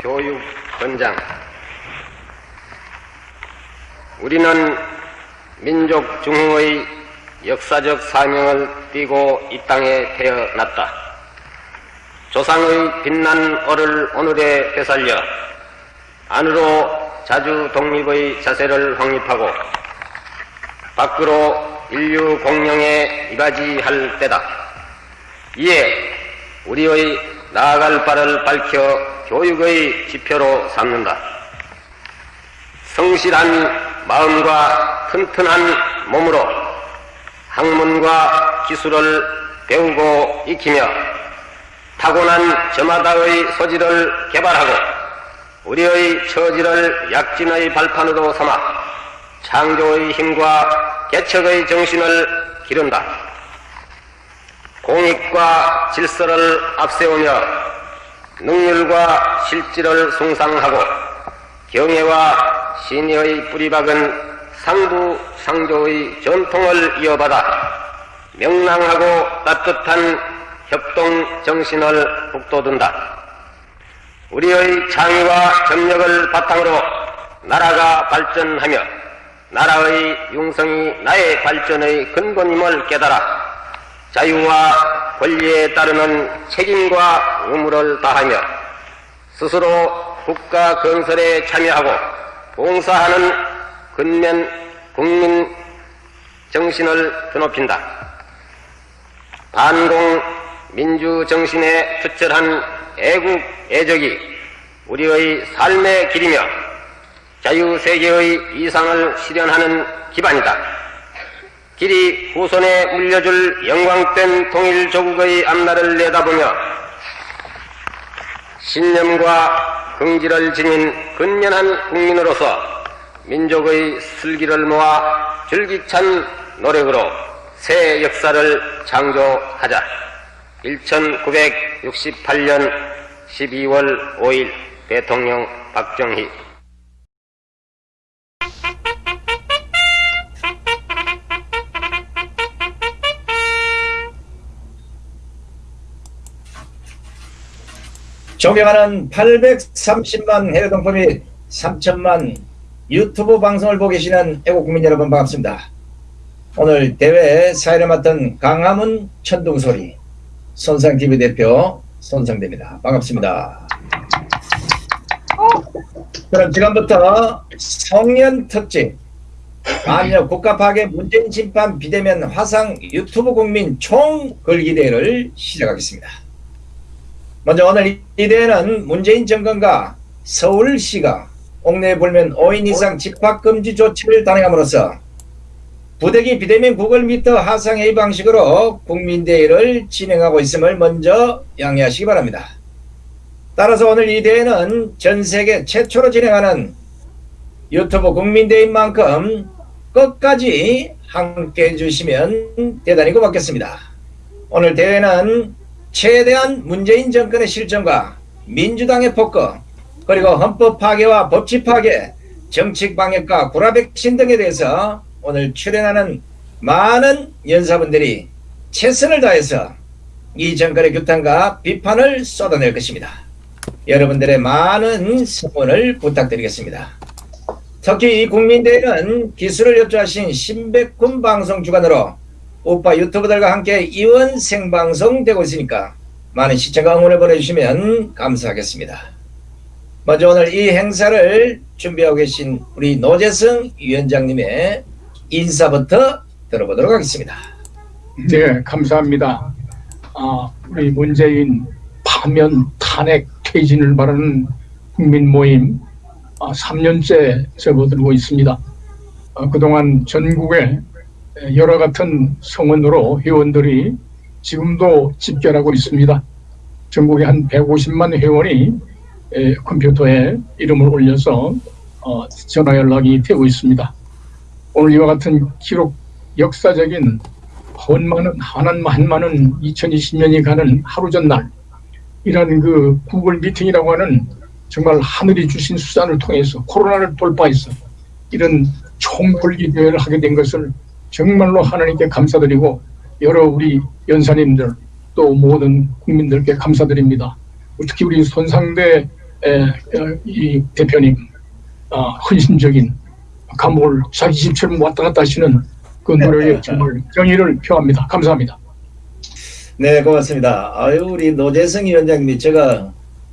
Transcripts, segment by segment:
교육원장 우리는 민족 중흥의 역사적 사명을 띠고 이 땅에 태어났다. 조상의 빛난 얼을 오늘에 되살려 안으로 자주 독립의 자세를 확립하고 밖으로 인류 공영에 이바지할 때다. 이에 우리의 나아갈 바를 밝혀 교육의 지표로 삼는다. 성실한 마음과 튼튼한 몸으로 학문과 기술을 배우고 익히며 타고난 저마다의 소질을 개발하고 우리의 처지를 약진의 발판으로 삼아 창조의 힘과 개척의 정신을 기른다. 공익과 질서를 앞세우며 능률과 실질을 숭상하고 경애와 신의의 뿌리박은 상부 상조의 전통을 이어받아 명랑하고 따뜻한 협동 정신을 북돋운다. 우리의 창의와 점력을 바탕으로 나라가 발전하며 나라의 융성이 나의 발전의 근본임을 깨달아 자유와 권리에 따르는 책임과 의무를 다하며 스스로 국가 건설에 참여하고 봉사하는 근면 국민 정신을 드높인다. 반공 민주 정신에 투철한 애국 애적이 우리의 삶의 길이며 자유세계의 이상을 실현하는 기반이다. 길이 후손에 물려줄 영광된 통일조국의 앞날을 내다보며 신념과 긍지를 지닌 근면한 국민으로서 민족의 슬기를 모아 줄기찬 노력으로 새 역사를 창조하자. 1968년 12월 5일 대통령 박정희 존경하는 830만 해외 동포 및 3천만 유튜브 방송을 보고 계시는 애국국민 여러분 반갑습니다. 오늘 대회 사회를 맡은 강화문 천둥소리 손상TV 대표 손상대입니다. 반갑습니다. 그럼 지금부터 성년 특집 아니요 국가 파괴 문재인 심판 비대면 화상 유튜브 국민 총 걸기 대회를 시작하겠습니다. 먼저 오늘 이 대회는 문재인 정권과 서울시가 옥내 불면 5인 이상 집합금지 조치를 단행함으로써 부대기 비대면 구글 미터 하상 A 방식으로 국민대회를 진행하고 있음을 먼저 양해하시기 바랍니다. 따라서 오늘 이 대회는 전 세계 최초로 진행하는 유튜브 국민대회인 만큼 끝까지 함께 해 주시면 대단히 고맙겠습니다. 오늘 대회는 최대한 문재인 정권의 실정과 민주당의 폭거 그리고 헌법 파괴와 법치 파괴 정책 방역과 구라 백신 등에 대해서 오늘 출연하는 많은 연사분들이 최선을 다해서 이 정권의 규탄과 비판을 쏟아낼 것입니다. 여러분들의 많은 성원을 부탁드리겠습니다. 특히 이 국민대회는 기술을 협조하신 신백군 방송 주관으로 우파 유튜버들과 함께 이원 생방송 되고 있으니까 많은 시청과 응원을 보내주시면 감사하겠습니다. 먼저 오늘 이 행사를 준비하고 계신 우리 노재성 위원장님의 인사부터 들어보도록 하겠습니다. 네, 감사합니다. 아, 우리 문재인 파면 탄핵 퇴진을 바라는 국민 모임 아, 3년째 접어들고 있습니다. 아, 그동안 전국에 여러 같은 성원으로 회원들이 지금도 집결하고 있습니다. 전국에 한 150만 회원이 에, 컴퓨터에 이름을 올려서 어, 전화 연락이 되고 있습니다. 오늘 이와 같은 기록 역사적인 헌만은 한한 한만은 2020년이 가는 하루 전날 이런 그 구글 미팅이라고 하는 정말 하늘이 주신 수단을 통해서 코로나를 돌파해서 이런 총궐기 대회를 하게 된 것을 정말로 하나님께 감사드리고 여러 우리 연사님들 또 모든 국민들께 감사드립니다. 특히 우리 손상대 에, 어, 이 대표님 어, 헌신적인 감옥을 자기 집처럼 왔다 갔다 하시는 그 노력에 정말 경의를 표합니다. 감사합니다. 네, 고맙습니다. 아유, 우리 노재성 위원장님이 제가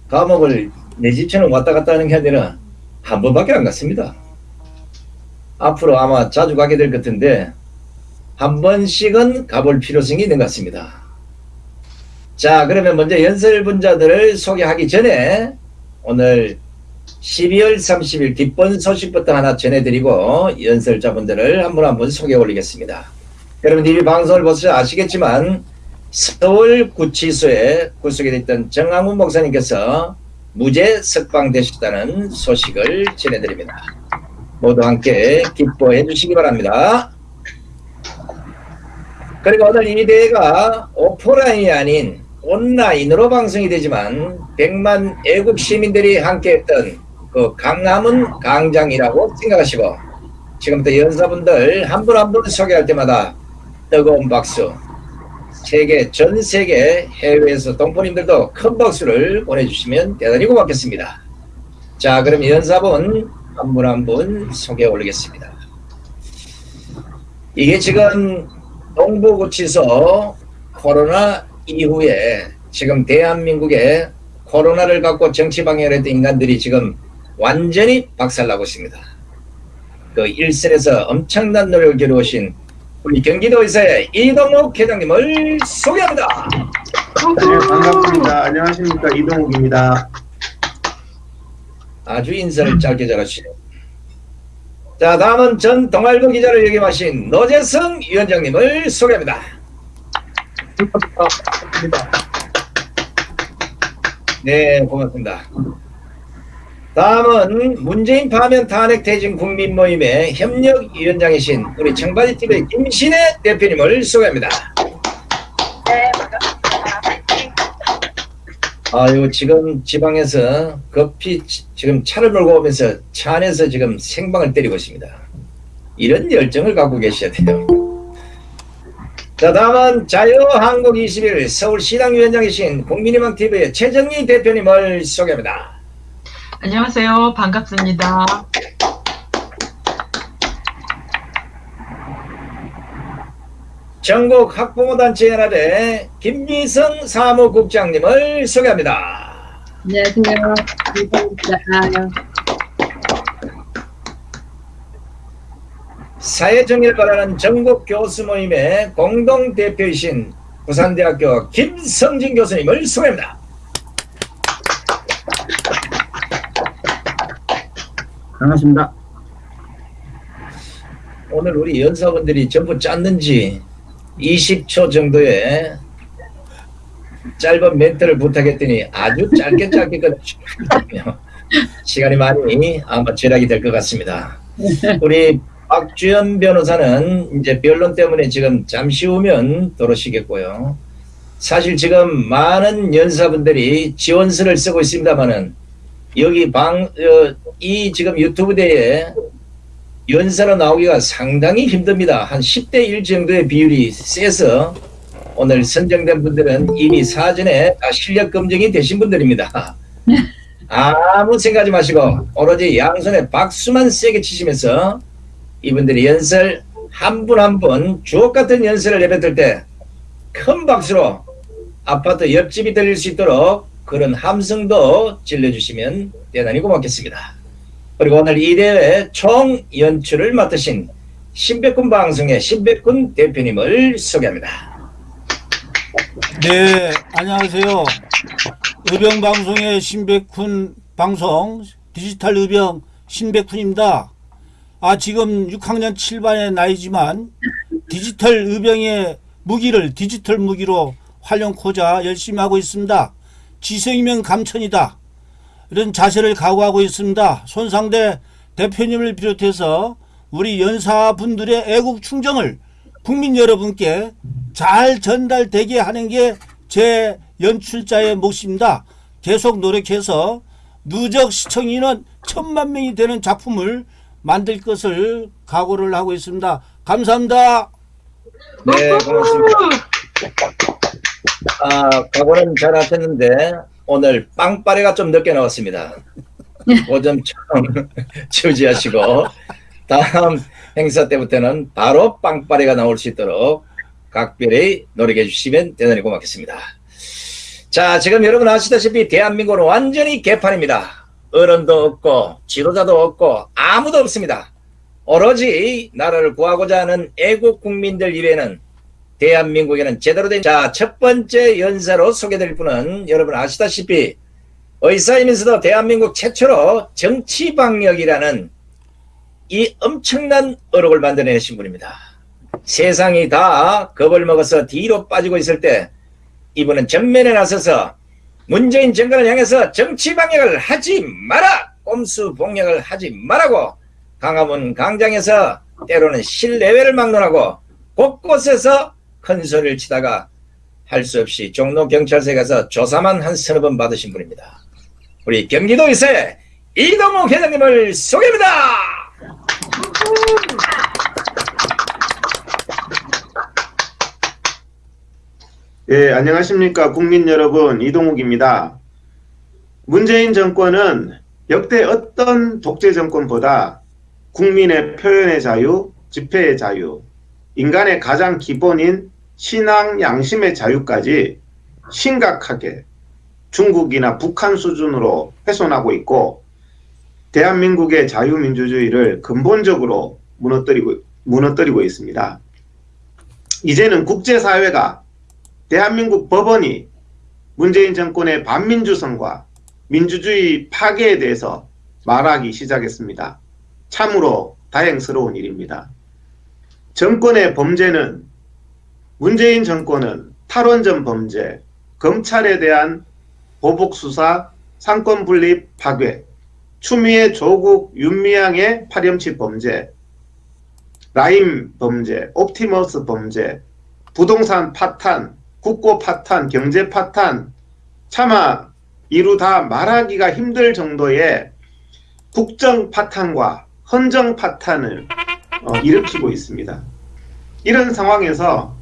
감옥을 내 집처럼 왔다 갔다 하는 게 아니라 한 번밖에 안 갔습니다. 앞으로 아마 자주 가게 될 것 같은데 한 번씩은 가볼 필요성이 있는 것 같습니다. 자, 그러면 먼저 연설 분자들을 소개하기 전에 오늘 12월 30일 기쁜 소식부터 하나 전해드리고 연설자분들을 한 분 한 분 소개 올리겠습니다. 여러분 이 방송을 보셔서 아시겠지만 서울 구치소에 구속이 됐던 정항훈 목사님께서 무죄 석방되셨다는 소식을 전해드립니다. 모두 함께 기뻐해 주시기 바랍니다. 그리고 오늘 이 대회가 오프라인이 아닌 온라인으로 방송이 되지만 100만 애국 시민들이 함께했던 그 강남은 강장이라고 생각하시고 지금부터 연사분들 한 분 한 분 소개할 때마다 뜨거운 박수 세계 전 세계 해외에서 동포님들도 큰 박수를 보내주시면 대단히 고맙겠습니다. 자 그럼 연사분 한 분 한 분 소개 올리겠습니다. 이게 지금 동부구치소 코로나 이후에 지금 대한민국에 코로나를 갖고 정치 방해를 했던 인간들이 지금 완전히 박살나고 있습니다. 그 일선에서 엄청난 노력을 기울이신 우리 경기도에서의 이동욱 회장님을 소개합니다. 네, 반갑습니다. 안녕하십니까. 이동욱입니다. 아주 인사를 짧게 잘하시네요. 자 다음은 전 동아일보 기자를 역임하신 노재성 위원장님을 소개합니다. 감사합니다. 네 고맙습니다. 다음은 문재인 파면 탄핵 퇴진 국민 모임의 협력위원장이신 우리 청바지TV의 김신혜 대표님을 소개합니다. 아유 지금 지방에서 급히 지- 지금 차를 몰고 오면서 차 안에서 지금 생방을 때리고 있습니다. 이런 열정을 갖고 계셔야 돼요. 자 다음은 자유한국 21 서울시당위원장이신 국민희망TV의 최정희 대표님을 소개합니다. 안녕하세요. 반갑습니다. 전국 학부모단체 연합의 김미성 사무국장님을 소개합니다. 안녕하세요. 사회정의를 바라는 전국 교수 모임의 공동대표이신 부산대학교 김성진 교수님을 소개합니다. 반갑습니다. 오늘 우리 연사분들이 전부 짰는지 20초 정도의 짧은 멘트를 부탁했더니 아주 짧게 짧게. 시간이 많이 아마 절약이 될 것 같습니다. 우리 박주연 변호사는 이제 변론 때문에 지금 잠시 후면 들어오시겠고요. 사실 지금 많은 연사분들이 지원서를 쓰고 있습니다만은 여기 방, 어, 이 지금 유튜브 대에 연사로 나오기가 상당히 힘듭니다. 한 10대 1 정도의 비율이 세서 오늘 선정된 분들은 이미 사전에 다 실력 검증이 되신 분들입니다. 아무 생각하지 마시고 오로지 양손에 박수만 세게 치시면서 이분들이 연설 한 분 한 분 주옥 같은 연설을 내뱉을 때 큰 박수로 아파트 옆집이 들릴 수 있도록 그런 함성도 질러주시면 대단히 고맙겠습니다. 그리고 오늘 이 대회 총 연출을 맡으신 신백군 방송의 신백군 대표님을 소개합니다. 네, 안녕하세요. 의병방송의 신백훈 방송, 디지털 의병 신백훈입니다. 아, 지금 6학년 7반의 나이지만 디지털 의병의 무기를 디지털 무기로 활용코자 열심히 하고 있습니다. 지성이면 감천이다. 이런 자세를 각오하고 있습니다. 손상대 대표님을 비롯해서 우리 연사분들의 애국 충정을 국민 여러분께 잘 전달되게 하는 게 제 연출자의 몫입니다. 계속 노력해서 누적 시청 인원 천만 명이 되는 작품을 만들 것을 각오를 하고 있습니다. 감사합니다. 네, 고맙습니다. 아, 각오는 잘 하셨는데 오늘 빵빠레가 좀 늦게 나왔습니다. 그좀 주지하시고 다음 행사 때부터는 바로 빵빠레가 나올 수 있도록 각별히 노력해 주시면 대단히 고맙겠습니다. 자, 지금 여러분 아시다시피 대한민국은 완전히 개판입니다. 어른도 없고 지도자도 없고 아무도 없습니다. 오로지 나라를 구하고자 하는 애국 국민들 이외에는 대한민국에는 제대로 된 자, 첫 번째 연사로 소개될 분은 여러분 아시다시피 의사이면서도 대한민국 최초로 정치방역이라는 이 엄청난 어록을 만들어내신 분입니다. 세상이 다 겁을 먹어서 뒤로 빠지고 있을 때 이분은 전면에 나서서 문재인 정권을 향해서 정치방역을 하지 마라! 꼼수 봉역을 하지 말라고 강화문 광장에서 때로는 실내외를 막론하고 곳곳에서 큰 소리를 치다가 할 수 없이 종로 경찰서에 가서 조사만 한 서너 번 받으신 분입니다. 우리 경기도에서의 이동욱 회장님을 소개합니다. 예, 안녕하십니까 국민 여러분 이동욱입니다. 문재인 정권은 역대 어떤 독재 정권보다 국민의 표현의 자유, 집회의 자유, 인간의 가장 기본인 신앙 양심의 자유까지 심각하게 중국이나 북한 수준으로 훼손하고 있고 대한민국의 자유민주주의를 근본적으로 무너뜨리고, 무너뜨리고 있습니다. 이제는 국제사회가 대한민국 법원이 문재인 정권의 반민주성과 민주주의 파괴에 대해서 말하기 시작했습니다. 참으로 다행스러운 일입니다. 정권의 범죄는 문재인 정권은 탈원전 범죄, 검찰에 대한 보복수사, 상권분립 파괴, 추미애 조국 윤미향의 파렴치 범죄, 라임 범죄, 옵티머스 범죄, 부동산 파탄, 국고 파탄, 경제 파탄, 차마 이루 다 말하기가 힘들 정도의 국정 파탄과 헌정 파탄을 어, 일으키고 있습니다. 이런 상황에서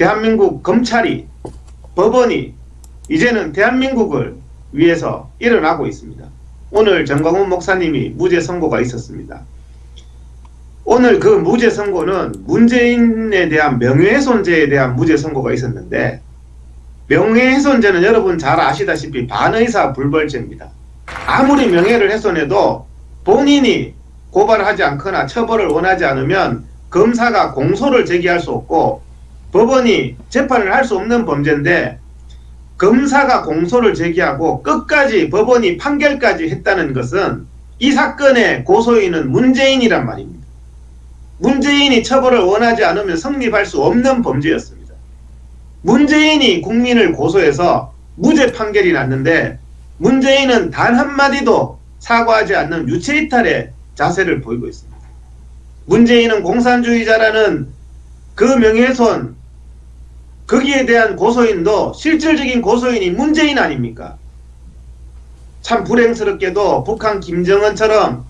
대한민국 검찰이 법원이 이제는 대한민국을 위해서 일어나고 있습니다. 오늘 정광훈 목사님이 무죄 선고가 있었습니다. 오늘 그 무죄 선고는 문재인에 대한 명예훼손죄에 대한 무죄 선고가 있었는데 명예훼손죄는 여러분 잘 아시다시피 반의사 불벌죄입니다. 아무리 명예를 훼손해도 본인이 고발하지 않거나 처벌을 원하지 않으면 검사가 공소를 제기할 수 없고 법원이 재판을 할 수 없는 범죄인데 검사가 공소를 제기하고 끝까지 법원이 판결까지 했다는 것은 이 사건의 고소인은 문재인이란 말입니다. 문재인이 처벌을 원하지 않으면 성립할 수 없는 범죄였습니다. 문재인이 국민을 고소해서 무죄 판결이 났는데 문재인은 단 한마디도 사과하지 않는 유체이탈의 자세를 보이고 있습니다. 문재인은 공산주의자라는 그 명예훼손 거기에 대한 고소인도 실질적인 고소인이 문재인 아닙니까? 참 불행스럽게도 북한 김정은처럼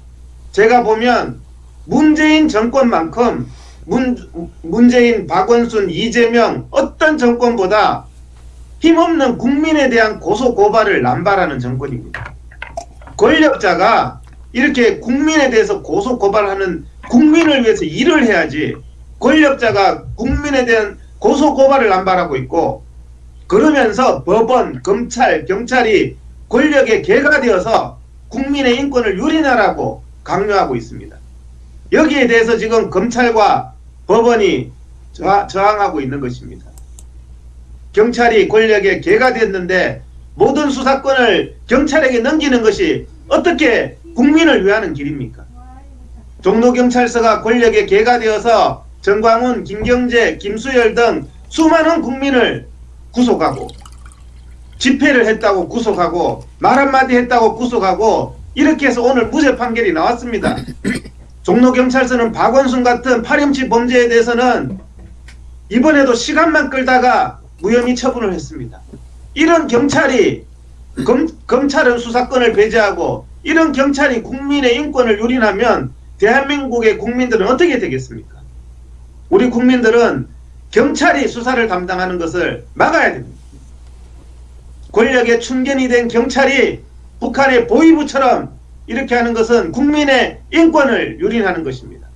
제가 보면 문재인 정권만큼 문, 문재인, 박원순, 이재명 어떤 정권보다 힘없는 국민에 대한 고소 고발을 남발하는 정권입니다. 권력자가 이렇게 국민에 대해서 고소 고발하는 국민을 위해서 일을 해야지 권력자가 국민에 대한 고소 고발을 남발하고 있고 그러면서 법원, 검찰, 경찰이 권력의 개가 되어서 국민의 인권을 유린하라고 강요하고 있습니다. 여기에 대해서 지금 검찰과 법원이 저항하고 있는 것입니다. 경찰이 권력의 개가 됐는데 모든 수사권을 경찰에게 넘기는 것이 어떻게 국민을 위하는 길입니까? 종로경찰서가 권력의 개가 되어서 정광훈, 김경재, 김수열 등 수많은 국민을 구속하고 집회를 했다고 구속하고 말 한마디 했다고 구속하고 이렇게 해서 오늘 무죄 판결이 나왔습니다. 종로경찰서는 박원순 같은 파렴치 범죄에 대해서는 이번에도 시간만 끌다가 무혐의 처분을 했습니다. 이런 경찰이 검, 검찰은 수사권을 배제하고 이런 경찰이 국민의 인권을 유린하면 대한민국의 국민들은 어떻게 되겠습니까? 우리 국민들은 경찰이 수사를 담당하는 것을 막아야 됩니다. 권력에 충견이 된 경찰이 북한의 보위부처럼 이렇게 하는 것은 국민의 인권을 유린하는 것입니다.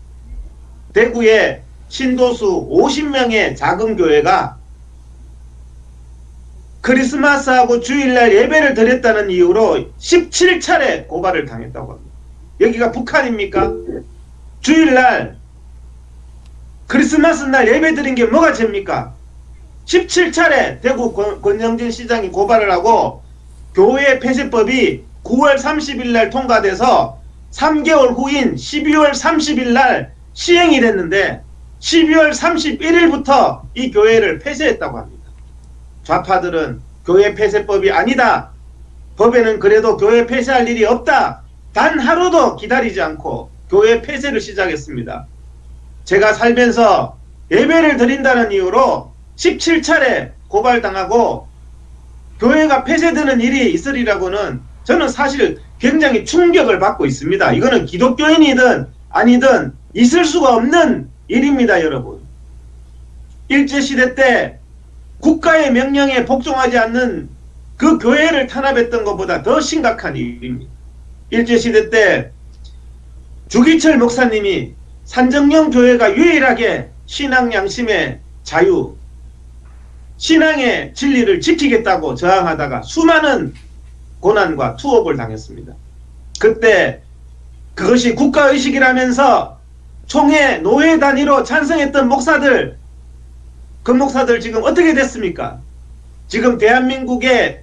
대구에 신도수 50명의 작은 교회가 크리스마스하고 주일날 예배를 드렸다는 이유로 17차례 고발을 당했다고 합니다. 여기가 북한입니까? 주일날 크리스마스 날 예배 드린 게 뭐가 죄입니까? 17차례 대구 권- 권영진 시장이 고발을 하고 교회 폐쇄법이 9월 30일 날 통과돼서 3개월 후인 12월 30일 날 시행이 됐는데 12월 31일부터 이 교회를 폐쇄했다고 합니다. 좌파들은 교회 폐쇄법이 아니다. 법에는 그래도 교회 폐쇄할 일이 없다. 단 하루도 기다리지 않고 교회 폐쇄를 시작했습니다. 제가 살면서 예배를 드린다는 이유로 17차례 고발당하고 교회가 폐쇄되는 일이 있으리라고는 저는 사실 굉장히 충격을 받고 있습니다. 이거는 기독교인이든 아니든 있을 수가 없는 일입니다, 여러분. 일제시대 때 국가의 명령에 복종하지 않는 그 교회를 탄압했던 것보다 더 심각한 일입니다. 일제시대 때 주기철 목사님이 산정령 교회가 유일하게 신앙 양심의 자유, 신앙의 진리를 지키겠다고 저항하다가 수많은 고난과 투옥을 당했습니다. 그때 그것이 국가의식이라면서 총회 노예 단위로 찬성했던 목사들 그 목사들 지금 어떻게 됐습니까? 지금 대한민국의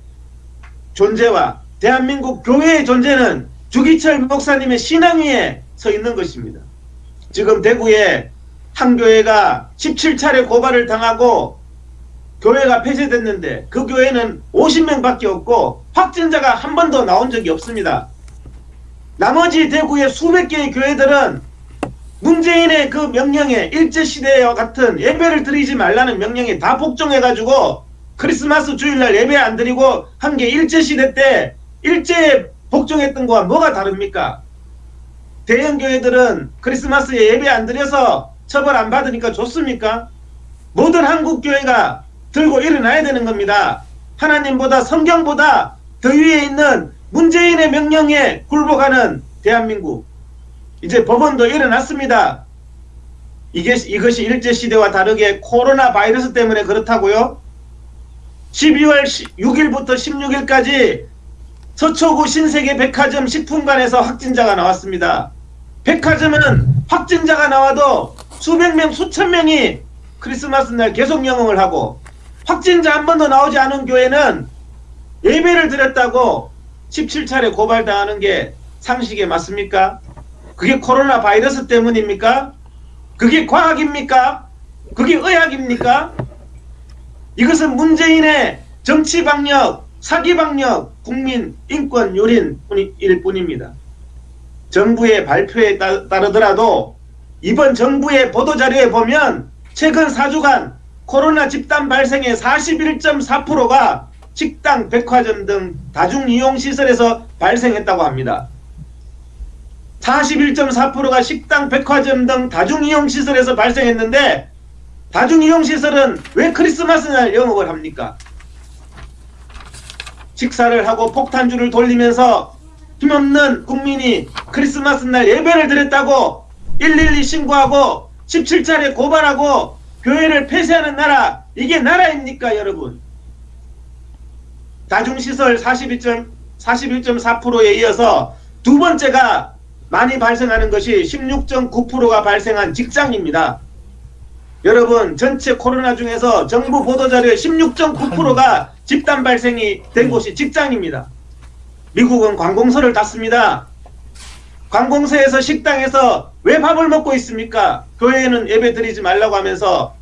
존재와 대한민국 교회의 존재는 주기철 목사님의 신앙 위에 서 있는 것입니다. 지금 대구에 한 교회가 17차례 고발을 당하고 교회가 폐쇄됐는데 그 교회는 50명밖에 없고 확진자가 한 번도 나온 적이 없습니다. 나머지 대구의 수백 개의 교회들은 문재인의 그 명령에 일제시대와 같은 예배를 드리지 말라는 명령에 다 복종해가지고 크리스마스 주일날 예배 안 드리고 한 게 일제시대 때 일제에 복종했던 거와 뭐가 다릅니까? 대형 교회들은 크리스마스에 예배 안 드려서 처벌 안 받으니까 좋습니까? 모든 한국 교회가 들고 일어나야 되는 겁니다. 하나님보다 성경보다 더 위에 있는 문재인의 명령에 굴복하는 대한민국. 이제 법원도 일어났습니다. 이게 이것이 일제 시대와 다르게 코로나 바이러스 때문에 그렇다고요? 12월 6일부터 16일까지 서초구 신세계 백화점 식품관에서 확진자가 나왔습니다. 백화점은 확진자가 나와도 수백 명, 수천 명이 크리스마스 날 계속 영업을 하고 확진자 한 번도 나오지 않은 교회는 예배를 드렸다고 17차례 고발당하는 게 상식에 맞습니까? 그게 코로나 바이러스 때문입니까? 그게 과학입니까? 그게 의학입니까? 이것은 문재인의 정치 방역, 사기 방역, 국민 인권 요린 일 뿐입니다. 정부의 발표에 따, 따르더라도 이번 정부의 보도자료에 보면 최근 4주간 코로나 집단 발생의 41.4%가 식당, 백화점 등 다중이용시설에서 발생했다고 합니다. 41.4%가 식당, 백화점 등 다중이용시설에서 발생했는데 다중이용시설은 왜 크리스마스 날 영업을 합니까? 식사를 하고 폭탄주를 돌리면서 힘없는 국민이 크리스마스 날 예배를 드렸다고 112 신고하고 17차례 고발하고 교회를 폐쇄하는 나라 이게 나라입니까 여러분 다중시설 41.4%에 이어서 두 번째가 많이 발생하는 것이 16.9%가 발생한 직장입니다. 여러분 전체 코로나 중에서 정부 보도자료의 16.9%가 집단 발생이 된 곳이 직장입니다. 미국은 관공서를 닫습니다. 관공서에서 식당에서 왜 밥을 먹고 있습니까? 교회에는 예배 드리지 말라고 하면서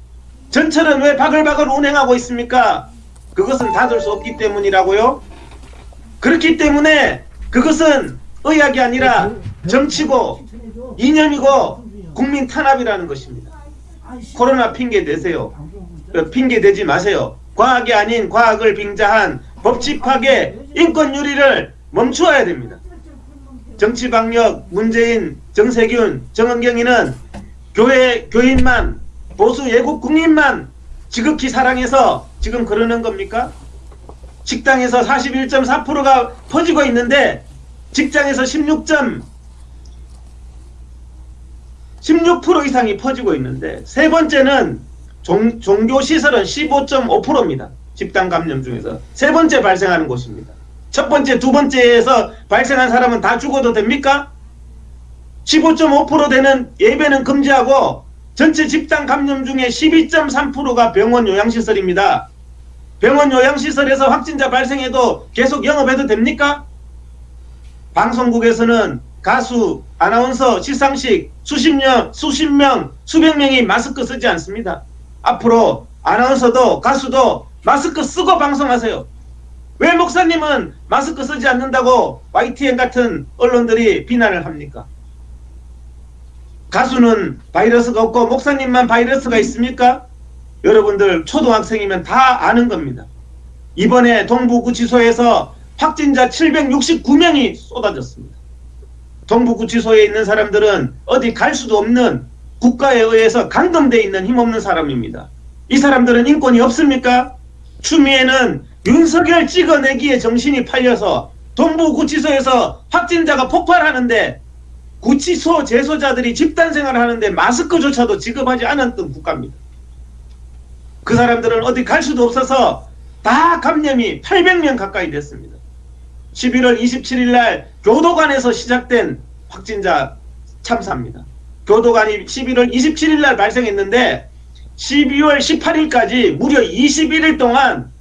전철은 왜 바글바글 운행하고 있습니까? 그것은 닫을 수 없기 때문이라고요? 그렇기 때문에 그것은 의학이 아니라 정치고 이념이고 국민 탄압이라는 것입니다. 코로나 핑계 대세요. 핑계 대지 마세요. 과학이 아닌 과학을 빙자한 법칙파괴 인권 유리를 멈추어야 됩니다. 정치 방역 문재인 정세균 정은경이는 교회 교인만 보수 예국 국민만 지극히 사랑해서 지금 그러는 겁니까? 식당에서 41.4%가 퍼지고 있는데 직장에서 16. 16% 이상이 퍼지고 있는데 세 번째는 종, 종교 시설은 15.5%입니다. 집단 감염 중에서 세 번째 발생하는 곳입니다. 첫 번째, 두 번째에서 발생한 사람은 다 죽어도 됩니까? 15.5% 되는 예배는 금지하고 전체 집단 감염 중에 12.3%가 병원 요양시설입니다. 병원 요양시설에서 확진자 발생해도 계속 영업해도 됩니까? 방송국에서는 가수, 아나운서, 시상식 수십 명, 수십 명, 수백 명이 마스크 쓰지 않습니다. 앞으로 아나운서도 가수도 마스크 쓰고 방송하세요. 왜 목사님은 마스크 쓰지 않는다고 YTN 같은 언론들이 비난을 합니까? 가수는 바이러스가 없고 목사님만 바이러스가 있습니까? 여러분들 초등학생이면 다 아는 겁니다. 이번에 동부구치소에서 확진자 769명이 쏟아졌습니다. 동부구치소에 있는 사람들은 어디 갈 수도 없는 국가에 의해서 감금돼 있는 힘없는 사람입니다. 이 사람들은 인권이 없습니까? 추미애는 윤석열 찍어내기에 정신이 팔려서 동부구치소에서 확진자가 폭발하는데 구치소 재소자들이 집단 생활을 하는데 마스크조차도 지급하지 않았던 국가입니다. 그 사람들은 어디 갈 수도 없어서 다 감염이 800명 가까이 됐습니다. 11월 27일 날 교도관에서 시작된 확진자 참사입니다. 교도관이 11월 27일 날 발생했는데 12월 18일까지 무려 21일 동안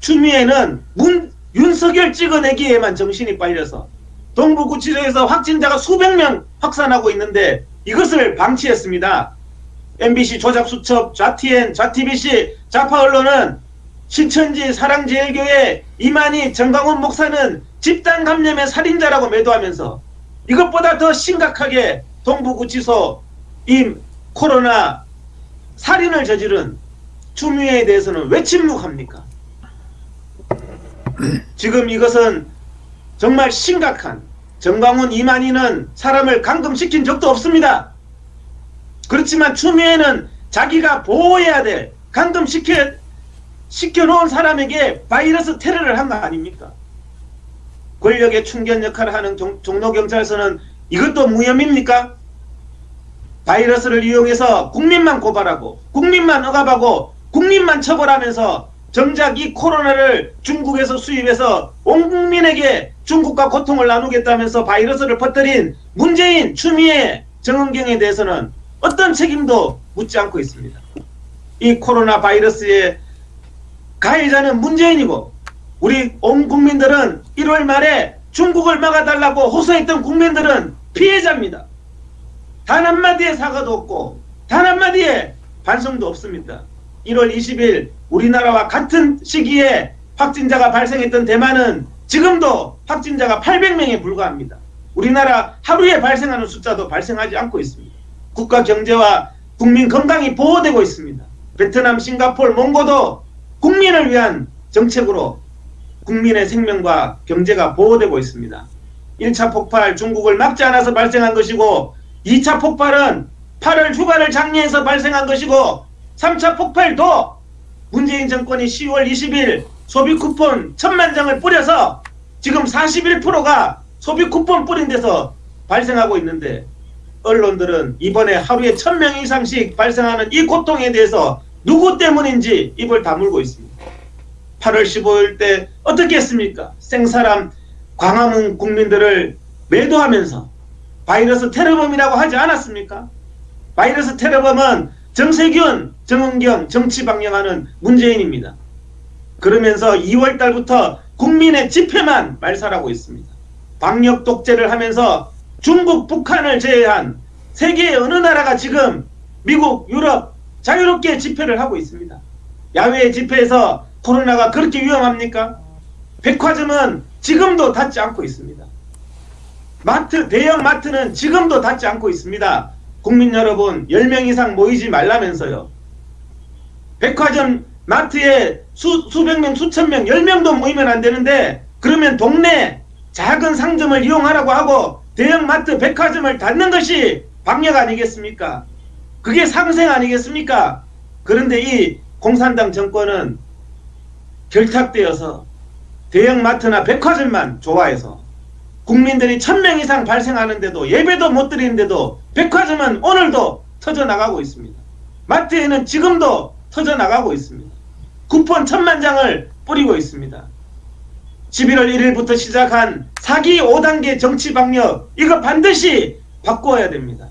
추미애는 문, 윤석열 찍어내기에만 정신이 빨려서 동부구치소에서 확진자가 수백 명 확산하고 있는데 이것을 방치했습니다. MBC 조작수첩, 좌TN, 좌TBC, 좌파 언론은 신천지 사랑제일교회 이만희 정강훈 목사는 집단 감염의 살인자라고 매도하면서 이것보다 더 심각하게 동부구치소 이 코로나 살인을 저지른 추미애에 대해서는 왜 침묵합니까? 지금 이것은 정말 심각한 정광훈 이만희는 사람을 감금시킨 적도 없습니다. 그렇지만 추미애는 자기가 보호해야 될 감금시켜 시켜놓은 사람에게 바이러스 테러를 한 거 아닙니까? 권력의 충견 역할을 하는 종, 종로경찰서는 이것도 무혐의입니까? 바이러스를 이용해서 국민만 고발하고 국민만 억압하고 국민만 처벌하면서 정작 이 코로나를 중국에서 수입해서 온 국민에게 중국과 고통을 나누겠다면서 바이러스를 퍼뜨린 문재인, 추미애, 정은경에 대해서는 어떤 책임도 묻지 않고 있습니다. 이 코로나 바이러스의 가해자는 문재인이고 우리 온 국민들은 1월 말에 중국을 막아달라고 호소했던 국민들은 피해자입니다. 단 한마디의 사과도 없고 단 한마디의 반성도 없습니다. 1월 20일 우리나라와 같은 시기에 확진자가 발생했던 대만은 지금도 확진자가 800명에 불과합니다. 우리나라 하루에 발생하는 숫자도 발생하지 않고 있습니다. 국가 경제와 국민 건강이 보호되고 있습니다. 베트남, 싱가폴, 몽고도 국민을 위한 정책으로 국민의 생명과 경제가 보호되고 있습니다. 1차 폭발 중국을 막지 않아서 발생한 것이고 2차 폭발은 8월 휴가를 장려해서 발생한 것이고 3차 폭발도 문재인 정권이 10월 20일 소비 쿠폰 천만 장을 뿌려서 지금 41%가 소비 쿠폰 뿌린 데서 발생하고 있는데 언론들은 이번에 하루에 1000명 이상씩 발생하는 이 고통에 대해서 누구 때문인지 입을 다물고 있습니다. 8월 15일 때 어떻게 했습니까? 생사람 광화문 국민들을 매도하면서 바이러스 테러범이라고 하지 않았습니까? 바이러스 테러범은 정세균, 정은경 정치 방영하는 문재인입니다. 그러면서 2월 달부터 국민의 집회만 말살하고 있습니다. 방역 독재를 하면서 중국, 북한을 제외한 세계의 어느 나라가 지금 미국, 유럽 자유롭게 집회를 하고 있습니다. 야외 집회에서 코로나가 그렇게 위험합니까? 백화점은 지금도 닫지 않고 있습니다. 마트, 대형 마트는 지금도 닫지 않고 있습니다. 국민 여러분, 10명 이상 모이지 말라면서요. 백화점, 마트에 수, 수백 명, 수천 명, 10명도 모이면 안 되는데, 그러면 동네 작은 상점을 이용하라고 하고, 대형 마트, 백화점을 닫는 것이 방역 아니겠습니까? 그게 상생 아니겠습니까? 그런데 이 공산당 정권은 결탁되어서 대형마트나 백화점만 좋아해서 국민들이 천 명 이상 발생하는데도 예배도 못 드리는데도 백화점은 오늘도 터져 나가고 있습니다. 마트에는 지금도 터져 나가고 있습니다. 쿠폰 천만 장을 뿌리고 있습니다. 11월 1일부터 시작한 사기 5단계 정치 방역 이거 반드시 바꿔야 됩니다.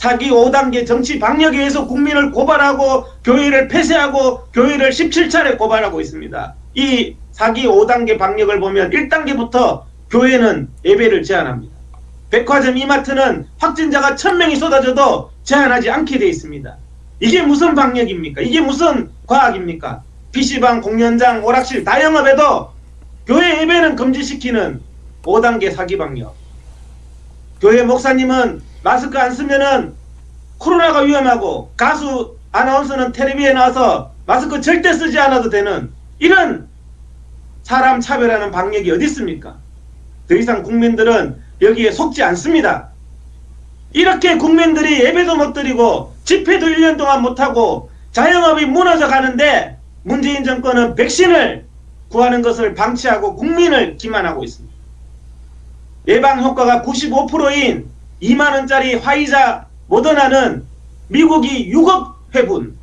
사기 5단계 정치 방역에 의해서 국민을 고발하고 교회를 폐쇄하고 교회를 17차례 고발하고 있습니다. 이 사기 5단계 방역을 보면 1단계부터 교회는 예배를 제한합니다. 백화점 이마트는 확진자가 1000명이 쏟아져도 제한하지 않게 돼 있습니다. 이게 무슨 방역입니까? 이게 무슨 과학입니까? PC방, 공연장, 오락실 다 영업해도 교회 예배는 금지시키는 5단계 사기 방역. 교회 목사님은 마스크 안 쓰면은 코로나가 위험하고 가수 아나운서는 텔레비에 나와서 마스크 절대 쓰지 않아도 되는 이런 사람 차별하는 방역이 어디 있습니까? 더 이상 국민들은 여기에 속지 않습니다. 이렇게 국민들이 예배도 못 드리고 집회도 1년 동안 못하고 자영업이 무너져 가는데 문재인 정권은 백신을 구하는 것을 방치하고 국민을 기만하고 있습니다. 예방 효과가 95%인 2만 원짜리 화이자 모더나는 미국이 6억 회분,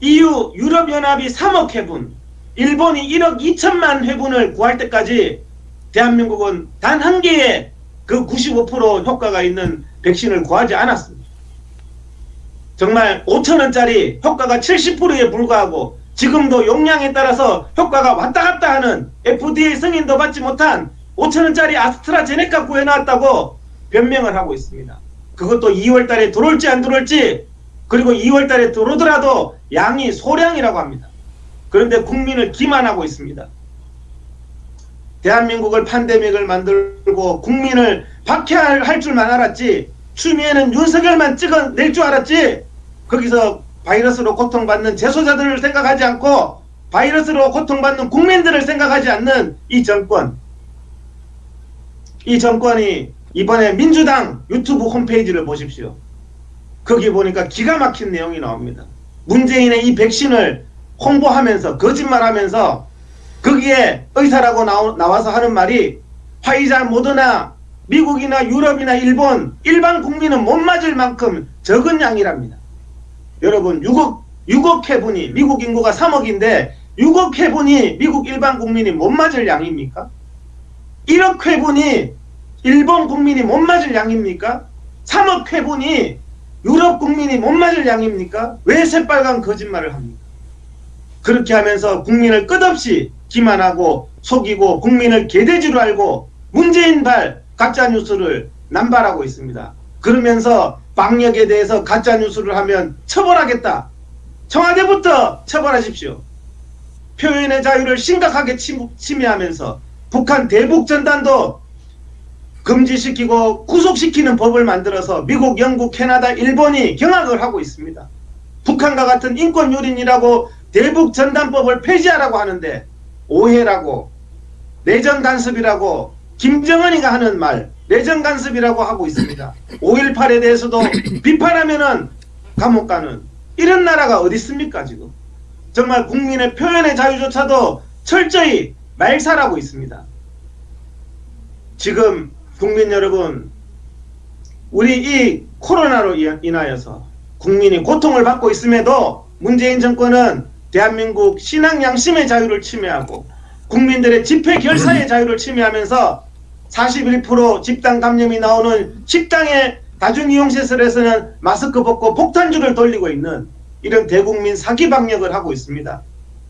EU 유럽연합이 3억 회분, 일본이 1억 2천만 회분을 구할 때까지 대한민국은 단 한 개의 그 95% 효과가 있는 백신을 구하지 않았습니다. 정말 5천 원짜리 효과가 70%에 불과하고 지금도 용량에 따라서 효과가 왔다 갔다 하는 FDA 승인도 받지 못한 5천 원짜리 아스트라제네카 구해놨다고 변명을 하고 있습니다. 그것도 2월 달에 들어올지 안 들어올지 그리고 2월 달에 들어오더라도 양이 소량이라고 합니다. 그런데 국민을 기만하고 있습니다. 대한민국을 팬데믹을 만들고 국민을 박해할 줄만 알았지 추미애는 윤석열만 찍어낼 줄 알았지 거기서 바이러스로 고통받는 재소자들을 생각하지 않고 바이러스로 고통받는 국민들을 생각하지 않는 이 정권 이 정권이 이번에 민주당 유튜브 홈페이지를 보십시오. 거기 보니까 기가 막힌 내용이 나옵니다. 문재인의 이 백신을 홍보하면서 거짓말하면서 거기에 의사라고 나오, 나와서 하는 말이 화이자 모더나 미국이나 유럽이나 일본 일반 국민은 못 맞을 만큼 적은 양이랍니다. 여러분 6억 6억 회분이 미국 인구가 3억인데 6억 회분이 미국 일반 국민이 못 맞을 양입니까? 1억 회분이 일본 국민이 못 맞을 양입니까? 3억 회분이 유럽 국민이 못 맞을 양입니까? 왜 새빨간 거짓말을 합니까? 그렇게 하면서 국민을 끝없이 기만하고 속이고 국민을 개돼지로 알고 문재인 발 가짜뉴스를 남발하고 있습니다. 그러면서 방역에 대해서 가짜뉴스를 하면 처벌하겠다. 청와대부터 처벌하십시오. 표현의 자유를 심각하게 침, 침해하면서 북한 대북전단도 금지시키고 구속시키는 법을 만들어서 미국, 영국, 캐나다, 일본이 경악을 하고 있습니다. 북한과 같은 인권유린이라고 대북 전단법을 폐지하라고 하는데 오해라고 내정 간섭이라고 김정은이가 하는 말 내정 간섭이라고 하고 있습니다. 5.18에 대해서도 비판하면은 감옥 가는 이런 나라가 어디 있습니까 지금? 정말 국민의 표현의 자유조차도 철저히 말살하고 있습니다. 지금 국민 여러분 우리 이 코로나로 인하여서 국민이 고통을 받고 있음에도 문재인 정권은 대한민국 신앙 양심의 자유를 침해하고 국민들의 집회 결사의 자유를 침해하면서 41% 집단 감염이 나오는 식당의 다중이용시설에서는 마스크 벗고 폭탄주를 돌리고 있는 이런 대국민 사기 방역을 하고 있습니다.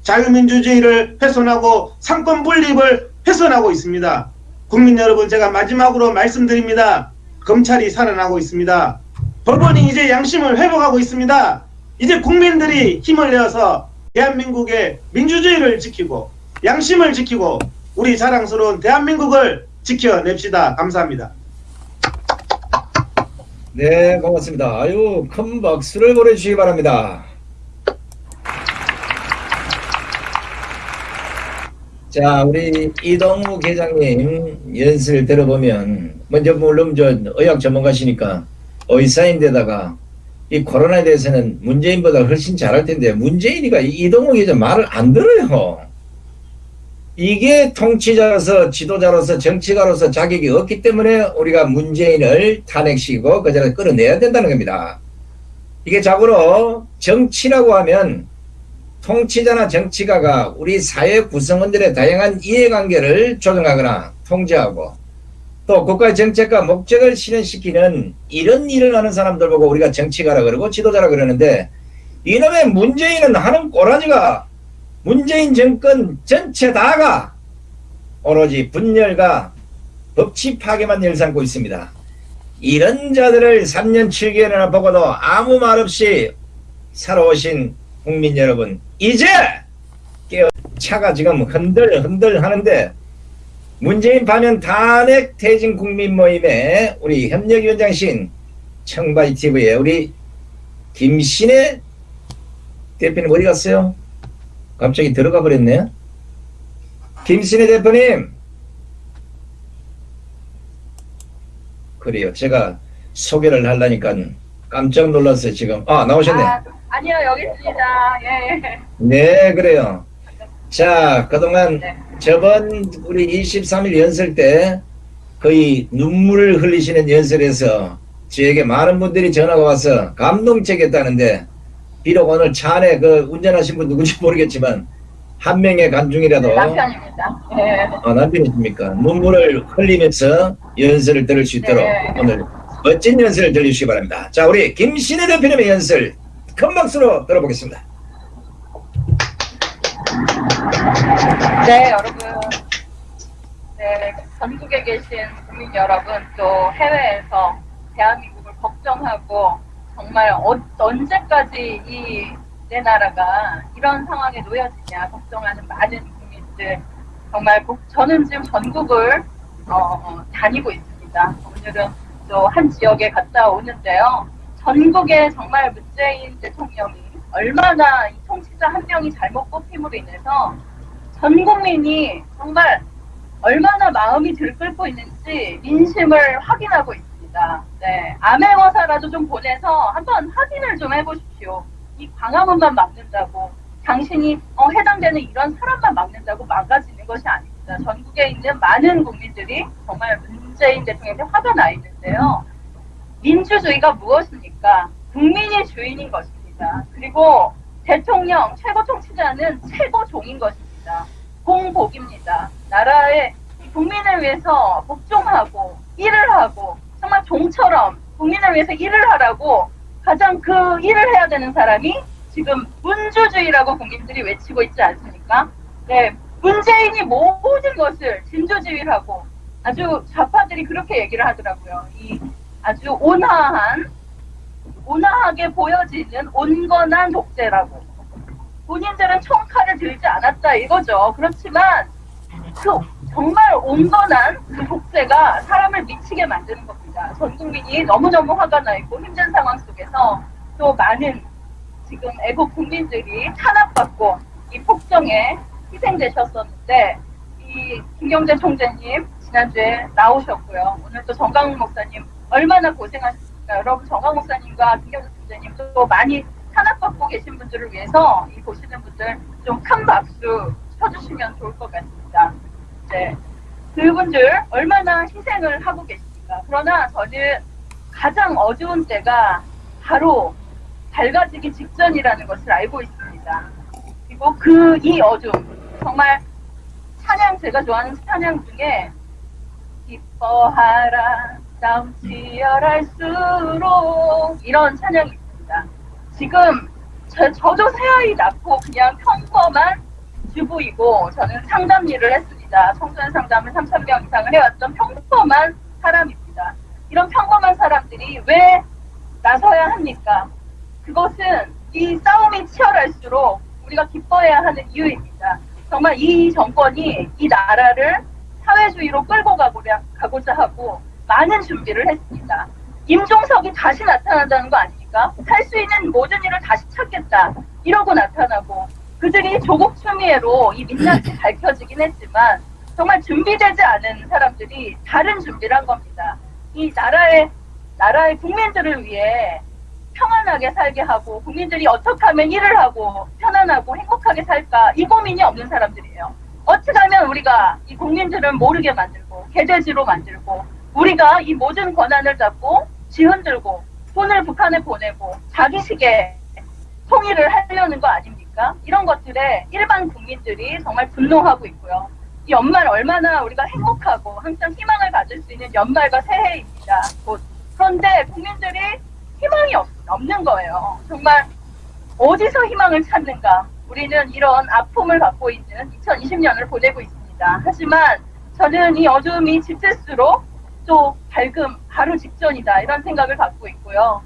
자유민주주의를 훼손하고 상권 분립을 훼손하고 있습니다. 국민 여러분 제가 마지막으로 말씀드립니다. 검찰이 살아나고 있습니다. 법원이 이제 양심을 회복하고 있습니다. 이제 국민들이 힘을 내어서 대한민국의 민주주의를 지키고 양심을 지키고 우리 자랑스러운 대한민국을 지켜냅시다. 감사합니다. 네, 고맙습니다. 아유, 큰 박수를 보내주시기 바랍니다. 자, 우리 이동우 계장님 연설을 들어보면, 먼저 물론 저 의학 전문가시니까 의사인데다가 이 코로나에 대해서는 문재인보다 훨씬 잘할 텐데, 문재인이가 이 이동우 계장 말을 안 들어요. 이게 통치자로서 지도자로서 정치가로서 자격이 없기 때문에 우리가 문재인을 탄핵시키고 그 자리에 끌어내야 된다는 겁니다. 이게 자고로 정치라고 하면 통치자나 정치가가 우리 사회 구성원들의 다양한 이해관계를 조정하거나 통제하고 또 국가의 정책과 목적을 실현시키는 이런 일을 하는 사람들 보고 우리가 정치가라 그러고 지도자라 그러는데 이놈의 문재인은 하는 꼬라지가 문재인 정권 전체 다가 오로지 분열과 법치 파괴만 일삼고 있습니다. 이런 자들을 3년 7개월이나 보고도 아무 말 없이 살아오신 국민 여러분 이제 깨어 차가 지금 흔들 흔들 하는데 문재인 반면 탄핵 퇴진 국민 모임의 우리 협력위원장신 청바지 TV에 우리 김신혜 대표님 어디 갔어요? 갑자기 들어가 버렸네요. 김신혜 대표님. 그래요. 제가 소개를 하려니까 깜짝 놀랐어요, 지금. 아, 나오셨네. 아, 아니요, 여기 있습니다. 예. 네, 그래요. 자, 그동안 네. 저번 우리 23일 연설 때 거의 눈물을 흘리시는 연설에서 저에게 많은 분들이 전화가 와서 감동적이었다는데 비록 오늘 차 안에 그 운전하신 분 누군지 모르겠지만 한 명의 간중이라도 남편입니다. 예. 아, 남편이십니까? 눈물을 흘리면서 연설을 들을 수 있도록 네. 오늘 멋진 연설을 들려주시기 바랍니다. 자, 우리 김신혜 대표님의 연설 큰 박수로 들어보겠습니다. 네, 여러분. 네, 전국에 계신 국민 여러분, 또 해외에서 대한민국을 걱정하고 정말 어, 언제까지 이 내 나라가 이런 상황에 놓여지냐 걱정하는 많은 국민들 정말 국- 저는 지금 전국을 어, 다니고 있습니다. 오늘은 또 한 지역에 갔다 오는데요. 전국에 정말 문재인 대통령이 얼마나 이 통치자 한 명이 잘못 뽑힘으로 인해서 전 국민이 정말 얼마나 마음이 들끓고 있는지 민심을 확인하고 있습니다. 네, 암행어사라도 좀 보내서 한번 확인을 좀 해보십시오. 이 광화문만 막는다고 당신이 어, 해당되는 이런 사람만 막는다고 망가지는 것이 아닙니다. 전국에 있는 많은 국민들이 정말 문재인 대통령한테 화가 나 있는데요. 민주주의가 무엇입니까? 국민이 주인인 것입니다. 그리고 대통령, 최고 통치자는 최고 종인 것입니다. 공복입니다. 나라의 이 국민을 위해서 복종하고 일을 하고 정말 종처럼 국민을 위해서 일을 하라고 가장 그 일을 해야 되는 사람이 지금 민주주의라고 국민들이 외치고 있지 않습니까? 네, 문재인이 모든 것을 진주지휘라고 아주 좌파들이 그렇게 얘기를 하더라고요. 이 아주 온화한 온화하게 보여지는 온건한 독재라고. 본인들은 총칼을 들지 않았다 이거죠. 그렇지만 그 정말 온건한 그 독재가 사람을 미치게 만드는 겁니다. 전 국민이 너무너무 화가 나 있고 힘든 상황 속에서 또 많은 지금 애국 국민들이 탄압받고 이 폭정에 희생되셨었는데 이 김경재 총재님 지난주에 나오셨고요. 오늘 또 정강훈 목사님 얼마나 고생하셨습니까? 여러분 정강 목사님과 김경재 총재님 또 많이 탄압받고 계신 분들을 위해서 이 보시는 분들 좀 큰 박수 쳐주시면 좋을 것 같습니다. 네. 그분들 얼마나 희생을 하고 계십니까? 그러나 저는 가장 어두운 때가 바로 밝아지기 직전이라는 것을 알고 있습니다. 그리고 그 이 어둠 정말 찬양 제가 좋아하는 찬양 중에 기뻐하라 싸움 치열할수록 이런 찬양이 있습니다. 지금 저, 저도 새아이 낳고 그냥 평범한 주부이고 저는 상담 일을 했습니다. 청소년 상담을 3,000명 이상을 해왔던 평범한 사람입니다. 이런 평범한 사람들이 왜 나서야 합니까? 그것은 이 싸움이 치열할수록 우리가 기뻐해야 하는 이유입니다. 정말 이 정권이 이 나라를 사회주의로 끌고 가고자 하고 많은 준비를 했습니다. 임종석이 다시 나타난다는 거 아닙니까? 할 수 있는 모든 일을 다시 찾겠다. 이러고 나타나고 그들이 조국 추미애로 이 민낯이 밝혀지긴 했지만 정말 준비되지 않은 사람들이 다른 준비를 한 겁니다. 이 나라의 나라의 국민들을 위해 평안하게 살게 하고 국민들이 어떻게 하면 일을 하고 편안하고 행복하게 살까 이 고민이 없는 사람들이에요. 어떻게 하면 우리가 이 국민들을 모르게 만들고 개돼지로 만들고 우리가 이 모든 권한을 잡고 지흔들고 돈을 북한에 보내고 자기식에 통일을 하려는 거 아닙니까? 이런 것들에 일반 국민들이 정말 분노하고 있고요. 이 연말 얼마나 우리가 행복하고 항상 희망을 가질 수 있는 연말과 새해입니다. 곧. 그런데 국민들이 희망이 없, 없는 거예요. 정말 어디서 희망을 찾는가? 우리는 이런 아픔을 갖고 있는 2020년을 보내고 있습니다. 하지만 저는 이 어둠이 짙을수록 또 밝음 바로 직전이다 이런 생각을 갖고 있고요.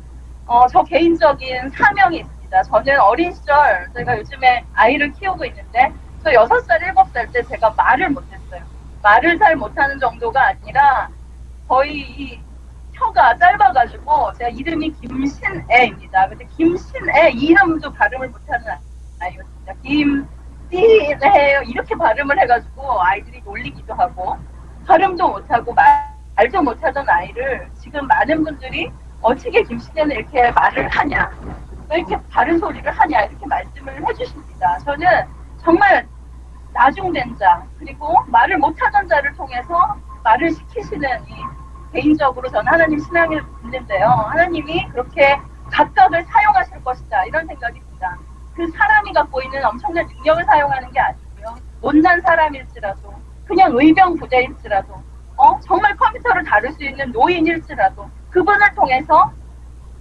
어, 저 개인적인 사명이 있습니다. 저는 어린 시절 제가 요즘에 아이를 키우고 있는데 저 6살, 7살 때 제가 말을 못했어요. 말을 잘 못하는 정도가 아니라 거의 이 혀가 짧아가지고 제가 이름이 김신애입니다. 근데 김신애 이 이름도 발음을 못하는 아이였습니다. 김신애 이렇게 발음을 해가지고 아이들이 놀리기도 하고 발음도 못하고 말, 말도 못하던 아이를 지금 많은 분들이 어떻게 김신애는 이렇게 말을 하냐 왜 이렇게 바른 소리를 하냐 이렇게 말씀을 해주십니다. 저는 정말 나중된 자 그리고 말을 못하던 자를 통해서 말을 시키시는 이 개인적으로 저는 하나님 신앙을 믿는데요. 하나님이 그렇게 각각을 사용하실 것이다 이런 생각이 듭니다. 그 사람이 갖고 있는 엄청난 능력을 사용하는 게 아니고요. 못난 사람일지라도 그냥 의병 부대일지라도 어 정말 컴퓨터를 다룰 수 있는 노인일지라도 그분을 통해서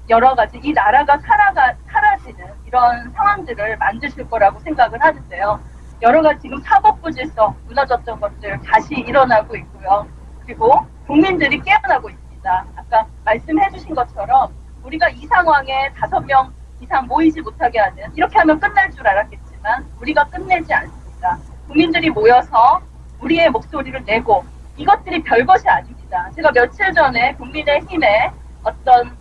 여러 가지 이 나라가 살아가 사라지는 이런 상황들을 만드실 거라고 생각을 하는데요. 여러 가지 지금 사법부 질서 무너졌던 것들 다시 일어나고 있고요. 그리고 국민들이 깨어나고 있습니다. 아까 말씀해 주신 것처럼 우리가 이 상황에 다섯 명 이상 모이지 못하게 하는 이렇게 하면 끝날 줄 알았겠지만 우리가 끝내지 않습니다. 국민들이 모여서 우리의 목소리를 내고 이것들이 별것이 아닙니다. 제가 며칠 전에 국민의힘의 어떤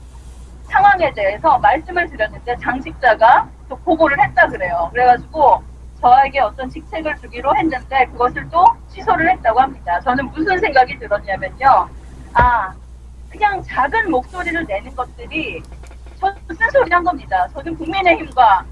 상황에 대해서 말씀을 드렸는데 장직자가 또 보고를 했다 그래요. 그래가지고 저에게 어떤 직책을 주기로 했는데 그것을 또 취소를 했다고 합니다. 저는 무슨 생각이 들었냐면요. 아, 그냥 작은 목소리를 내는 것들이 저는 쓴소리 한 겁니다. 저는 국민의힘과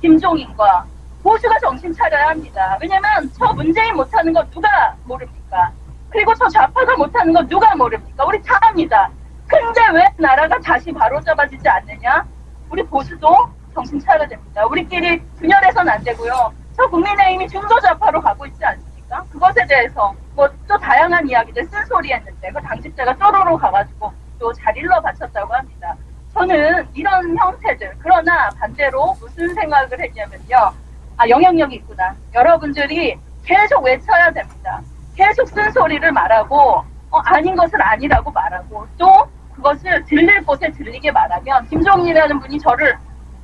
김종인과 보수가 정신 차려야 합니다. 왜냐면 저 문재인 못하는 거 누가 모릅니까? 그리고 저 좌파가 못하는 거 누가 모릅니까? 우리 다 합니다. 근데 왜 나라가 다시 바로잡아지지 않느냐? 우리 보수도 정신 차려야 됩니다. 우리끼리 분열해서는 안 되고요. 저 국민의힘이 중도 좌파로 가고 있지 않습니까? 그것에 대해서 뭐 또 다양한 이야기들 쓴소리 했는데 그 당직자가 쪼로로 가가지고 또 잘 일러 바쳤다고 합니다. 저는 이런 형태들 그러나 반대로 무슨 생각을 했냐면요. 아 영향력이 있구나. 여러분들이 계속 외쳐야 됩니다. 계속 쓴소리를 말하고 어, 아닌 것을 아니라고 말하고 또 그것을 들릴 곳에 들리게 말하면 김종인이라는 분이 저를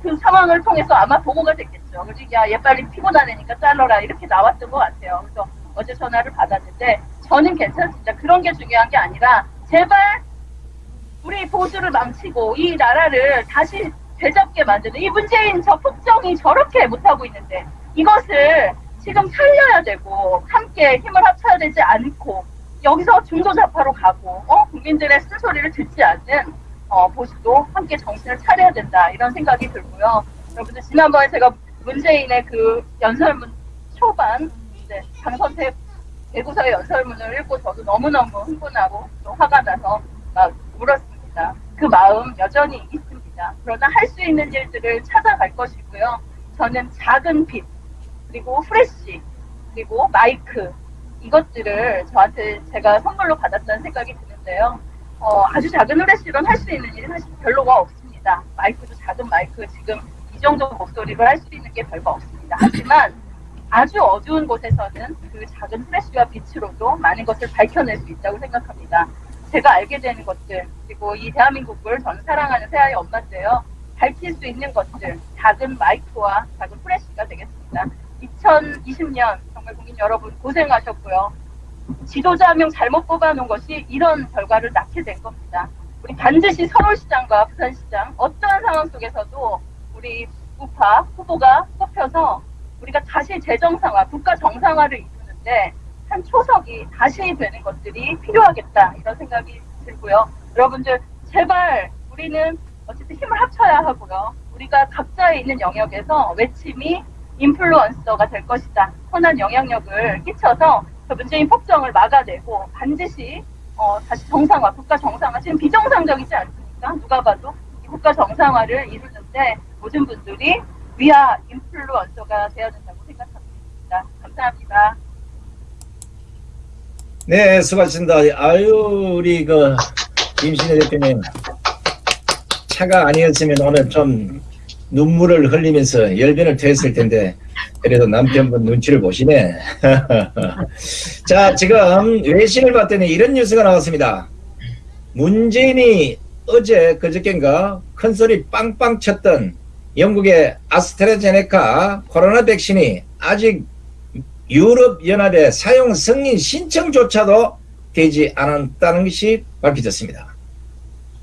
그 상황을 통해서 아마 보고가 됐겠죠. 그래서 야얘 빨리 피곤하니까 잘라라 이렇게 나왔던 것 같아요. 그래서 어제 전화를 받았는데 저는 괜찮습니다. 그런 게 중요한 게 아니라 제발 우리 보수를 망치고 이 나라를 다시 되잡게 만드는 이 문재인 저 폭정이 저렇게 못하고 있는데 이것을 지금 살려야 되고 함께 힘을 합쳐야 되지 않고 여기서 중도좌파로 가고 어? 국민들의 쓴소리를 듣지 않는 어, 보수도 함께 정신을 차려야 된다 이런 생각이 들고요. 여러분들 지난번에 제가 문재인의 그 연설문 초반 이제 당선태 대구서의 연설문을 읽고 저도 너무너무 흥분하고 또 화가 나서 막 울었습니다. 그 마음 여전히 있습니다. 그러나 할 수 있는 일들을 찾아갈 것이고요. 저는 작은 빛 그리고 프레쉬 그리고 마이크 이것들을 저한테 제가 선물로 받았다는 생각이 드는데요. 어, 아주 작은 후레쉬로는 할 수 있는 일이 사실 별로가 없습니다. 마이크도 작은 마이크 지금 이 정도 목소리로 할 수 있는 게 별거 없습니다. 하지만 아주 어두운 곳에서는 그 작은 후레쉬와 빛으로도 많은 것을 밝혀낼 수 있다고 생각합니다. 제가 알게 되는 것들 그리고 이 대한민국을 저는 사랑하는 새아이 엄마인데요. 밝힐 수 있는 것들 작은 마이크와 작은 후레쉬가 되겠습니다. 2020년 정말 국민 여러분 고생하셨고요. 지도자 한 명 잘못 뽑아놓은 것이 이런 결과를 낳게 된 겁니다. 우리 반드시 서울시장과 부산시장 어떠한 상황 속에서도 우리 우파 후보가 뽑혀서 우리가 다시 재정상화, 국가 정상화를 이루는데 한 초석이 다시 되는 것들이 필요하겠다 이런 생각이 들고요. 여러분들 제발 우리는 어쨌든 힘을 합쳐야 하고요. 우리가 각자에 있는 영역에서 외침이 인플루언서가 될 것이다. 선한 영향력을 끼쳐서 그 문재인 폭정을 막아내고 반드시 어, 다시 정상화, 국가 정상화. 지금 비정상적이지 않습니까? 누가 봐도 이 국가 정상화를 이루는데 모든 분들이 위아 인플루언서가 되어야 된다고 생각합니다. 감사합니다. 네, 수고하셨습니다. 아유, 우리 그 임신혜 대표님 차가 아니었으면 오늘 좀 눈물을 흘리면서 열변을 토했을 텐데 그래도 남편분 눈치를 보시네. 자, 지금 외신을 봤더니 이런 뉴스가 나왔습니다. 문재인이 어제 그저께인가 큰 소리 빵빵 쳤던 영국의 아스트라제네카 코로나 백신이 아직 유럽연합의 사용 승인 신청조차도 되지 않았다는 것이 밝혀졌습니다.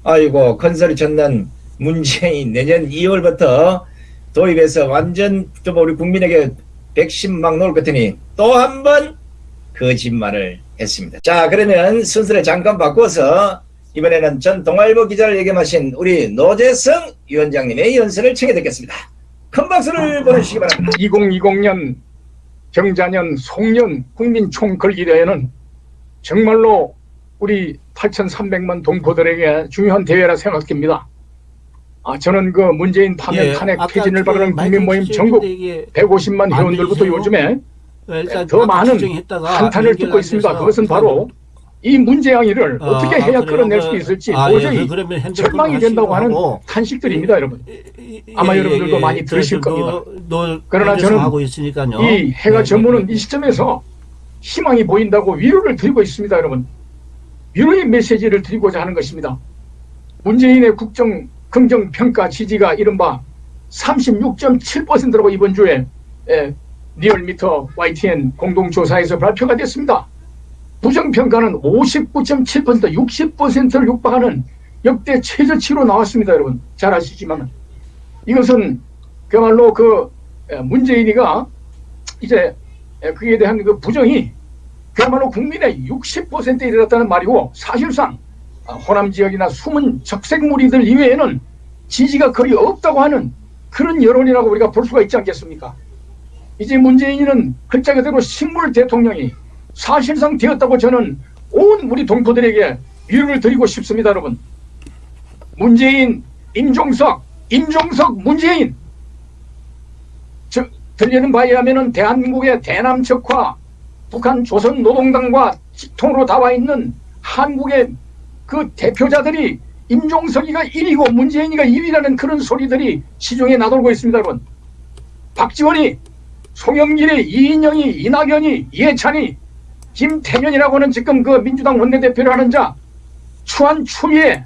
아이고 큰 소리 쳤는 문재인 내년 2월부터 도입해서 완전 좀 우리 국민에게 백신 막 놓을 것 같으니 또 한 번 거짓말을 했습니다. 자 그러면 순서를 잠깐 바꿔서 이번에는 전 동아일보 기자를 예견하신 우리 노재성 위원장님의 연설을 청해 듣겠습니다. 큰 박수를 보내주시기 바랍니다. 2020년 경자년 송년 국민 총걸기대회는 정말로 우리 8,300만 동포들에게 중요한 대회라 생각됩니다. 아, 저는 그 문재인 파면 예, 탄핵 퇴진을 그 바라는 마이크 국민 모임 전국 이게 150만 안 회원들부터? 요즘에 일단 더 아까 많은 한탄을 듣고 안 있습니다. 그것은 바로 이 문재양이를 어, 어, 떻게 아, 해야 그래요? 끌어낼 수 그- 있을지 아, 도저히 예, 그러면 핸드폰 절망이 된다고 하는 탄식들입니다, 여러분. 이- 이- 아마 예, 여러분들도 예, 많이 예, 들으실 저, 겁니다. 노- 노- 그러나 저는. 이 해가 네, 저무는 네, 이 시점에서 희망이 보인다고 위로를 드리고 있습니다, 여러분. 위로의 메시지를 드리고자 하는 것입니다. 문재인의 국정 긍정 평가 지지가 이른바 36.7%라고 이번 주에 에, 리얼미터 YTN 공동조사에서 발표가 됐습니다. 부정평가는 59.7% 60%를 육박하는 역대 최저치로 나왔습니다, 여러분. 잘 아시지만 이것은 그야말로 그 에, 문재인이가 이제 에, 그에 대한 그 부정이 그야말로 국민의 60%에 이르렀다는 말이고 사실상 아, 호남 지역이나 숨은 적색 무리들 이외에는 지지가 거의 없다고 하는 그런 여론이라고 우리가 볼 수가 있지 않겠습니까? 이제 문재인은 글자 그대로 식물 대통령이 사실상 되었다고 저는 온 우리 동포들에게 위로를 드리고 싶습니다, 여러분. 문재인, 임종석, 임종석, 문재인. 저, 들리는 바에 하면은 대한민국의 대남척과 북한 조선노동당과 직통으로 나와 있는 한국의 그 대표자들이 임종석이가 1위고 문재인이가 2위라는 그런 소리들이 시중에 나돌고 있습니다, 여러분. 박지원이, 송영길이, 이인영이, 이낙연이, 이해찬이, 김태년이라고 하는 지금 그 민주당 원내대표를 하는 자, 추한 추미애,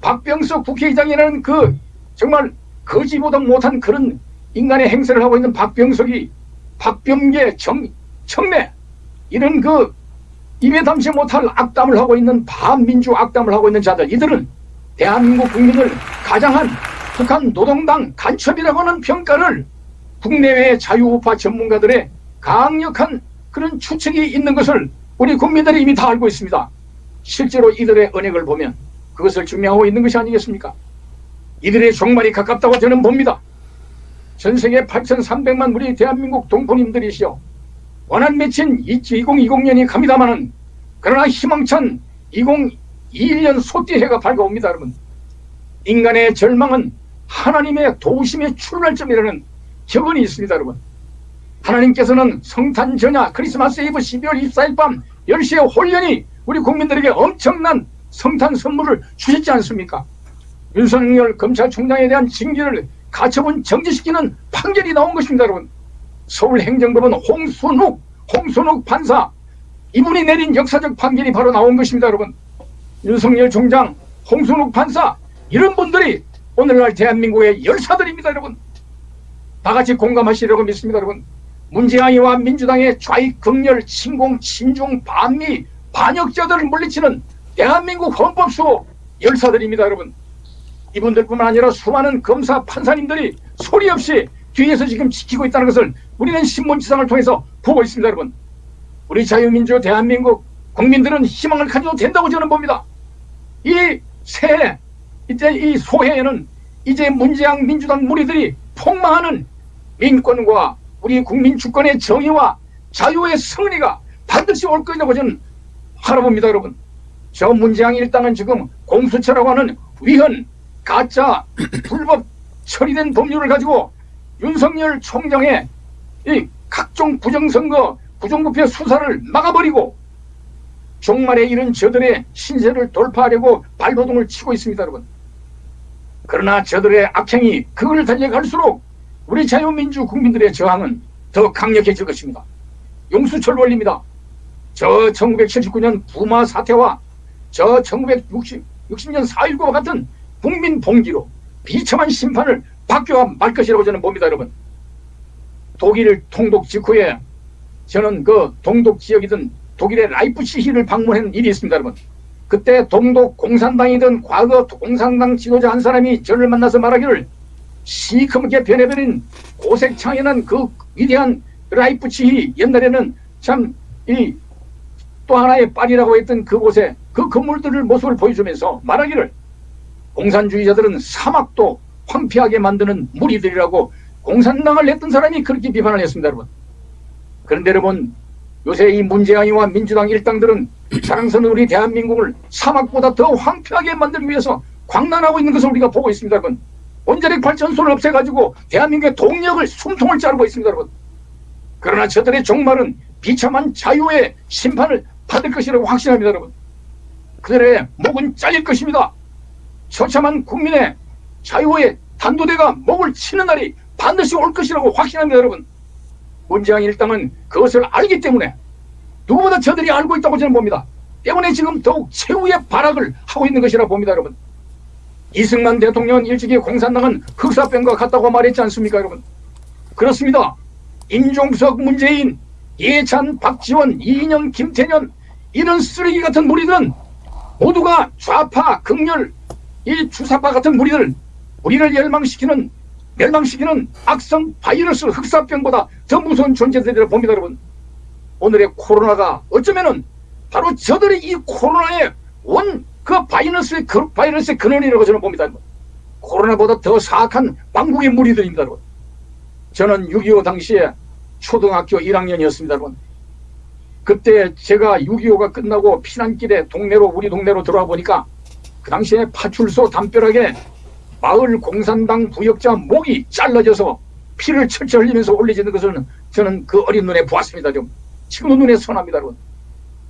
박병석 국회의장이라는 그 정말 거지보다 못한 그런 인간의 행세를 하고 있는 박병석이 박병계 정, 청래 이런 그 입에 담지 못할 악담을 하고 있는 반민주 악담을 하고 있는 자들 이들은 대한민국 국민을 가장한 북한 노동당 간첩이라고 하는 평가를 국내외 자유우파 전문가들의 강력한 그런 추측이 있는 것을 우리 국민들이 이미 다 알고 있습니다. 실제로 이들의 언행을 보면 그것을 증명하고 있는 것이 아니겠습니까? 이들의 종말이 가깝다고 저는 봅니다. 전 세계 8,300만 우리 대한민국 동포님들이시여 원한 맺힌 2020년이 갑니다마는 그러나 희망찬 2021년 소띠해가 밝아옵니다. 여러분 인간의 절망은 하나님의 도우심의 출발점이라는 격언이 있습니다 여러분. 하나님께서는 성탄 전야 크리스마스 이브 12월 24일 밤 10시에 홀연히 우리 국민들에게 엄청난 성탄 선물을 주셨지 않습니까? 윤석열 검찰총장에 대한 징계를 가처분 정지시키는 판결이 나온 것입니다 여러분. 서울행정법원 홍순욱, 홍순욱 판사. 이분이 내린 역사적 판결이 바로 나온 것입니다, 여러분. 윤석열 총장, 홍순욱 판사 이런 분들이 오늘날 대한민국의 열사들입니다, 여러분. 다 같이 공감하시려고 믿습니다, 여러분. 문재아이와 민주당의 좌익, 극렬, 친공, 친중, 반미, 반역자들을 물리치는 대한민국 헌법수호 열사들입니다, 여러분. 이분들뿐만 아니라 수많은 검사, 판사님들이 소리 없이 뒤에서 지금 지키고 있다는 것을 우리는 신문지상을 통해서 보고 있습니다, 여러분. 우리 자유민주 대한민국 국민들은 희망을 가져도 된다고 저는 봅니다. 이 새해, 이제 이 소해에는 이제 문재양 민주당 무리들이 폭망하는 민권과 우리 국민 주권의 정의와 자유의 승리가 반드시 올 거라고 저는 바라봅니다, 여러분. 저 문재양 일당은 지금 공수처라고 하는 위헌, 가짜, 불법 처리된 법률을 가지고 윤석열 총장의 이 각종 부정선거, 부정부패 수사를 막아버리고 종말에 이른 저들의 신세를 돌파하려고 발버둥을 치고 있습니다, 여러분. 그러나 저들의 악행이 그걸 달려갈수록 우리 자유민주 국민들의 저항은 더 강력해질 것입니다. 용수철 원리입니다. 저 1979년 부마 사태와 저 1960, 60년 4.19와 같은 국민 봉기로 비참한 심판을 받겨야 말 것이라고 저는 봅니다, 여러분. 독일 통독 직후에 저는 그 동독 지역이든 독일의 라이프치히를 방문한 일이 있습니다, 여러분. 그때 동독 공산당이든 과거 공산당 지도자 한 사람이 저를 만나서 말하기를 시커멓게 변해버린 고색창연한 그 위대한 라이프치히 옛날에는 참 이 또 하나의 파리라고 했던 그곳에 그 건물들을 모습을 보여주면서 말하기를 공산주의자들은 사막도 황폐하게 만드는 무리들이라고 공산당을 냈던 사람이 그렇게 비판을 했습니다, 여러분. 그런데 여러분 요새 이 문재양이와 민주당 일당들은 자랑스러운 우리 대한민국을 사막보다 더 황폐하게 만들기 위해서 광란하고 있는 것을 우리가 보고 있습니다, 여러분. 원자력 발전소를 없애가지고 대한민국의 동력을 숨통을 자르고 있습니다, 여러분. 그러나 저들의 종말은 비참한 자유의 심판을 받을 것이라고 확신합니다, 여러분. 그들의 목은 잘릴 것입니다. 처참한 국민의 자유의 단도대가 목을 치는 날이 반드시 올 것이라고 확신합니다, 여러분. 문재양 일당은 그것을 알기 때문에 누구보다 저들이 알고 있다고 저는 봅니다. 때문에 지금 더욱 최후의 발악을 하고 있는 것이라 봅니다, 여러분. 이승만 대통령은 일찍이 공산당은 흑사병과 같다고 말했지 않습니까, 여러분? 그렇습니다. 임종석, 문재인, 예찬, 박지원, 이인영, 김태년 이런 쓰레기 같은 무리들은 모두가 좌파, 극렬, 이 주사파 같은 무리들 우리를 멸망시키는 멸망시키는 악성 바이러스 흑사병보다 더 무서운 존재들이라 봅니다, 여러분. 오늘의 코로나가 어쩌면은 바로 저들이 이 코로나의 원 그 바이러스의 그 바이러스의 근원이라고 저는 봅니다. 여러분. 코로나보다 더 사악한 왕국의 무리들입니다, 여러분. 저는 6.25 당시에 초등학교 1학년이었습니다, 여러분. 그때 제가 6.25가 끝나고 피난길에 동네로 우리 동네로 들어와 보니까 그 당시에 파출소 담벼락에 마을 공산당 부역자 목이 잘라져서 피를 철철 흘리면서 올려지는 것을 저는 그 어린 눈에 보았습니다. 좀 지금도 눈에 선합니다.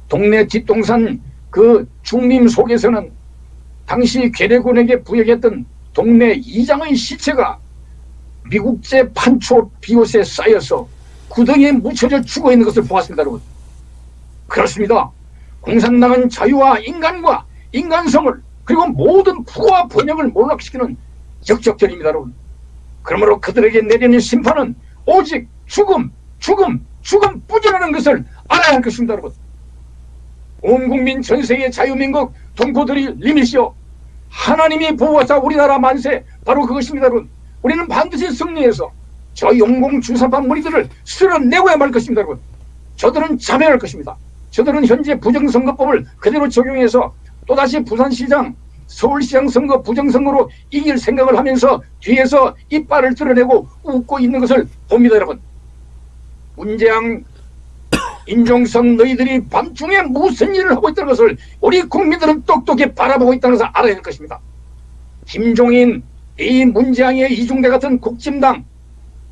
동네 뒷동산 그 중림 속에서는 당시 괴뢰군에게 부역했던 동네 이장의 시체가 미국제 판초 비옷에 쌓여서 구덩이에 묻혀져 죽어 있는 것을 보았습니다. 여러분. 그렇습니다. 공산당은 자유와 인간과 인간성을 그리고 모든 부와 번영을 몰락시키는 역적들입니다, 여러분. 그러므로 그들에게 내리는 심판은 오직 죽음, 죽음, 죽음 뿌리라는 것을 알아야 할 것입니다, 여러분. 온 국민 전 세계 자유민국 동포들이 리미시오. 하나님이 보호하사 우리나라 만세. 바로 그것입니다, 여러분. 우리는 반드시 승리해서 저 용공 주사파 무리들을 쓸어내고야 말 것입니다, 여러분. 저들은 자멸할 것입니다. 저들은 현재 부정선거법을 그대로 적용해서 또다시 부산시장, 서울시장 선거 부정선거로 이길 생각을 하면서 뒤에서 이빨을 드러내고 웃고 있는 것을 봅니다, 여러분. 문재양, 인종성 너희들이 밤중에 무슨 일을 하고 있다는 것을 우리 국민들은 똑똑히 바라보고 있다는 것을 알아야 할 것입니다. 김종인, 이 문재양의 이중대 같은 국진당,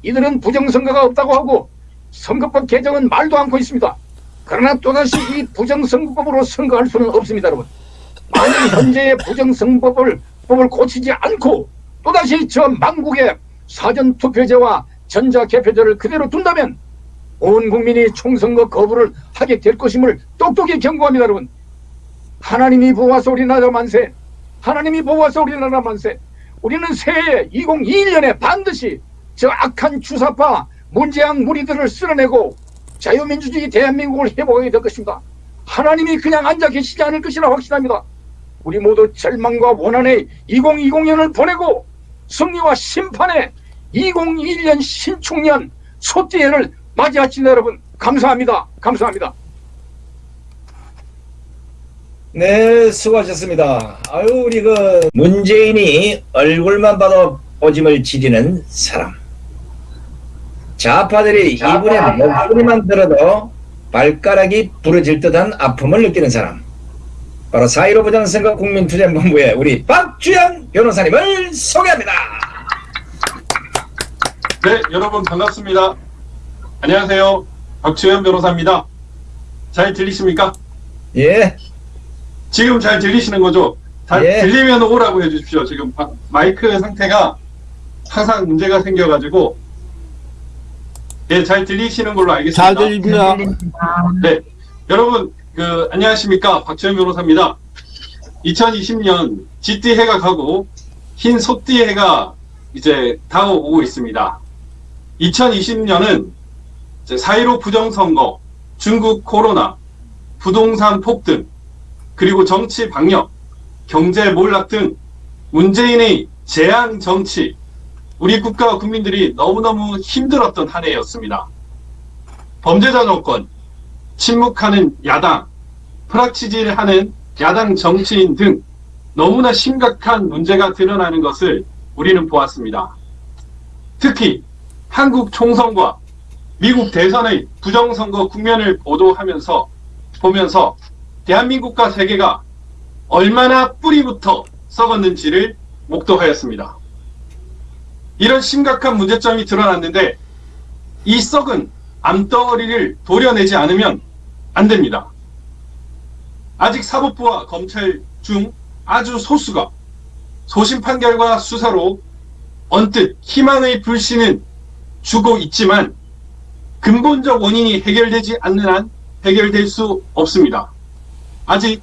이들은 부정선거가 없다고 하고 선거법 개정은 말도 않고 있습니다. 그러나 또다시 이 부정선거법으로 선거할 수는 없습니다, 여러분. 만일 현재의 부정선거법을 법을 고치지 않고 또다시 저 망국의 사전투표제와 전자개표제를 그대로 둔다면 온 국민이 총선거 거부를 하게 될 것임을 똑똑히 경고합니다, 여러분. 하나님이 보호하사 우리나라 만세. 하나님이 보호하사 우리나라 만세. 우리는 새해 2021년에 반드시 저 악한 주사파 문재양 무리들을 쓸어내고 자유민주주의 대한민국을 회복하게 될 것입니다. 하나님이 그냥 앉아 계시지 않을 것이라 확신합니다. 우리 모두 절망과 원한의 2020년을 보내고 승리와 심판의 2021년 신축년 소띠해를 맞이하시는 여러분 감사합니다. 감사합니다. 네, 수고하셨습니다. 아유, 우리 그 문재인이 얼굴만 봐도 오짐을 지리는 사람. 좌파들이 이분의 목소리만 들어도 발가락이 부러질 듯한 아픔을 느끼는 사람. 바로 사이로 부정선거 국민투쟁본부의 우리 박주영 변호사님을 소개합니다. 네, 여러분 반갑습니다. 안녕하세요. 박주현 변호사입니다. 잘 들리십니까? 예, 지금 잘 들리시는 거죠? 잘 예. 들리면 오라고 해주십시오. 지금 바- 마이크 상태가 항상 문제가 생겨가지고 예, 잘 들리시는 걸로 알겠습니다. 잘 들립니다. 네, 여러분 그 안녕하십니까 박주현 변호사입니다. 2020년 쥐띠 해가 가고 흰 소띠 해가 이제 다가오고 있습니다. 2020년은 4.15 부정선거, 중국 코로나, 부동산 폭등, 그리고 정치 방역, 경제 몰락 등 문재인의 재앙 정치, 우리 국가와 국민들이 너무너무 힘들었던 한 해였습니다. 범죄자 정권, 침묵하는 야당, 프락치질하는 야당 정치인 등 너무나 심각한 문제가 드러나는 것을 우리는 보았습니다. 특히 한국 총선과 미국 대선의 부정선거 국면을 보도하면서 보면서 대한민국과 세계가 얼마나 뿌리부터 썩었는지를 목도하였습니다. 이런 심각한 문제점이 드러났는데 이 썩은 암덩어리를 도려내지 않으면 안 됩니다. 아직 사법부와 검찰 중 아주 소수가 소심 판결과 수사로 언뜻 희망의 불씨는 주고 있지만 근본적 원인이 해결되지 않는 한 해결될 수 없습니다. 아직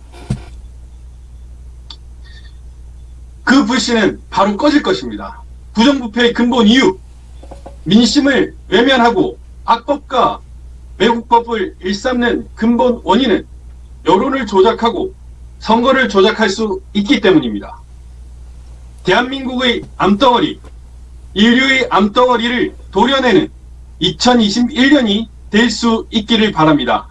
그 불씨는 바로 꺼질 것입니다. 부정부패의 근본 이유, 민심을 외면하고 악법과 외국법을 일삼는 근본 원인은 여론을 조작하고 선거를 조작할 수 있기 때문입니다. 대한민국의 암덩어리, 인류의 암덩어리를 도려내는 2021년이 될 수 있기를 바랍니다.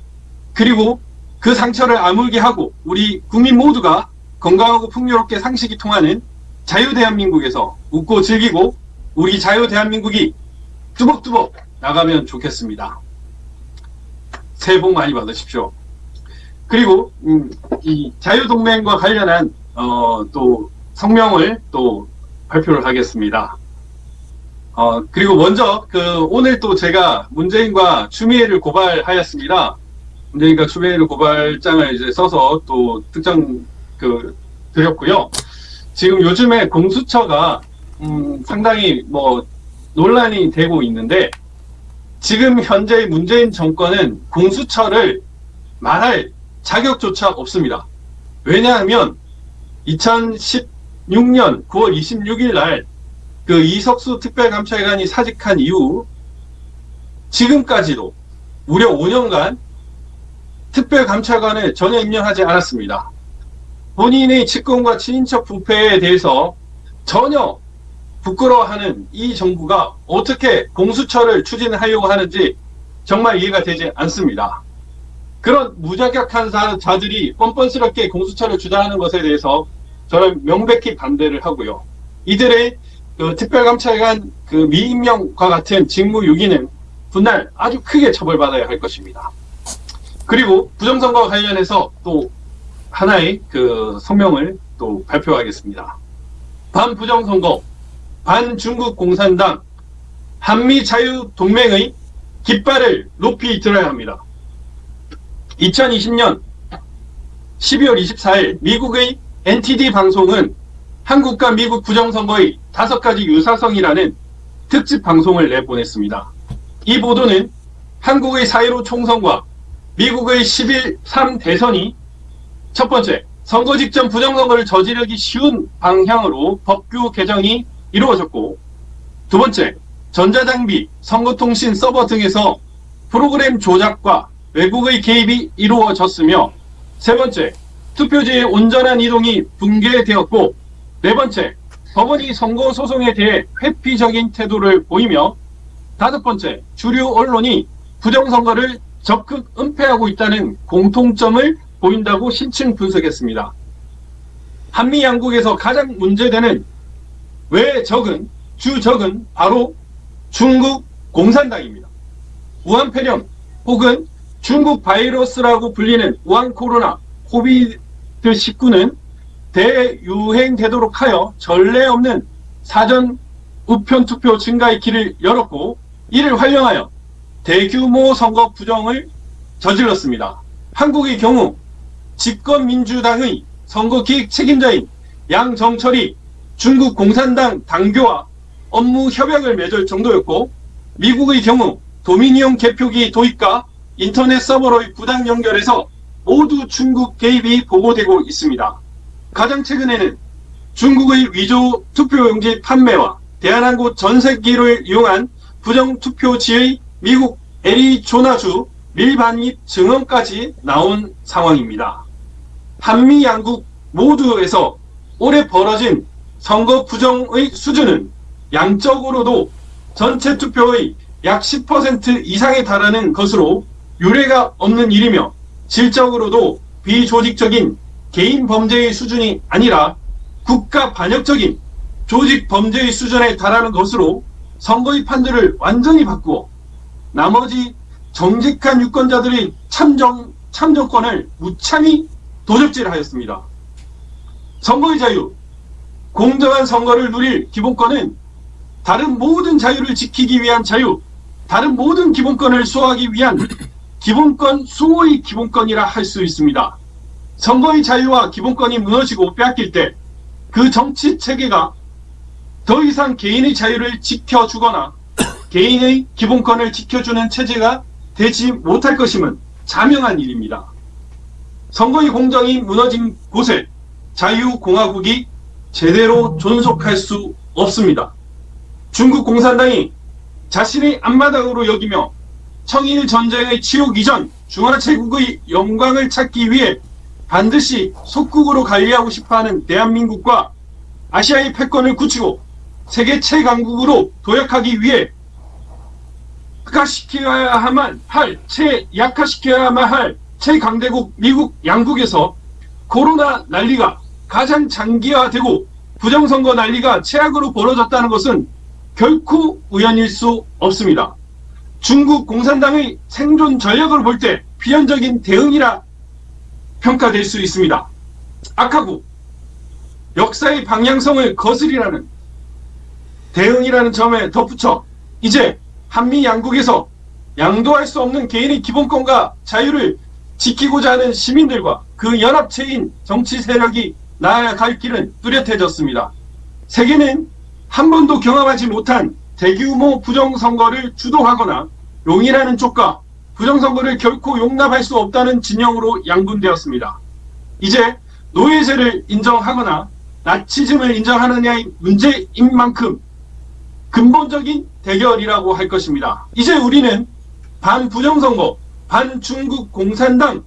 그리고 그 상처를 아물게 하고 우리 국민 모두가 건강하고 풍요롭게 상식이 통하는 자유 대한민국에서 웃고 즐기고 우리 자유 대한민국이 뚜벅뚜벅 나가면 좋겠습니다. 새해 복 많이 받으십시오. 그리고 음, 이 자유동맹과 관련한 어, 또 성명을 또 발표를 하겠습니다. 어, 그리고 먼저 그 오늘 또 제가 문재인과 추미애를 고발하였습니다. 문재인과 추미애를 고발장을 이제 써서 또 특정 그 드렸고요. 지금 요즘에 공수처가 음, 상당히 뭐 논란이 되고 있는데 지금 현재 문재인 정권은 공수처를 말할 자격조차 없습니다. 왜냐하면 2016년 9월 26일 날 그 이석수 특별감찰관이 사직한 이후 지금까지도 무려 5년간 특별감찰관을 전혀 임명하지 않았습니다. 본인의 직권과 친인척 부패에 대해서 전혀 부끄러워하는 이 정부가 어떻게 공수처를 추진하려고 하는지 정말 이해가 되지 않습니다. 그런 무자격한 자- 자들이 뻔뻔스럽게 공수처를 주장하는 것에 대해서 저는 명백히 반대를 하고요. 이들의 그 특별감찰관 그 미임명과 같은 직무유기는 분날 아주 크게 처벌받아야 할 것입니다. 그리고 부정선거와 관련해서 또 하나의 그 성명을 또 발표하겠습니다. 반부정선거, 반중국 공산당, 한미자유동맹의 깃발을 높이 들어야 합니다. 2020년 12월 24일 미국의 NTD 방송은 한국과 미국 부정선거의 다섯 가지 유사성이라는 특집 방송을 내보냈습니다. 이 보도는 한국의 4.15 총선과 미국의 11.3 대선이 첫 번째, 선거 직전 부정선거를 저지르기 쉬운 방향으로 법규 개정이 이루어졌고 두 번째, 전자장비, 선거통신 서버 등에서 프로그램 조작과 외국의 개입이 이루어졌으며 세 번째, 투표지의 온전한 이동이 붕괴되었고 네 번째, 법원이 선거 소송에 대해 회피적인 태도를 보이며 다섯 번째, 주류 언론이 부정선거를 적극 은폐하고 있다는 공통점을 보인다고 신층 분석했습니다. 한미 양국에서 가장 문제되는 외적은 주적은 바로 중국, 공산당입니다. 우한 폐렴 혹은 중국 바이러스라고 불리는 우한 코로나 코비드19는 대유행되도록 하여 전례 없는 사전 우편 투표 증가의 길을 열었고 이를 활용하여 대규모 선거 부정을 저질렀습니다. 한국의 경우 집권민주당의 선거 기획 책임자인 양정철이 중국 공산당 당교와 업무 협약을 맺을 정도였고 미국의 경우 도미니온 개표기 도입과 인터넷 서버로의 부당 연결에서 모두 중국 개입이 보고되고 있습니다. 가장 최근에는 중국의 위조 투표용지 판매와 대한항공 전세기를 이용한 부정투표지의 미국 애리조나주 밀반입 증언까지 나온 상황입니다. 한미 양국 모두에서 올해 벌어진 선거 부정의 수준은 양적으로도 전체 투표의 약 10% 이상에 달하는 것으로 유례가 없는 일이며 질적으로도 비조직적인 개인 범죄의 수준이 아니라 국가 반역적인 조직 범죄의 수준에 달하는 것으로 선거의 판도를 완전히 바꾸어 나머지 정직한 유권자들의 참정, 참정권을 무참히 도적질하였습니다. 선거의 자유, 공정한 선거를 누릴 기본권은 다른 모든 자유를 지키기 위한 자유, 다른 모든 기본권을 수호하기 위한 기본권 수호의 기본권이라 할 수 있습니다. 선거의 자유와 기본권이 무너지고 빼앗길 때 그 정치 체계가 더 이상 개인의 자유를 지켜주거나 개인의 기본권을 지켜주는 체제가 되지 못할 것임은 자명한 일입니다. 선거의 공정이 무너진 곳에 자유공화국이 제대로 존속할 수 없습니다. 중국 공산당이 자신의 앞마당으로 여기며 청일 전쟁의 치욕 이전 중화제국의 영광을 찾기 위해 반드시 속국으로 관리하고 싶어하는 대한민국과 아시아의 패권을 굳히고 세계 최강국으로 도약하기 위해 약화시켜야만 할, 최 약화시켜야만 할 최강대국 미국 양국에서 코로나 난리가 가장 장기화되고 부정선거 난리가 최악으로 벌어졌다는 것은 결코 우연일 수 없습니다. 중국 공산당의 생존 전략을 볼 때 비현적인 대응이라 평가될 수 있습니다. 악하고 역사의 방향성을 거스리라는 대응이라는 점에 덧붙여 이제 한미 양국에서 양도할 수 없는 개인의 기본권과 자유를 지키고자 하는 시민들과 그 연합체인 정치 세력이 나아갈 길은 뚜렷해졌습니다. 세계는 한 번도 경험하지 못한 대규모 부정선거를 주도하거나 용인하는 쪽과 부정선거를 결코 용납할 수 없다는 진영으로 양분되었습니다. 이제 노예제를 인정하거나 나치즘을 인정하느냐의 문제인 만큼 근본적인 대결이라고 할 것입니다. 이제 우리는 반부정선거, 반중국 공산당,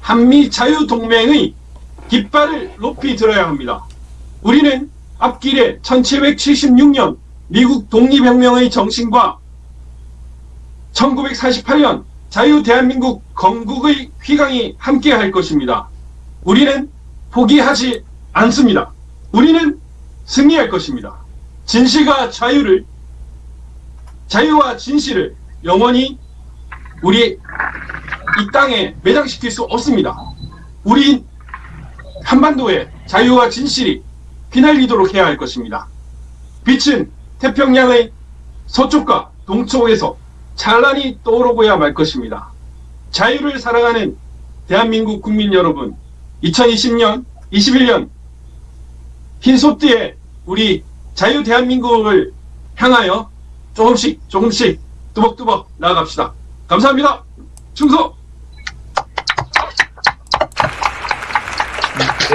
한미 자유동맹의 깃발을 높이 들어야 합니다. 우리는 앞길에 1776년 미국 독립혁명의 정신과 1948년 자유 대한민국 건국의 휘강이 함께 할 것입니다. 우리는 포기하지 않습니다. 우리는 승리할 것입니다. 진실과 자유를 자유와 진실을 영원히 우리 이 땅에 매장시킬 수 없습니다. 우리 한반도에 자유와 진실이 휘날리도록 해야 할 것입니다. 빛은 태평양의 서쪽과 동쪽에서 찬란히 떠오르고야 말 것입니다. 자유를 사랑하는 대한민국 국민 여러분, 2020년, 21년 흰소띠에 우리 자유 대한민국을 향하여 조금씩 조금씩 뚜벅뚜벅 나아갑시다. 감사합니다. 충성!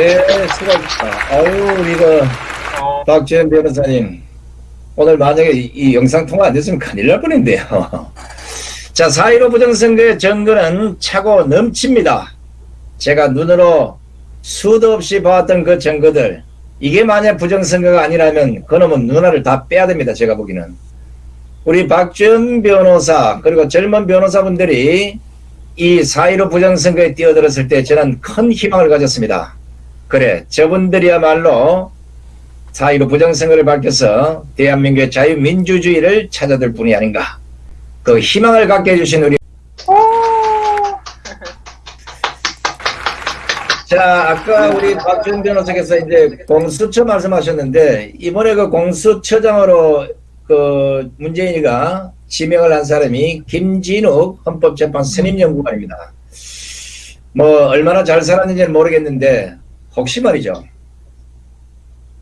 네, 수고하셨습니다. 아유, 우리 그, 박지현 변호사님. 오늘 만약에 이, 이 영상 통화 안 됐으면 큰일 날 뻔했는데요. 자, 4.15 부정선거의 정거는 차고 넘칩니다. 제가 눈으로 수도 없이 봐왔던 그 정거들. 이게 만약 부정선거가 아니라면 그놈은 누나를 다 빼야 됩니다. 제가 보기는. 우리 박지현 변호사, 그리고 젊은 변호사분들이 이4.15 부정선거에 뛰어들었을 때 저는 큰 희망을 가졌습니다. 그래, 저분들이야말로 4.15 부정선거를 밝혀서 대한민국의 자유민주주의를 찾아들 분이 아닌가. 그 희망을 갖게 해주신 우리 자 아까 우리 박준 변호사께서 이제 공수처 말씀하셨는데 이번에 그 공수처장으로 그 문재인이가 지명을 한 사람이 김진욱 헌법재판 선임연구관입니다. 뭐 얼마나 잘 살았는지는 모르겠는데 혹시 말이죠.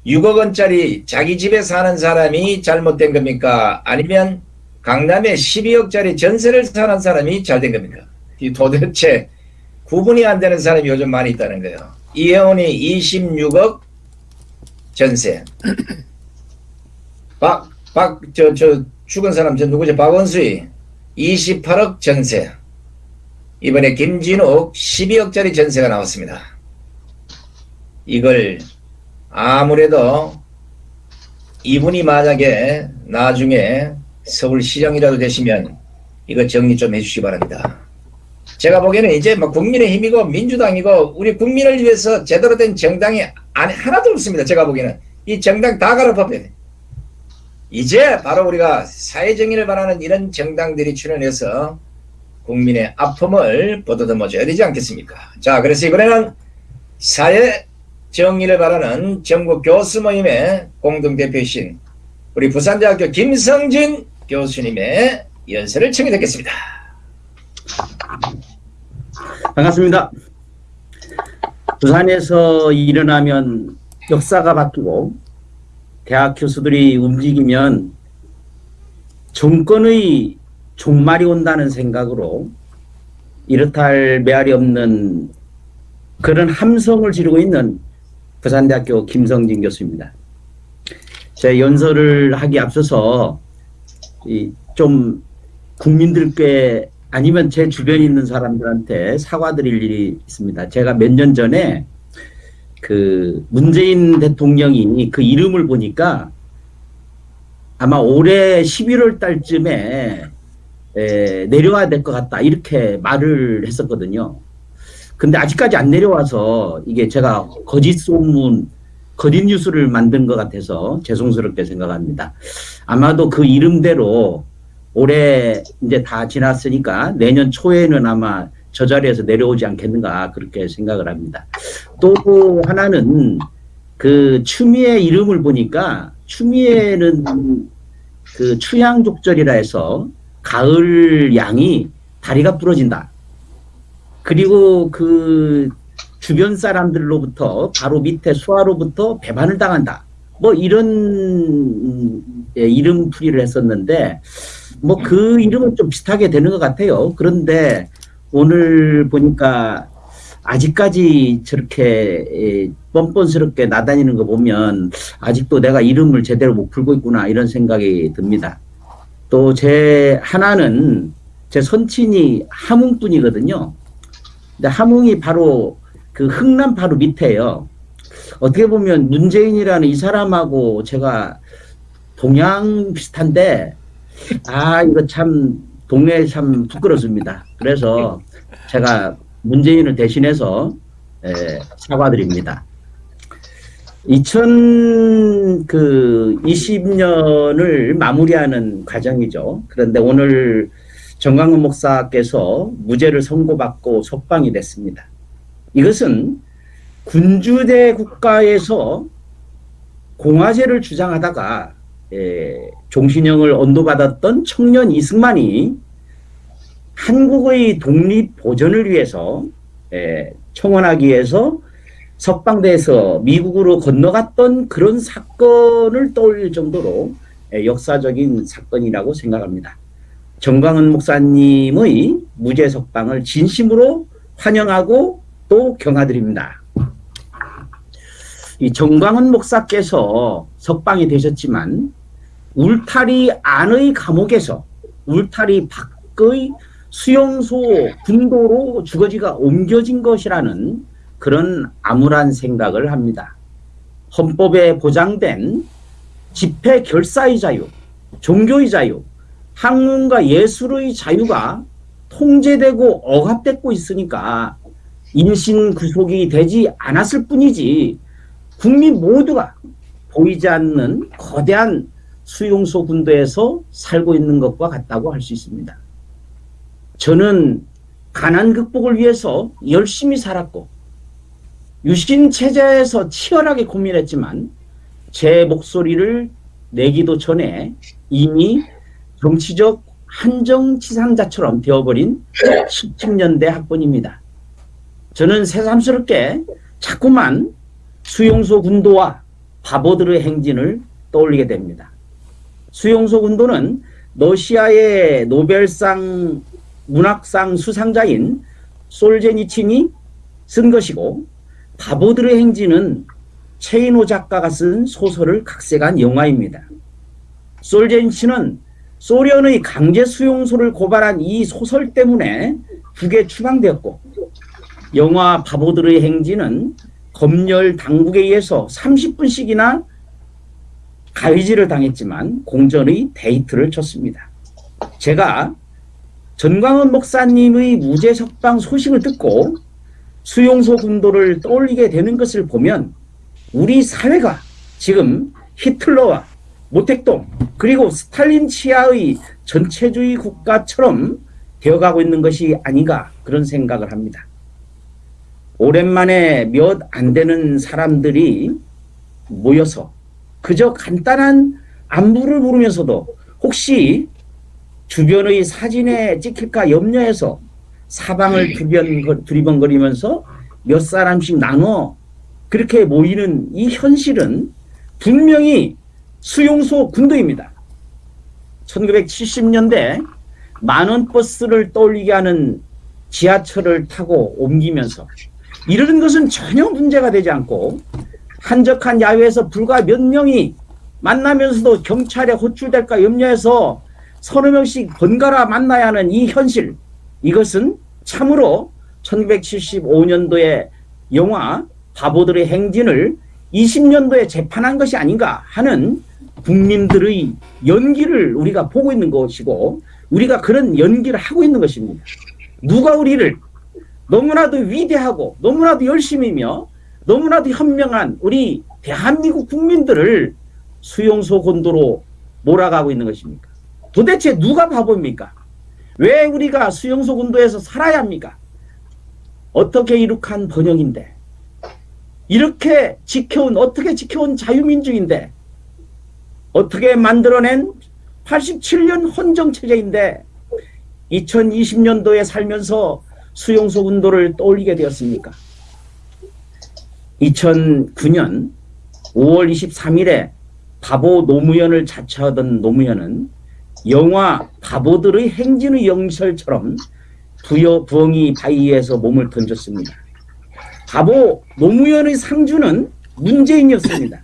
6억 원짜리 자기 집에 사는 사람이 잘못된 겁니까? 아니면 강남에 12억짜리 전세를 사는 사람이 잘 된 겁니까? 이 도대체 구분이 안 되는 사람이 요즘 많이 있다는 거예요. 이혜원이 26억 전세. 박, 박, 저, 저, 죽은 사람, 저 누구죠? 박원수이 28억 전세. 이번에 김진욱 12억짜리 전세가 나왔습니다. 이걸 아무래도 이분이 만약에 나중에 서울시장이라도 되시면 이거 정리 좀 해주시기 바랍니다. 제가 보기에는 이제 뭐 국민의힘이고 민주당이고 우리 국민을 위해서 제대로 된 정당이 안, 하나도 없습니다. 제가 보기에는 이 정당 다 갈아엎어야 돼. 이제 바로 우리가 사회정의를 바라는 이런 정당들이 출연해서 국민의 아픔을 보듬어 줘야 되지 않겠습니까? 자, 그래서 이번에는 사회 정의를 바라는 전국 교수 모임의 공동대표이신 우리 부산대학교 김성진 교수님의 연설을 청해 듣겠습니다. 반갑습니다. 부산에서 일어나면 역사가 바뀌고 대학 교수들이 움직이면 정권의 종말이 온다는 생각으로 이렇다 할 메아리 없는 그런 함성을 지르고 있는 부산대학교 김성진 교수입니다. 제 연설을 하기 앞서서 이좀 국민들께 아니면 제 주변에 있는 사람들한테 사과드릴 일이 있습니다. 제가 몇 년 전에 그 문재인 대통령이 그 이름을 보니까 아마 올해 11월 달쯤에 에, 내려와야 될 것 같다 이렇게 말을 했었거든요. 근데 아직까지 안 내려와서 이게 제가 거짓 소문, 거짓 뉴스를 만든 것 같아서 죄송스럽게 생각합니다. 아마도 그 이름대로 올해 이제 다 지났으니까 내년 초에는 아마 저 자리에서 내려오지 않겠는가 그렇게 생각을 합니다. 또 하나는 그 추미애 이름을 보니까 추미애는 그 추양족절이라 해서 가을 양이 다리가 부러진다. 그리고 그 주변 사람들로부터 바로 밑에 수하로부터 배반을 당한다. 뭐 이런 예, 이름풀이를 했었는데 뭐 그 이름은 좀 비슷하게 되는 것 같아요. 그런데 오늘 보니까 아직까지 저렇게 예, 뻔뻔스럽게 나다니는 거 보면 아직도 내가 이름을 제대로 못 풀고 있구나 이런 생각이 듭니다. 또 제 하나는 제 선친이 함흥분이거든요. 근데 함흥이 바로 그 흥남 바로 밑에요. 어떻게 보면 문재인이라는 이 사람하고 제가 동양 비슷한데 아 이거 참 동네 참 부끄럽습니다. 그래서 제가 문재인을 대신해서 에, 사과드립니다. 2020년을 마무리하는 과정이죠. 그런데 오늘 정광훈 목사께서 무죄를 선고받고 석방이 됐습니다. 이것은 군주대 국가에서 공화제를 주장하다가 에, 종신형을 언도받았던 청년 이승만이 한국의 독립 보전을 위해서 에, 청원하기 위해서 석방돼서 미국으로 건너갔던 그런 사건을 떠올릴 정도로 에, 역사적인 사건이라고 생각합니다. 정광훈 목사님의 무죄 석방을 진심으로 환영하고 또 경아드립니다. 이 정광훈 목사께서 석방이 되셨지만 울타리 안의 감옥에서 울타리 밖의 수용소 군도로 주거지가 옮겨진 것이라는 그런 암울한 생각을 합니다. 헌법에 보장된 집회 결사의 자유, 종교의 자유, 학문과 예술의 자유가 통제되고 억압되고 있으니까 임신 구속이 되지 않았을 뿐이지 국민 모두가 보이지 않는 거대한 수용소 군도에서 살고 있는 것과 같다고 할 수 있습니다. 저는 가난 극복을 위해서 열심히 살았고 유신 체제에서 치열하게 고민했지만 제 목소리를 내기도 전에 이미 정치적 한정치상자처럼 되어버린 17년대 학번입니다. 저는 새삼스럽게 자꾸만 수용소 군도와 바보들의 행진을 떠올리게 됩니다. 수용소 군도는 러시아의 노벨상 문학상 수상자인 솔제니친이 쓴 것이고 바보들의 행진은 체이노 작가가 쓴 소설을 각색한 영화입니다. 솔제니친은 소련의 강제 수용소를 고발한 이 소설 때문에 북에 추방되었고 영화 바보들의 행진은 검열 당국에 의해서 30분씩이나 가위질을 당했지만 공전의 데이트를 쳤습니다. 제가 전광훈 목사님의 무죄 석방 소식을 듣고 수용소 군도를 떠올리게 되는 것을 보면 우리 사회가 지금 히틀러와 모택동 그리고 스탈린 치하의 전체주의 국가처럼 되어가고 있는 것이 아닌가 그런 생각을 합니다. 오랜만에 몇 안 되는 사람들이 모여서 그저 간단한 안부를 물으면서도 혹시 주변의 사진에 찍힐까 염려해서 사방을 두변, 두리번거리면서 몇 사람씩 나눠 그렇게 모이는 이 현실은 분명히 수용소 군도입니다. 1970년대 만원 버스를 떠올리게 하는 지하철을 타고 옮기면서 이러는 것은 전혀 문제가 되지 않고 한적한 야외에서 불과 몇 명이 만나면서도 경찰에 호출될까 염려해서 서너 명씩 번갈아 만나야 하는 이 현실 이것은 참으로 1975년도에 영화 바보들의 행진을 20년도에 재판한 것이 아닌가 하는 국민들의 연기를 우리가 보고 있는 것이고 우리가 그런 연기를 하고 있는 것입니다. 누가 우리를 너무나도 위대하고 너무나도 열심히며 너무나도 현명한 우리 대한민국 국민들을 수용소 gond도로 몰아가고 있는 것입니까? 도대체 누가 바보입니까? 왜 우리가 수용소 군도에서 살아야 합니까? 어떻게 이룩한 번영인데 이렇게 지켜온 어떻게 지켜온 자유민주인데 어떻게 만들어낸 87년 헌정체제인데 2020년도에 살면서 수용소 군도를 떠올리게 되었습니까? 2009년 5월 23일에 바보 노무현을 자처하던 노무현은 영화 바보들의 행진의 영설처럼 부여 부엉이 바위에서 몸을 던졌습니다. 바보 노무현의 상주는 문재인이었습니다.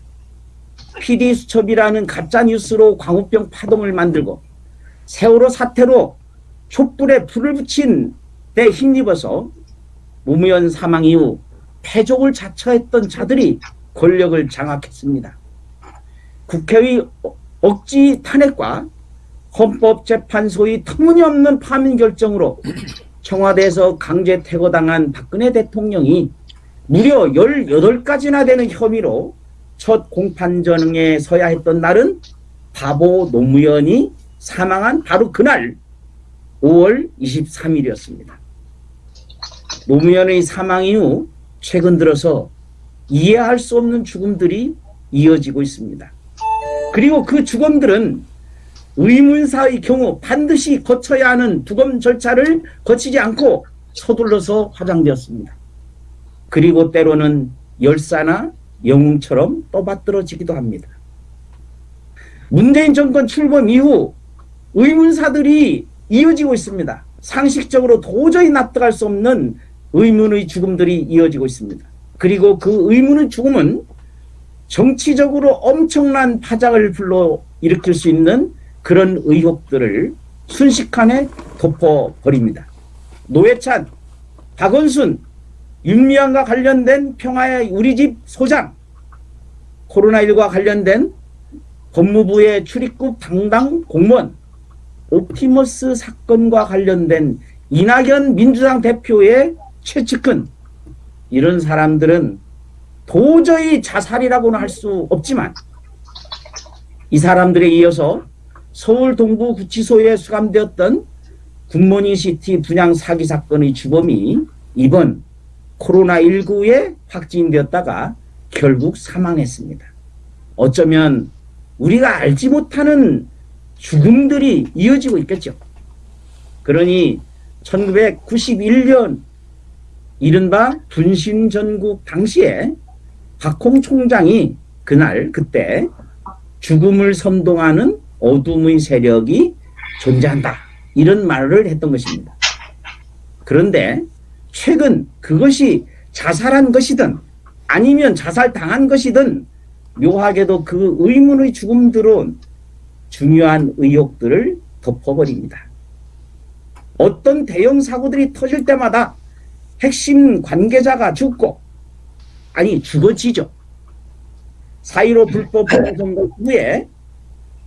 PD 수첩이라는 가짜 뉴스로 광우병 파동을 만들고 세월호 사태로 촛불에 불을 붙인 데 힘입어서 노무현 사망 이후 패족을 자처했던 자들이 권력을 장악했습니다. 국회의 억지 탄핵과 헌법재판소의 터무니없는 파면 결정으로 청와대에서 강제 퇴거당한 박근혜 대통령이 무려 18가지나 되는 혐의로 첫 공판전에 서야 했던 날은 바보 노무현이 사망한 바로 그날 5월 23일이었습니다. 노무현의 사망 이후 최근 들어서 이해할 수 없는 죽음들이 이어지고 있습니다. 그리고 그 죽음들은 의문사의 경우 반드시 거쳐야 하는 두검 절차를 거치지 않고 서둘러서 화장되었습니다. 그리고 때로는 열사나 영웅처럼 떠받들어지기도 합니다. 문재인 정권 출범 이후 의문사들이 이어지고 있습니다. 상식적으로 도저히 납득할 수 없는 의문의 죽음들이 이어지고 있습니다. 그리고 그 의문의 죽음은 정치적으로 엄청난 파장을 불러 일으킬 수 있는 그런 의혹들을 순식간에 덮어버립니다. 노회찬, 박원순, 윤미향과 관련된 평화의 우리 집 소장, 코로나19와 관련된 법무부의 출입국 당당 공무원, 옵티머스 사건과 관련된 이낙연 민주당 대표의 최측근 이런 사람들은 도저히 자살이라고는 할 수 없지만 이 사람들에 이어서 서울 동부구치소에 수감되었던 굿모닝 시티 분양 사기 사건의 주범이 이번 코로나19에 확진되었다가 결국 사망했습니다. 어쩌면 우리가 알지 못하는 죽음들이 이어지고 있겠죠. 그러니 1991년 이른바 분신전국 당시에 박홍 총장이 그날 그때 죽음을 선동하는 어둠의 세력이 존재한다. 이런 말을 했던 것입니다. 그런데 최근 그것이 자살한 것이든 아니면 자살당한 것이든 묘하게도 그 의문의 죽음들은 중요한 의혹들을 덮어버립니다. 어떤 대형 사고들이 터질 때마다 핵심 관계자가 죽고 아니 죽어지죠. 4.15 불법 선거 후에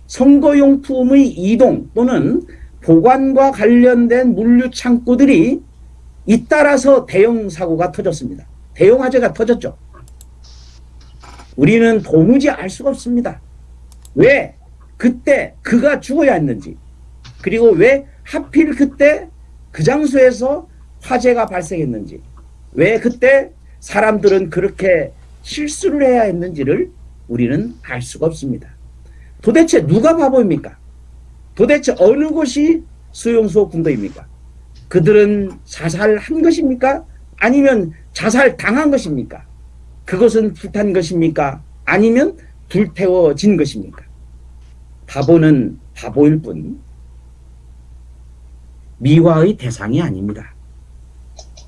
선거용품의 이동 또는 보관과 관련된 물류 창고들이 잇따라서 대형 사고가 터졌습니다. 대형 화재가 터졌죠. 우리는 도무지 알 수가 없습니다. 왜 그때 그가 죽어야 했는지 그리고 왜 하필 그때 그 장소에서 화재가 발생했는지 왜 그때 사람들은 그렇게 실수를 해야 했는지를 우리는 알 수가 없습니다. 도대체 누가 바보입니까? 도대체 어느 곳이 수용소 군도입니까? 그들은 자살한 것입니까? 아니면 자살 당한 것입니까? 그것은 불탄 것입니까? 아니면 불태워진 것입니까? 바보는 바보일 뿐 미화의 대상이 아닙니다.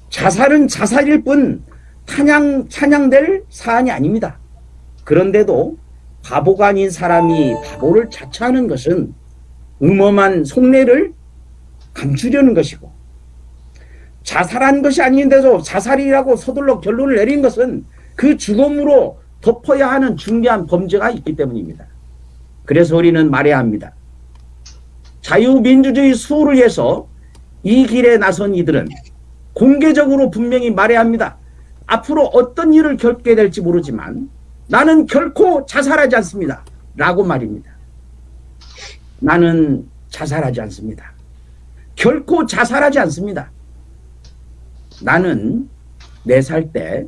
자살은 자살일 뿐 찬양, 찬양될 사안이 아닙니다. 그런데도 바보가 아닌 사람이 바보를 자처하는 것은 음험한 속내를 감추려는 것이고 자살한 것이 아닌데도 자살이라고 서둘러 결론을 내린 것은 그 죽음으로 덮어야 하는 중대한 범죄가 있기 때문입니다. 그래서 우리는 말해야 합니다. 자유민주주의 수호를 위해서 이 길에 나선 이들은 공개적으로 분명히 말해야 합니다. 앞으로 어떤 일을 겪게 될지 모르지만 나는 결코 자살하지 않습니다. 라고 말입니다. 나는 자살하지 않습니다. 결코 자살하지 않습니다. 나는 네 살 때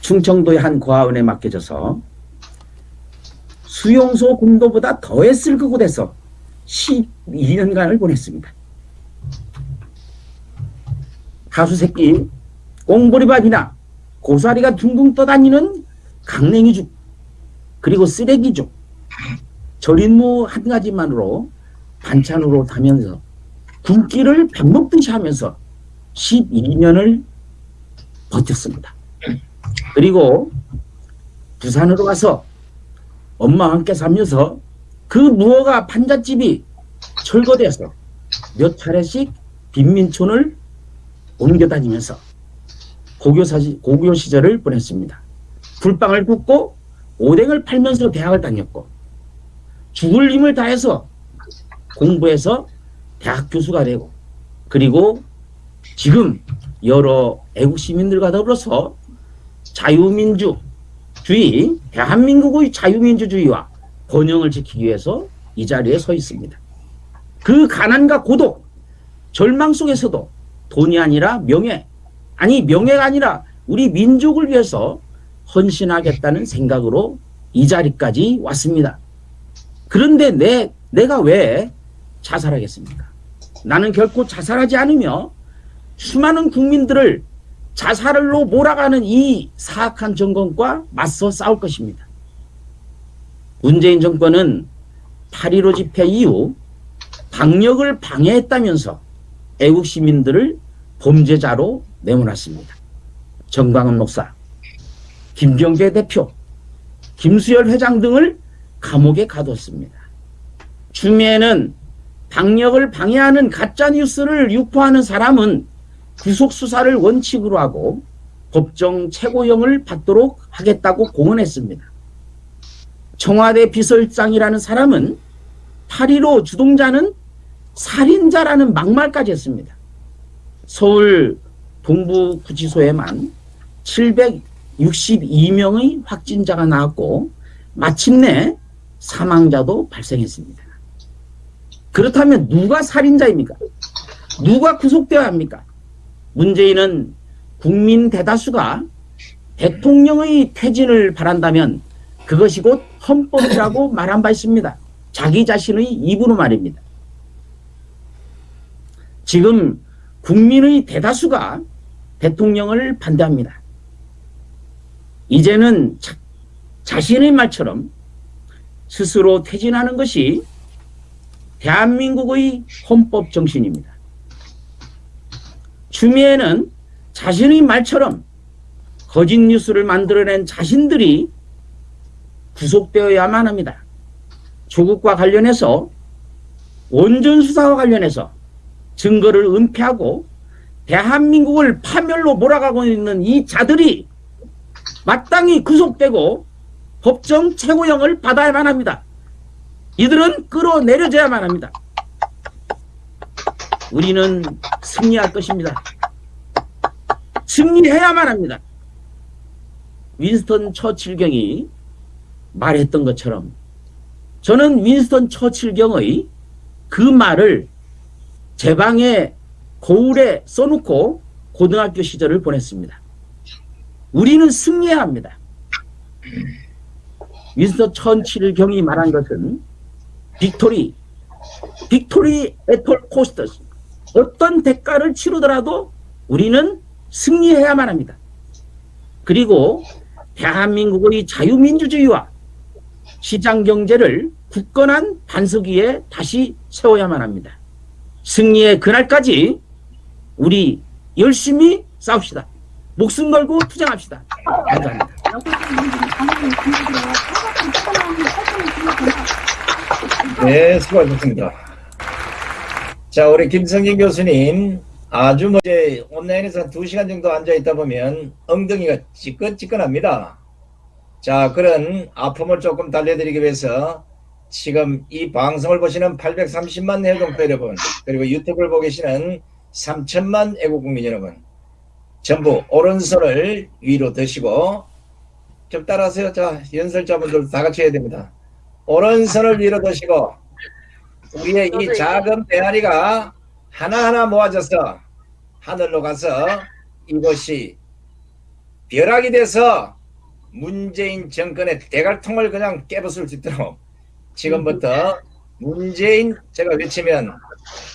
충청도의 한 고아원에 맡겨져서 수용소 공도보다 더 했을 그곳에서 12년간을 보냈습니다. 가수새끼 꽁보리밥이나 고사리가 둥둥 떠다니는 강냉이죽 그리고 쓰레기죽 절인 무 한 가지만으로 반찬으로 다면서 굶기를 밥 먹듯이 하면서 12년을 버텼습니다. 그리고 부산으로 가서 엄마와 함께 살면서 그 무허가 판잣집이 철거돼서 몇 차례씩 빈민촌을 옮겨 다니면서 고교, 사시, 고교 시절을 보냈습니다. 불빵을 굽고 오뎅을 팔면서 대학을 다녔고 죽을 힘을 다해서 공부해서 대학 교수가 되고 그리고 지금 여러 애국 시민들과 더불어서 자유민주주의 대한민국의 자유민주주의와 번영을 지키기 위해서 이 자리에 서 있습니다. 그 가난과 고독, 절망 속에서도 돈이 아니라 명예, 아니 명예가 아니라 우리 민족을 위해서 헌신하겠다는 생각으로 이 자리까지 왔습니다. 그런데 내, 내가 왜 자살하겠습니까? 나는 결코 자살하지 않으며 수많은 국민들을 자살로 몰아가는 이 사악한 정권과 맞서 싸울 것입니다. 문재인 정권은 8.15 집회 이후 방역을 방해했다면서 애국 시민들을 범죄자로 내몰았습니다. 정광훈 목사, 김경재 대표, 김수열 회장 등을 감옥에 가뒀습니다. 추미애는 방역을 방해하는 가짜뉴스를 유포하는 사람은 구속 수사를 원칙으로 하고 법정 최고형을 받도록 하겠다고 공언했습니다. 청와대 비서실장이라는 사람은 8.15 주동자는 살인자라는 막말까지 했습니다. 서울 동부구치소에만 762명의 확진자가 나왔고 마침내 사망자도 발생했습니다. 그렇다면 누가 살인자입니까? 누가 구속되어야 합니까? 문재인은 국민 대다수가 대통령의 퇴진을 바란다면 그것이 곧 헌법이라고 말한 바 있습니다. 자기 자신의 입으로 말입니다. 지금 국민의 대다수가 대통령을 반대합니다. 이제는 자, 자신의 말처럼 스스로 퇴진하는 것이 대한민국의 헌법 정신입니다. 추미애는 자신의 말처럼 거짓 뉴스를 만들어낸 자신들이 구속되어야만 합니다. 조국과 관련해서 원전 수사와 관련해서 증거를 은폐하고 대한민국을 파멸로 몰아가고 있는 이 자들이 마땅히 구속되고 법정 최고형을 받아야만 합니다. 이들은 끌어내려져야만 합니다. 우리는 승리할 것입니다. 승리해야만 합니다. 윈스턴 처칠경이 말했던 것처럼 저는 윈스턴 처칠경의 그 말을 제 방에 거울에 써놓고 고등학교 시절을 보냈습니다. 우리는 승리해야 합니다. 윈스턴 처칠경이 말한 것은 Victory, victory at all costs 어떤 대가를 치르더라도 우리는 승리해야만 합니다. 그리고 대한민국의 자유민주주의와 시장경제를 굳건한 반석 위에 다시 세워야만 합니다. 승리의 그날까지 우리 열심히 싸웁시다. 목숨 걸고 투쟁합시다. 감사합니다. 네, 수고하셨습니다. 자, 우리 김성진 교수님, 아주 뭐 이제 온라인에서 한 2시간 정도 앉아 있다 보면 엉덩이가 찌끈찌끈합니다. 자, 그런 아픔을 조금 달래드리기 위해서 지금 이 방송을 보시는 830만 해동표 여러분, 그리고 유튜브를 보고 계시는 3천만 애국국민 여러분, 전부 오른손을 위로 드시고 좀 따라하세요. 자, 연설자분들 다 같이 해야 됩니다. 오른손을 위로 드시고 우리의 이 작은 메아리가 하나하나 모아져서 하늘로 가서 이것이 벼락이 돼서 문재인 정권의 대갈통을 그냥 깨부술 수 있도록 지금부터 문재인 제가 외치면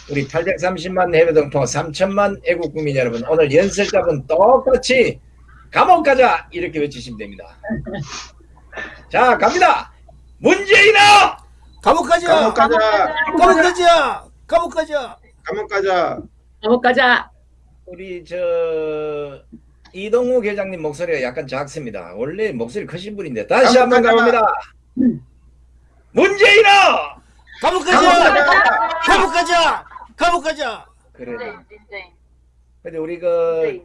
우리 830만 해외 동포 3천만 애국 국민 여러분 오늘 연설자분 똑같이 감옥 가자 이렇게 외치시면 됩니다. 자 갑니다. 문재인아 감옥 가자. 감옥 가자. 감옥 가자. 감옥 가자. 감옥 가자. 감옥 가자. 우리 저 이동욱 회장님 목소리가 약간 작습니다. 원래 목소리 크신 분인데 다시 한번 가자. 가봅니다. 문재인아 감옥 가자. 감옥 가자. 감옥 가자. 그래. 근데 우리 그.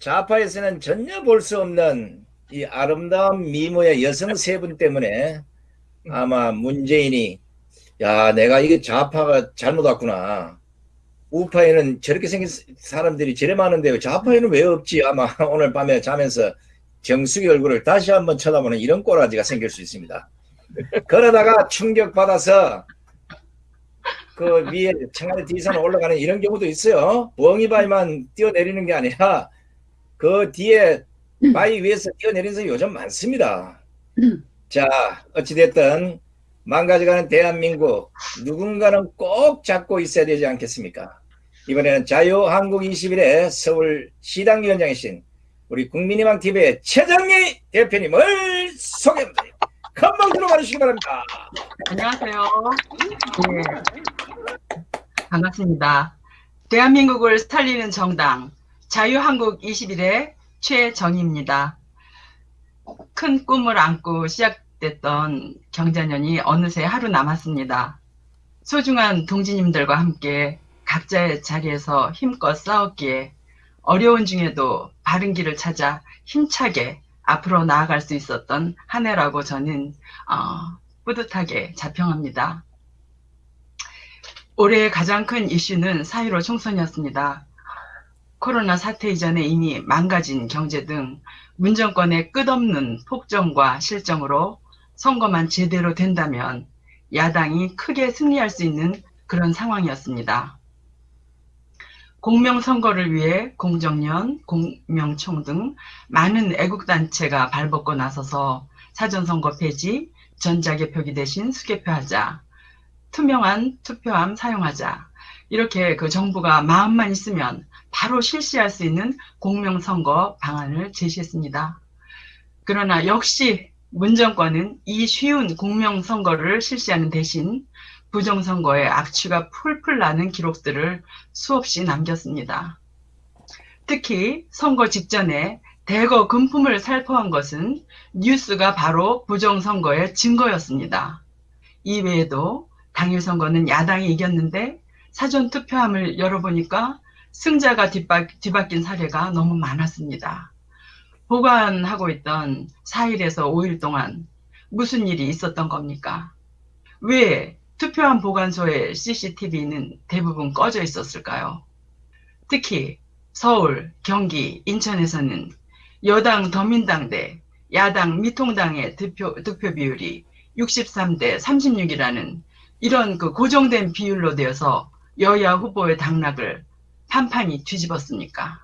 좌파에서는 전혀 볼 수 없는 이 아름다운 미모의 여성 세 분 때문에 아마 문재인이 야 내가 이게 좌파가 잘못 왔구나. 우파에는 저렇게 생긴 사람들이 저래 많은데 좌파에는 왜 없지? 아마 오늘 밤에 자면서 정수기 얼굴을 다시 한번 쳐다보는 이런 꼬라지가 생길 수 있습니다. 그러다가 충격받아서 그 위에 청와대 뒤에서 올라가는 이런 경우도 있어요. 부엉이바위만 뛰어내리는 게 아니라 그 뒤에 바위 위에서 뛰어내리는 사람이 요즘 많습니다. 자, 어찌됐든 망가져가는 대한민국 누군가는 꼭 잡고 있어야 되지 않겠습니까? 이번에는 자유한국 21의 서울 시당위원장이신 우리 국민희망 TV의 최정희 대표님을 소개합니다. 금방 들어가 주시기 바랍니다. 안녕하세요. 네. 반갑습니다. 대한민국을 살리는 정당 자유한국 21의 최정희입니다. 큰 꿈을 안고 시작 됐던 경자년이 어느새 하루 남았습니다. 소중한 동지님들과 함께 각자의 자리에서 힘껏 싸웠기에 어려운 중에도 바른 길을 찾아 힘차게 앞으로 나아갈 수 있었던 한 해라고 저는 어, 뿌듯하게 자평합니다. 올해 가장 큰 이슈는 4.15 총선이었습니다. 코로나 사태 이전에 이미 망가진 경제 등 문정권의 끝없는 폭정과 실정으로 선거만 제대로 된다면 야당이 크게 승리할 수 있는 그런 상황이었습니다. 공명선거를 위해 공정련, 공명총 등 많은 애국단체가 발벗고 나서서 사전선거 폐지, 전자개표기 대신 수개표하자, 투명한 투표함 사용하자 이렇게 그 정부가 마음만 있으면 바로 실시할 수 있는 공명선거 방안을 제시했습니다. 그러나 역시 문정권은 이 쉬운 공명선거를 실시하는 대신 부정선거의 악취가 풀풀 나는 기록들을 수없이 남겼습니다. 특히 선거 직전에 대거 금품을 살포한 것은 뉴스가 바로 부정선거의 증거였습니다. 이외에도 당일 선거는 야당이 이겼는데 사전 투표함을 열어보니까 승자가 뒤바, 뒤바뀐 사례가 너무 많았습니다. 보관하고 있던 4일에서 5일 동안 무슨 일이 있었던 겁니까? 왜 투표함 보관소의 CCTV는 대부분 꺼져 있었을까요? 특히 서울, 경기, 인천에서는 여당 더민당 대 야당 미통당의 득표, 득표 비율이 63대 36이라는 이런 그 고정된 비율로 되어서 여야 후보의 당락을 판판이 뒤집었습니까?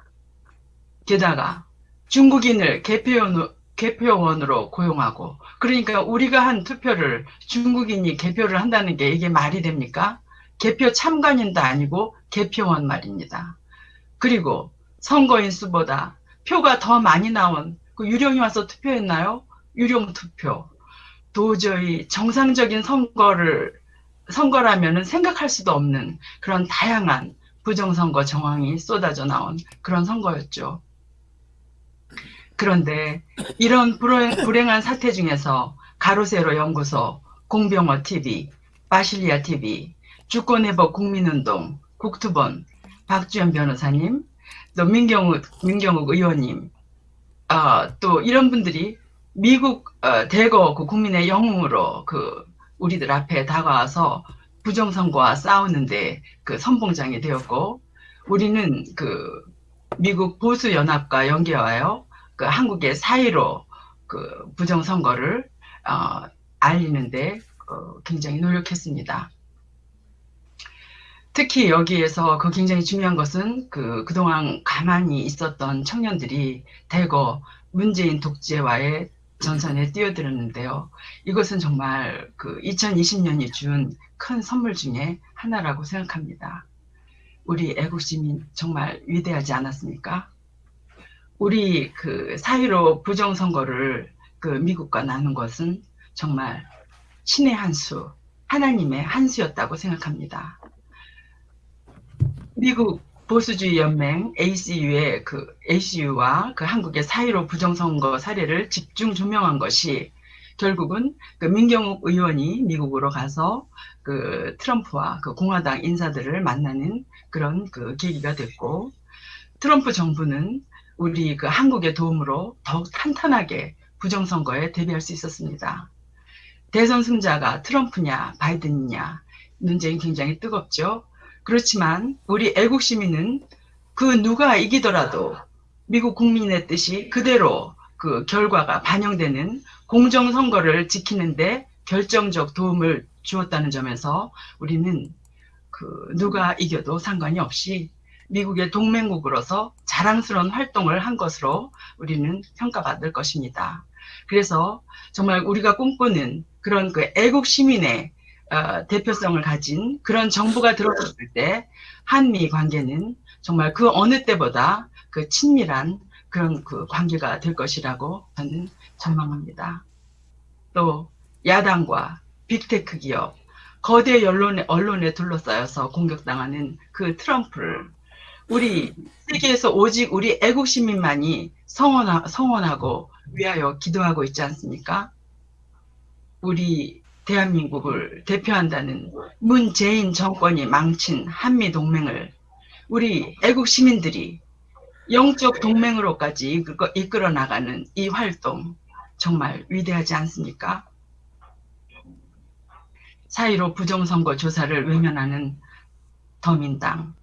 게다가 중국인을 개표원, 개표원으로 고용하고 그러니까 우리가 한 투표를 중국인이 개표를 한다는 게 이게 말이 됩니까? 개표 참관인도 아니고 개표원 말입니다. 그리고 선거인 수보다 표가 더 많이 나온 그 유령이 와서 투표했나요? 유령 투표. 도저히 정상적인 선거를 선거라면은 생각할 수도 없는 그런 다양한 부정선거 정황이 쏟아져 나온 그런 선거였죠. 그런데 이런 불행, 불행 한 사태 중에서 가로세로 연구소, 공병호 TV, 바실리아 TV, 주권회복 국민운동, 국투본, 박주현 변호사님, 또 민경욱, 민경욱 의원님, 어, 또 이런 분들이 미국 어, 대거 그 국민의 영웅으로 그 우리들 앞에 다가와서 부정선거와 싸우는데 그 선봉장이 되었고 우리는 그 미국 보수 연합과 연계하여 그 한국의 사이로 그 부정선거를 어, 알리는데 어, 굉장히 노력했습니다. 특히 여기에서 그 굉장히 중요한 것은 그 그동안 가만히 있었던 청년들이 대거 문재인 독재와의 전선에 뛰어들었는데요. 이것은 정말 그 2020년이 준 큰 선물 중에 하나라고 생각합니다. 우리 애국시민 정말 위대하지 않았습니까? 우리 그 사이로 부정선거를 그 미국과 나눈 것은 정말 신의 한 수, 하나님의 한 수였다고 생각합니다. 미국 보수주의 연맹 ACU의 그 ACU와 그 한국의 사이로 부정선거 사례를 집중 조명한 것이 결국은 그 민경욱 의원이 미국으로 가서 그 트럼프와 그 공화당 인사들을 만나는 그런 그 계기가 됐고 트럼프 정부는 우리 그 한국의 도움으로 더욱 탄탄하게 부정선거에 대비할 수 있었습니다. 대선 승자가 트럼프냐 바이든이냐 논쟁이 굉장히 뜨겁죠. 그렇지만 우리 애국 시민은 그 누가 이기더라도 미국 국민의 뜻이 그대로 그 결과가 반영되는 공정 선거를 지키는데 결정적 도움을 주었다는 점에서 우리는 그 누가 이겨도 상관이 없이 미국의 동맹국으로서 자랑스러운 활동을 한 것으로 우리는 평가받을 것입니다. 그래서 정말 우리가 꿈꾸는 그런 그 애국 시민의 어, 대표성을 가진 그런 정부가 들어섰을 때 한미 관계는 정말 그 어느 때보다 그 친밀한 그런 그 관계가 될 것이라고 저는 전망합니다. 또 야당과 빅테크 기업, 거대 언론에, 언론에 둘러싸여서 공격당하는 그 트럼프를 우리 세계에서 오직 우리 애국 시민만이 성원하, 성원하고 위하여 기도하고 있지 않습니까? 우리 대한민국을 대표한다는 문재인 정권이 망친 한미 동맹을 우리 애국 시민들이 영적 동맹으로까지 이끌어 나가는 이 활동 정말 위대하지 않습니까? 사이로 부정선거 조사를 외면하는 더민당,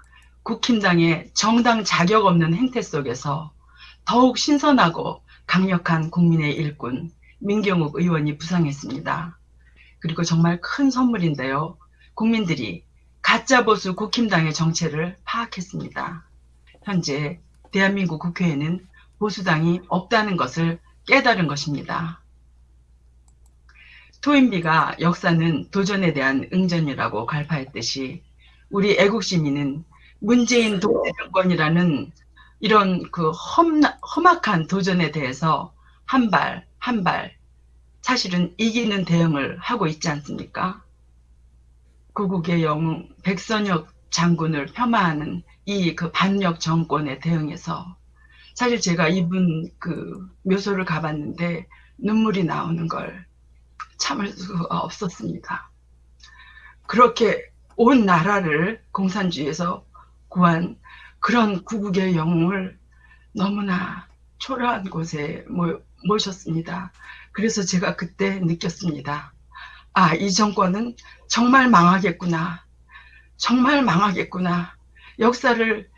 국힘당의 정당 자격 없는 행태 속에서 더욱 신선하고 강력한 국민의 일꾼 민경욱 의원이 부상했습니다. 그리고 정말 큰 선물인데요. 국민들이 가짜 보수 국힘당의 정체를 파악했습니다. 현재 대한민국 국회에는 보수당이 없다는 것을 깨달은 것입니다. 토인비가 역사는 도전에 대한 응전이라고 갈파했듯이 우리 애국 시민은 문재인 독재 정권이라는 이런 그 험, 험악한 도전에 대해서 한 발, 한 발, 사실은 이기는 대응을 하고 있지 않습니까? 구국의 영웅 백선혁 장군을 폄하하는 이 그 반역 정권에 대응해서 사실 제가 이분 그 묘소를 가봤는데 눈물이 나오는 걸 참을 수가 없었습니다. 그렇게 온 나라를 공산주의에서 구한 그런 구국의 영웅을 너무나 초라한 곳에 모, 모셨습니다. 그래서 제가 그때 느꼈습니다. 아, 이 정권은 정말 망하겠구나. 정말 망하겠구나. 역사를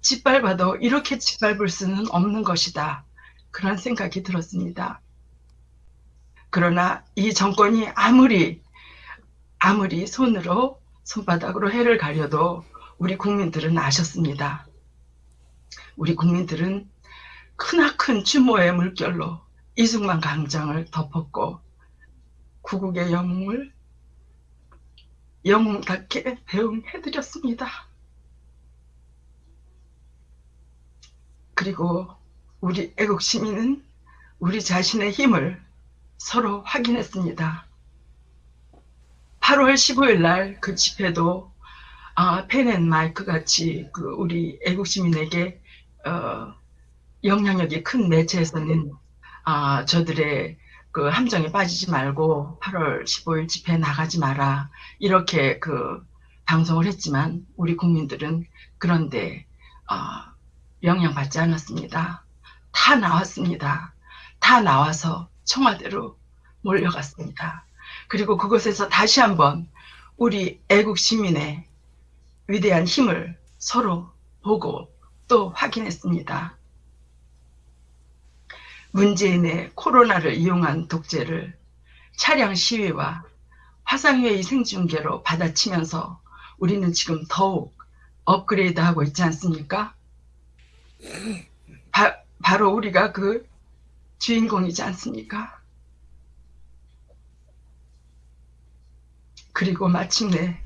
짓밟아도 이렇게 짓밟을 수는 없는 것이다. 그런 생각이 들었습니다. 그러나 이 정권이 아무리 아무리 손으로 손바닥으로 해를 가려도 우리 국민들은 아셨습니다. 우리 국민들은 크나큰 추모의 물결로 이승만 강장을 덮었고 구국의 영웅을 영웅답게 대응해드렸습니다. 그리고 우리 애국 시민은 우리 자신의 힘을 서로 확인했습니다. 8월 15일 날 그 집회도 아, 펜앤 마이크 같이 그 우리 애국 시민에게 어, 영향력이 큰 매체에서는 아, 저들의 그 함정에 빠지지 말고 8월 15일 집회 나가지 마라 이렇게 그 방송을 했지만 우리 국민들은 그런데 어, 영향받지 않았습니다. 다 나왔습니다. 다 나와서 청와대로 몰려갔습니다. 그리고 그곳에서 다시 한번 우리 애국 시민의 위대한 힘을 서로 보고 또 확인했습니다. 문재인의 코로나를 이용한 독재를 차량 시위와 화상회의 생중계로 받아치면서 우리는 지금 더욱 업그레이드하고 있지 않습니까? 바, 바로 우리가 그 주인공이지 않습니까? 그리고 마침내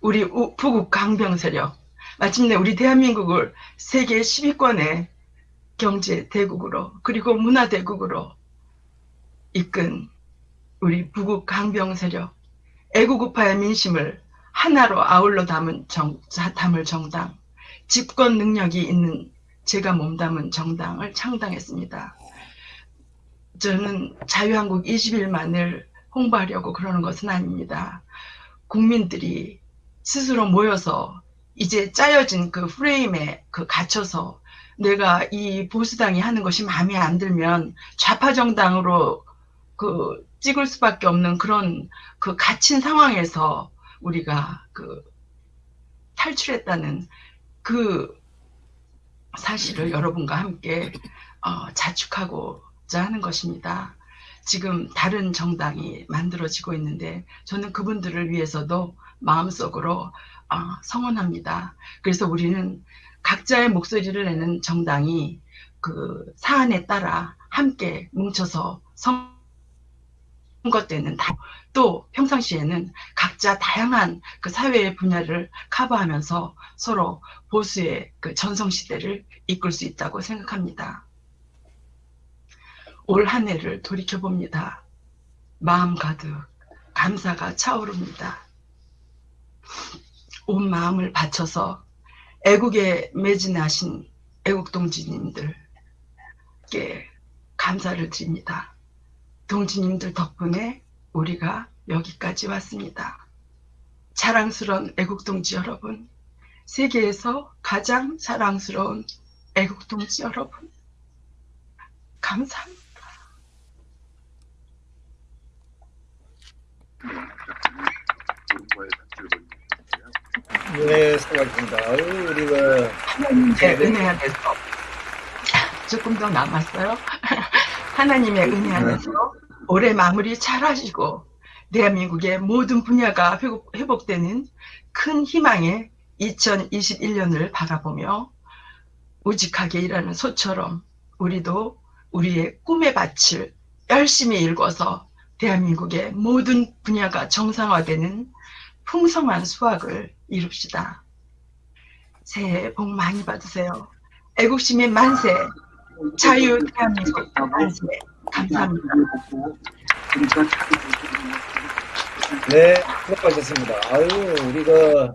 우리 우, 부국 강병 세력, 마침내 우리 대한민국을 세계 10위권의 경제 대국으로 그리고 문화 대국으로 이끈 우리 부국 강병 세력, 애국우파의 민심을 하나로 아울러 담은 정, 담을 정당, 집권 능력이 있는 제가 몸담은 정당을 창당했습니다. 저는 자유한국 20일만을 홍보하려고 그러는 것은 아닙니다. 국민들이 스스로 모여서 이제 짜여진 그 프레임에 그 갇혀서 내가 이 보수당이 하는 것이 마음에 안 들면 좌파 정당으로 그 찍을 수밖에 없는 그런 그 갇힌 상황에서 우리가 그 탈출했다는 그 사실을 여러분과 함께 어, 자축하고자 하는 것입니다. 지금 다른 정당이 만들어지고 있는데 저는 그분들을 위해서도 마음속으로 어, 성원합니다. 그래서 우리는 각자의 목소리를 내는 정당이 그 사안에 따라 함께 뭉쳐서 선거 때는 또 평상시에는 각자 다양한 그 사회의 분야를 커버하면서 서로 보수의 그 전성시대를 이끌 수 있다고 생각합니다. 올 한 해를 돌이켜봅니다. 마음 가득 감사가 차오릅니다. 온 마음을 바쳐서 애국에 매진하신 애국 동지님들께 감사를 드립니다. 동지님들 덕분에 우리가 여기까지 왔습니다. 자랑스러운 애국 동지 여러분, 세계에서 가장 자랑스러운 애국 동지 여러분, 감사합니다. 네, 수고하셨습니다. 아유, 우리 그 하나님께 은혜가 돼서 조금 더 남았어요. 하나님의 은혜 안에서 올해 마무리 잘 하시고 대한민국의 모든 분야가 회복- 회복되는 큰 희망의 2021년을 바라보며 우직하게 일하는 소처럼 우리도 우리의 꿈의 밭을 열심히 일궈서 대한민국의 모든 분야가 정상화되는 풍성한 수확을 이룹시다. 새해 복 많이 받으세요. 애국시민 만세, 자유 대한민국 만세. 감사합니다. 네, 수고하셨습니다. 아유, 우리 그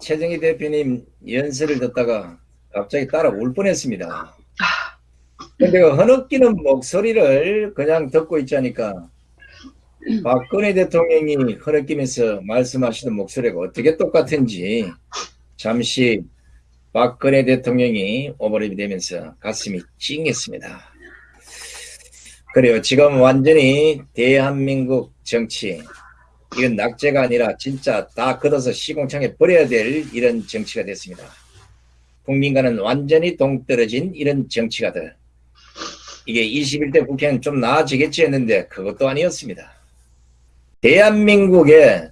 최정희 대표님 연설을 듣다가 갑자기 따라 울 뻔했습니다. 근데 그 흐느끼는 목소리를 그냥 듣고 있자니까 박근혜 대통령이 흐느끼면서 말씀하시는 목소리가 어떻게 똑같은지 잠시 박근혜 대통령이 오버랩이 되면서 가슴이 찡했습니다. 그래요. 지금 완전히 대한민국 정치 이건 낙제가 아니라 진짜 다 걷어서 시공창에 버려야 될 이런 정치가 됐습니다. 국민과는 완전히 동떨어진 이런 정치가 돼. 이게 21대 국회는 좀 나아지겠지 했는데 그것도 아니었습니다. 대한민국의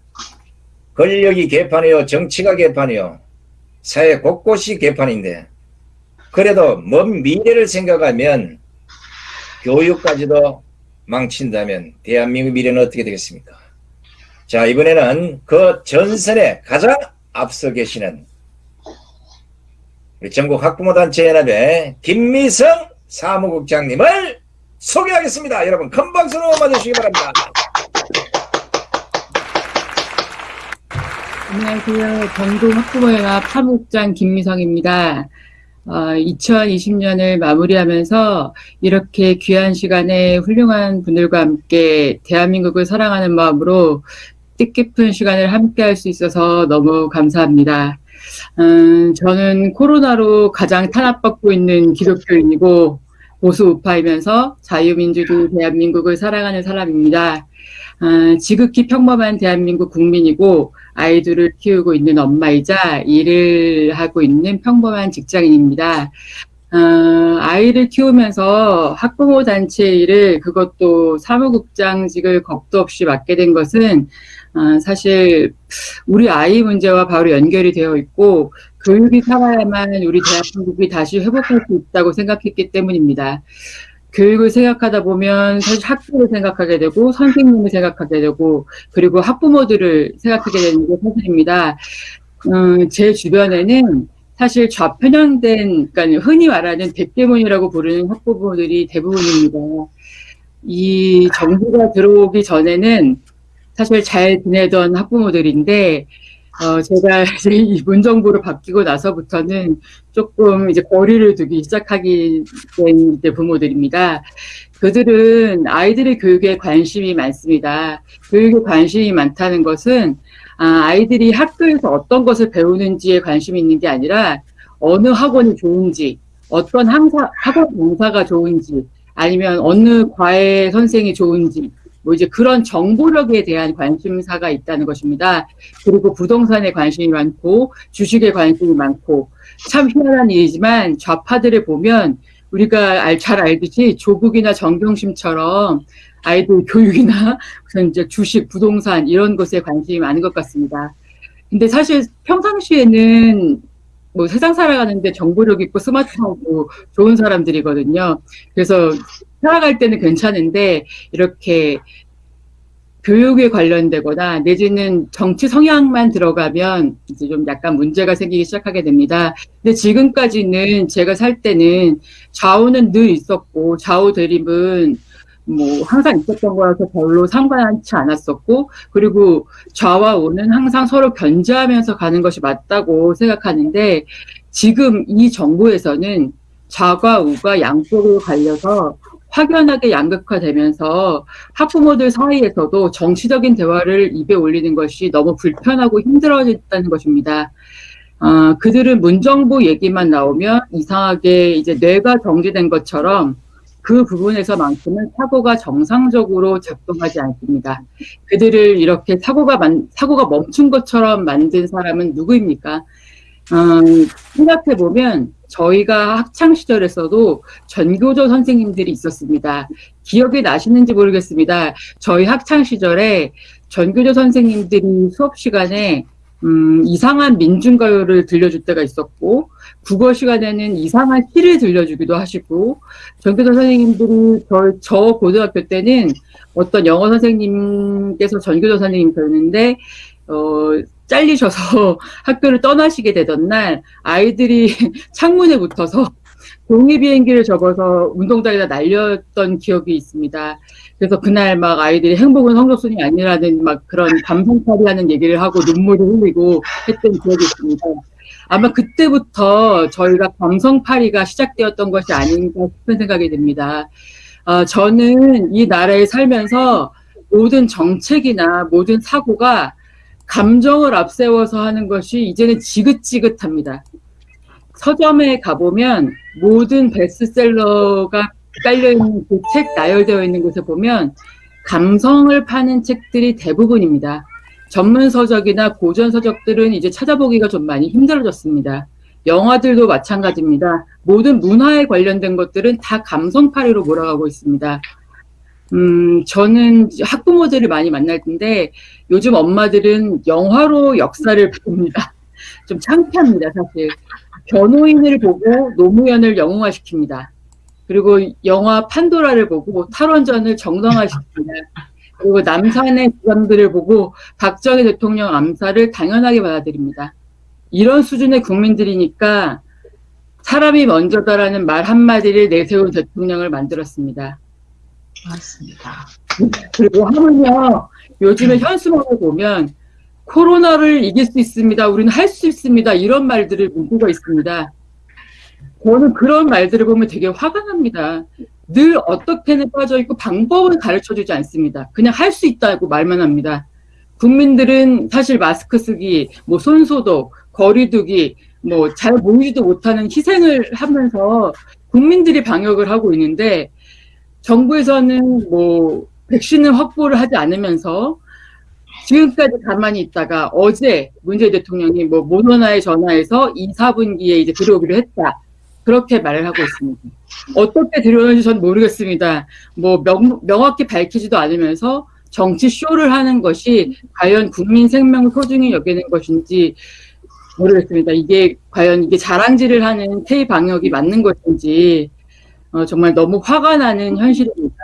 권력이 개판이요, 정치가 개판이요, 사회 곳곳이 개판인데 그래도 먼 미래를 생각하면 교육까지도 망친다면 대한민국 미래는 어떻게 되겠습니까? 자 이번에는 그 전선에 가장 앞서 계시는 우리 전국 학부모단체 연합의 김미성 사무국장님을 소개하겠습니다. 여러분 큰 박수로 맞으시기 바랍니다. 안녕하세요. 전국 학부모연합 사무국장 김미성입니다. 어, 2020년을 마무리하면서 이렇게 귀한 시간에 훌륭한 분들과 함께 대한민국을 사랑하는 마음으로 뜻깊은 시간을 함께 할 수 있어서 너무 감사합니다. 음, 저는 코로나로 가장 탄압받고 있는 기독교인이고 보수 우파이면서 자유민주주의 대한민국을 사랑하는 사람입니다. 어, 지극히 평범한 대한민국 국민이고 아이들을 키우고 있는 엄마이자 일을 하고 있는 평범한 직장인입니다. 어, 아이를 키우면서 학부모 단체 일을 그것도 사무국장직을 겁도 없이 맡게 된 것은 어, 사실 우리 아이 문제와 바로 연결이 되어 있고 교육이 살아야만 우리 대한민국이 다시 회복할 수 있다고 생각했기 때문입니다. 교육을 생각하다 보면 사실 학교를 생각하게 되고 선생님을 생각하게 되고 그리고 학부모들을 생각하게 되는 게 사실입니다. 음, 제 주변에는 사실 좌편향된, 그러니까 흔히 말하는 백대문이라고 부르는 학부모들이 대부분입니다. 이 정부가 들어오기 전에는 사실 잘 지내던 학부모들인데 어, 제가 이제 이 문 정부로 바뀌고 나서부터는 조금 이제 거리를 두기 시작하게 된 이제 부모들입니다. 그들은 아이들의 교육에 관심이 많습니다. 교육에 관심이 많다는 것은 아, 아이들이 학교에서 어떤 것을 배우는지에 관심이 있는 게 아니라 어느 학원이 좋은지, 어떤 항사, 학원 강사가 좋은지, 아니면 어느 과외 선생이 좋은지, 뭐 이제 그런 정보력에 대한 관심사가 있다는 것입니다. 그리고 부동산에 관심이 많고 주식에 관심이 많고 참 희한한 일이지만 좌파들을 보면 우리가 알, 잘 알듯이 조국이나 정경심처럼 아이들 교육이나 무슨 이제 주식, 부동산 이런 것에 관심이 많은 것 같습니다. 근데 사실 평상시에는 뭐 세상 살아가는데 정보력 있고 스마트하고 좋은 사람들이거든요. 그래서 살아갈 때는 괜찮은데 이렇게 교육에 관련되거나 내지는 정치 성향만 들어가면 이제 좀 약간 문제가 생기기 시작하게 됩니다. 근데 지금까지는 제가 살 때는 좌우는 늘 있었고 좌우 대립은 뭐 항상 있었던 거라서 별로 상관치 않았었고 그리고 좌와 우는 항상 서로 견제하면서 가는 것이 맞다고 생각하는데 지금 이 정부에서는 좌가 우가 양쪽으로 갈려서 확연하게 양극화되면서 학부모들 사이에서도 정치적인 대화를 입에 올리는 것이 너무 불편하고 힘들어졌다는 것입니다. 어, 그들은 문정부 얘기만 나오면 이상하게 이제 뇌가 정지된 것처럼 그 부분에서만큼은 사고가 정상적으로 작동하지 않습니다. 그들을 이렇게 사고가 만, 사고가 멈춘 것처럼 만든 사람은 누구입니까? 음, 생각해 보면 저희가 학창 시절에서도 전교조 선생님들이 있었습니다. 기억이 나시는지 모르겠습니다. 저희 학창 시절에 전교조 선생님들이 수업 시간에 음, 이상한 민중가요를 들려줄 때가 있었고 국어 시간에는 이상한 시를 들려주기도 하시고 전교조 선생님들이 저, 저 고등학교 때는 어떤 영어 선생님께서 전교조 선생님이셨는데 어, 잘리셔서 학교를 떠나시게 되던 날 아이들이 창문에 붙어서 종이 비행기를 접어서 운동장에다 날렸던 기억이 있습니다. 그래서 그날 막 아이들이 행복은 성적순이 아니라는 막 그런 감성팔이하는 얘기를 하고 눈물을 흘리고 했던 기억이 있습니다. 아마 그때부터 저희가 감성팔이가 시작되었던 것이 아닌가 싶은 생각이 듭니다. 어, 저는 이 나라에 살면서 모든 정책이나 모든 사고가 감정을 앞세워서 하는 것이 이제는 지긋지긋합니다. 서점에 가보면 모든 베스트셀러가 깔려있는 그 책 나열되어 있는 곳에 보면 감성을 파는 책들이 대부분입니다. 전문 서적이나 고전 서적들은 이제 찾아보기가 좀 많이 힘들어졌습니다. 영화들도 마찬가지입니다. 모든 문화에 관련된 것들은 다 감성파리로 몰아가고 있습니다. 음, 저는 학부모들을 많이 만날 텐데 요즘 엄마들은 영화로 역사를 봅니다. 좀 창피합니다, 사실. 변호인을 보고 노무현을 영웅화시킵니다. 그리고 영화 판도라를 보고 탈원전을 정당화시킵니다. 그리고 남산의 주장들을 보고 박정희 대통령 암살을 당연하게 받아들입니다. 이런 수준의 국민들이니까 사람이 먼저다라는 말 한마디를 내세운 대통령을 만들었습니다. 맞습니다. 그리고 하물며 요즘에 현수막을 보면 코로나를 이길 수 있습니다. 우리는 할 수 있습니다. 이런 말들을 문구가 있습니다. 저는 그런 말들을 보면 되게 화가 납니다. 늘 어떻게는 빠져 있고 방법을 가르쳐 주지 않습니다. 그냥 할 수 있다고 말만 합니다. 국민들은 사실 마스크 쓰기, 뭐 손소독, 거리 두기, 뭐 잘 모이지도 못하는 희생을 하면서 국민들이 방역을 하고 있는데 정부에서는 뭐 백신을 확보를 하지 않으면서 지금까지 가만히 있다가 어제 문재인 대통령이 뭐 모더나에 전화해서 2, 4분기에 이제 들어오기로 했다. 그렇게 말을 하고 있습니다. 어떻게 들어오는지 전 모르겠습니다. 뭐 명, 명확히 밝히지도 않으면서 정치 쇼를 하는 것이 과연 국민 생명을 소중히 여기는 것인지 모르겠습니다. 이게 과연 이게 자랑질을 하는 태희 방역이 맞는 것인지 어, 정말 너무 화가 나는 현실입니다.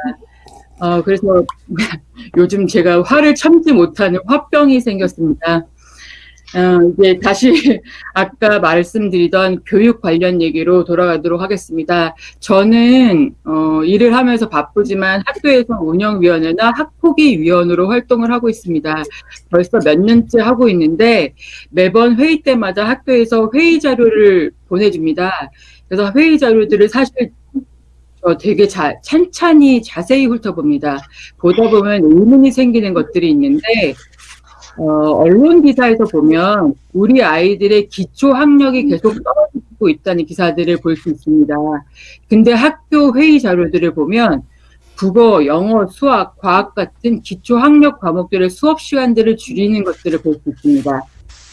어, 그래서 요즘 제가 화를 참지 못하는 화병이 생겼습니다. 어, 이제 다시 아까 말씀드리던 교육 관련 얘기로 돌아가도록 하겠습니다. 저는 어, 일을 하면서 바쁘지만 학교에서 운영위원회나 학폭위 위원으로 활동을 하고 있습니다. 벌써 몇 년째 하고 있는데 매번 회의 때마다 학교에서 회의 자료를 보내줍니다. 그래서 회의 자료들을 사실 어, 되게 자, 찬찬히 자세히 훑어봅니다. 보다 보면 의문이 생기는 것들이 있는데 어, 언론 기사에서 보면 우리 아이들의 기초 학력이 계속 떨어지고 있다는 기사들을 볼 수 있습니다. 근데 학교 회의 자료들을 보면 국어, 영어, 수학, 과학 같은 기초 학력 과목들의 수업 시간들을 줄이는 것들을 볼 수 있습니다.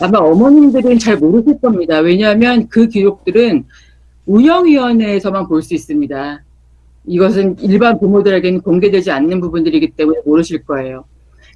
아마 어머님들은 잘 모르실 겁니다. 왜냐하면 그 기록들은 운영위원회에서만 볼 수 있습니다. 이것은 일반 부모들에게는 공개되지 않는 부분들이기 때문에 모르실 거예요.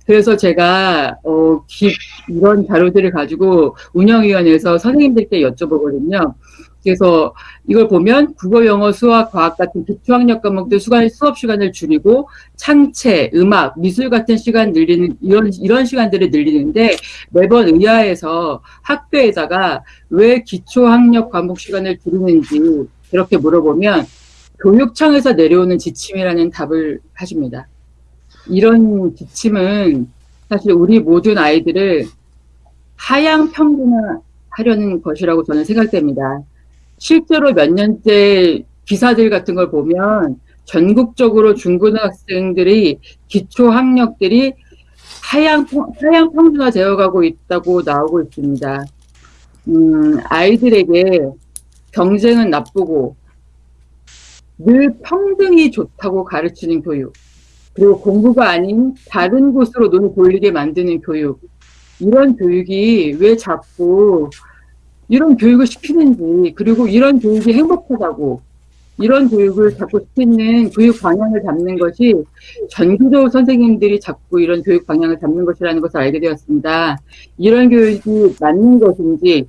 그래서 제가 어, 기, 이런 자료들을 가지고 운영위원회에서 선생님들께 여쭤보거든요. 그래서 이걸 보면 국어, 영어, 수학, 과학 같은 기초학력 과목들 수간 수업 시간을 줄이고 창체, 음악, 미술 같은 시간 늘리는 이런 이런 시간들을 늘리는데 매번 의아해서 학교에다가 왜 기초학력 과목 시간을 줄이는지 그렇게 물어보면 교육청에서 내려오는 지침이라는 답을 하십니다. 이런 지침은 사실 우리 모든 아이들을 하향 평준화하려는 것이라고 저는 생각됩니다. 실제로 몇 년째 기사들 같은 걸 보면 전국적으로 중고등학생들이 기초 학력들이 하향, 하향 평준화 되어 가고 있다고 나오고 있습니다. 음, 아이들에게 경쟁은 나쁘고 늘 평등이 좋다고 가르치는 교육, 그리고 공부가 아닌 다른 곳으로 눈을 돌리게 만드는 교육, 이런 교육이 왜 자꾸 이런 교육을 시키는지 그리고 이런 교육이 행복하다고 이런 교육을 자꾸 시키는 교육 방향을 잡는 것이 전교조 선생님들이 자꾸 이런 교육 방향을 잡는 것이라는 것을 알게 되었습니다. 이런 교육이 맞는 것인지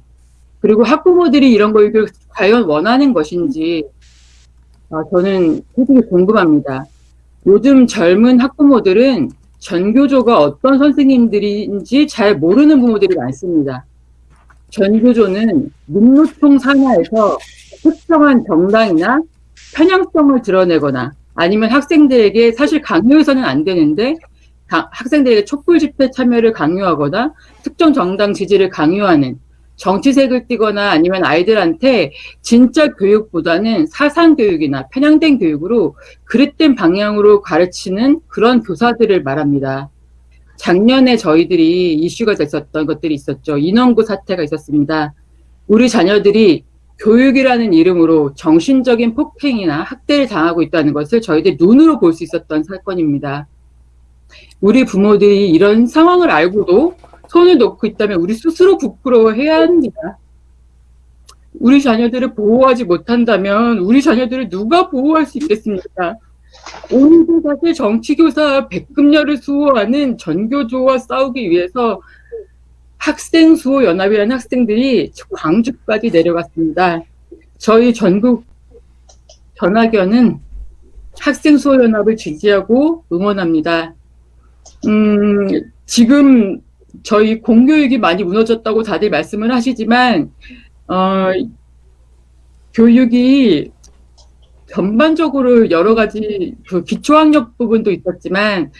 그리고 학부모들이 이런 교육을 과연 원하는 것인지 어, 저는 솔직히 궁금합니다. 요즘 젊은 학부모들은 전교조가 어떤 선생님들인지 잘 모르는 부모들이 많습니다. 전교조는 민노총 산하에서 특정한 정당이나 편향성을 드러내거나 아니면 학생들에게 사실 강요해서는 안 되는데 가- 학생들에게 촛불 집회 참여를 강요하거나 특정 정당 지지를 강요하는 정치색을 띠거나 아니면 아이들한테 진짜 교육보다는 사상 교육이나 편향된 교육으로 그릇된 방향으로 가르치는 그런 교사들을 말합니다. 작년에 저희들이 이슈가 됐었던 것들이 있었죠. 인원고 사태가 있었습니다. 우리 자녀들이 교육이라는 이름으로 정신적인 폭행이나 학대를 당하고 있다는 것을 저희들이 눈으로 볼 수 있었던 사건입니다. 우리 부모들이 이런 상황을 알고도 손을 놓고 있다면 우리 스스로 부끄러워해야 합니다. 우리 자녀들을 보호하지 못한다면 우리 자녀들을 누가 보호할 수 있겠습니까? 오늘도 사실 정치교사 백금녀를 수호하는 전교조와 싸우기 위해서 학생 수호 연합이라는 학생들이 광주까지 내려갔습니다. 저희 전국 전학연은 학생 수호 연합을 지지하고 응원합니다. 음, 지금 저희 공교육이 많이 무너졌다고 다들 말씀을 하시지만 어, 교육이 전반적으로 여러 가지 그 기초학력 부분도 있었지만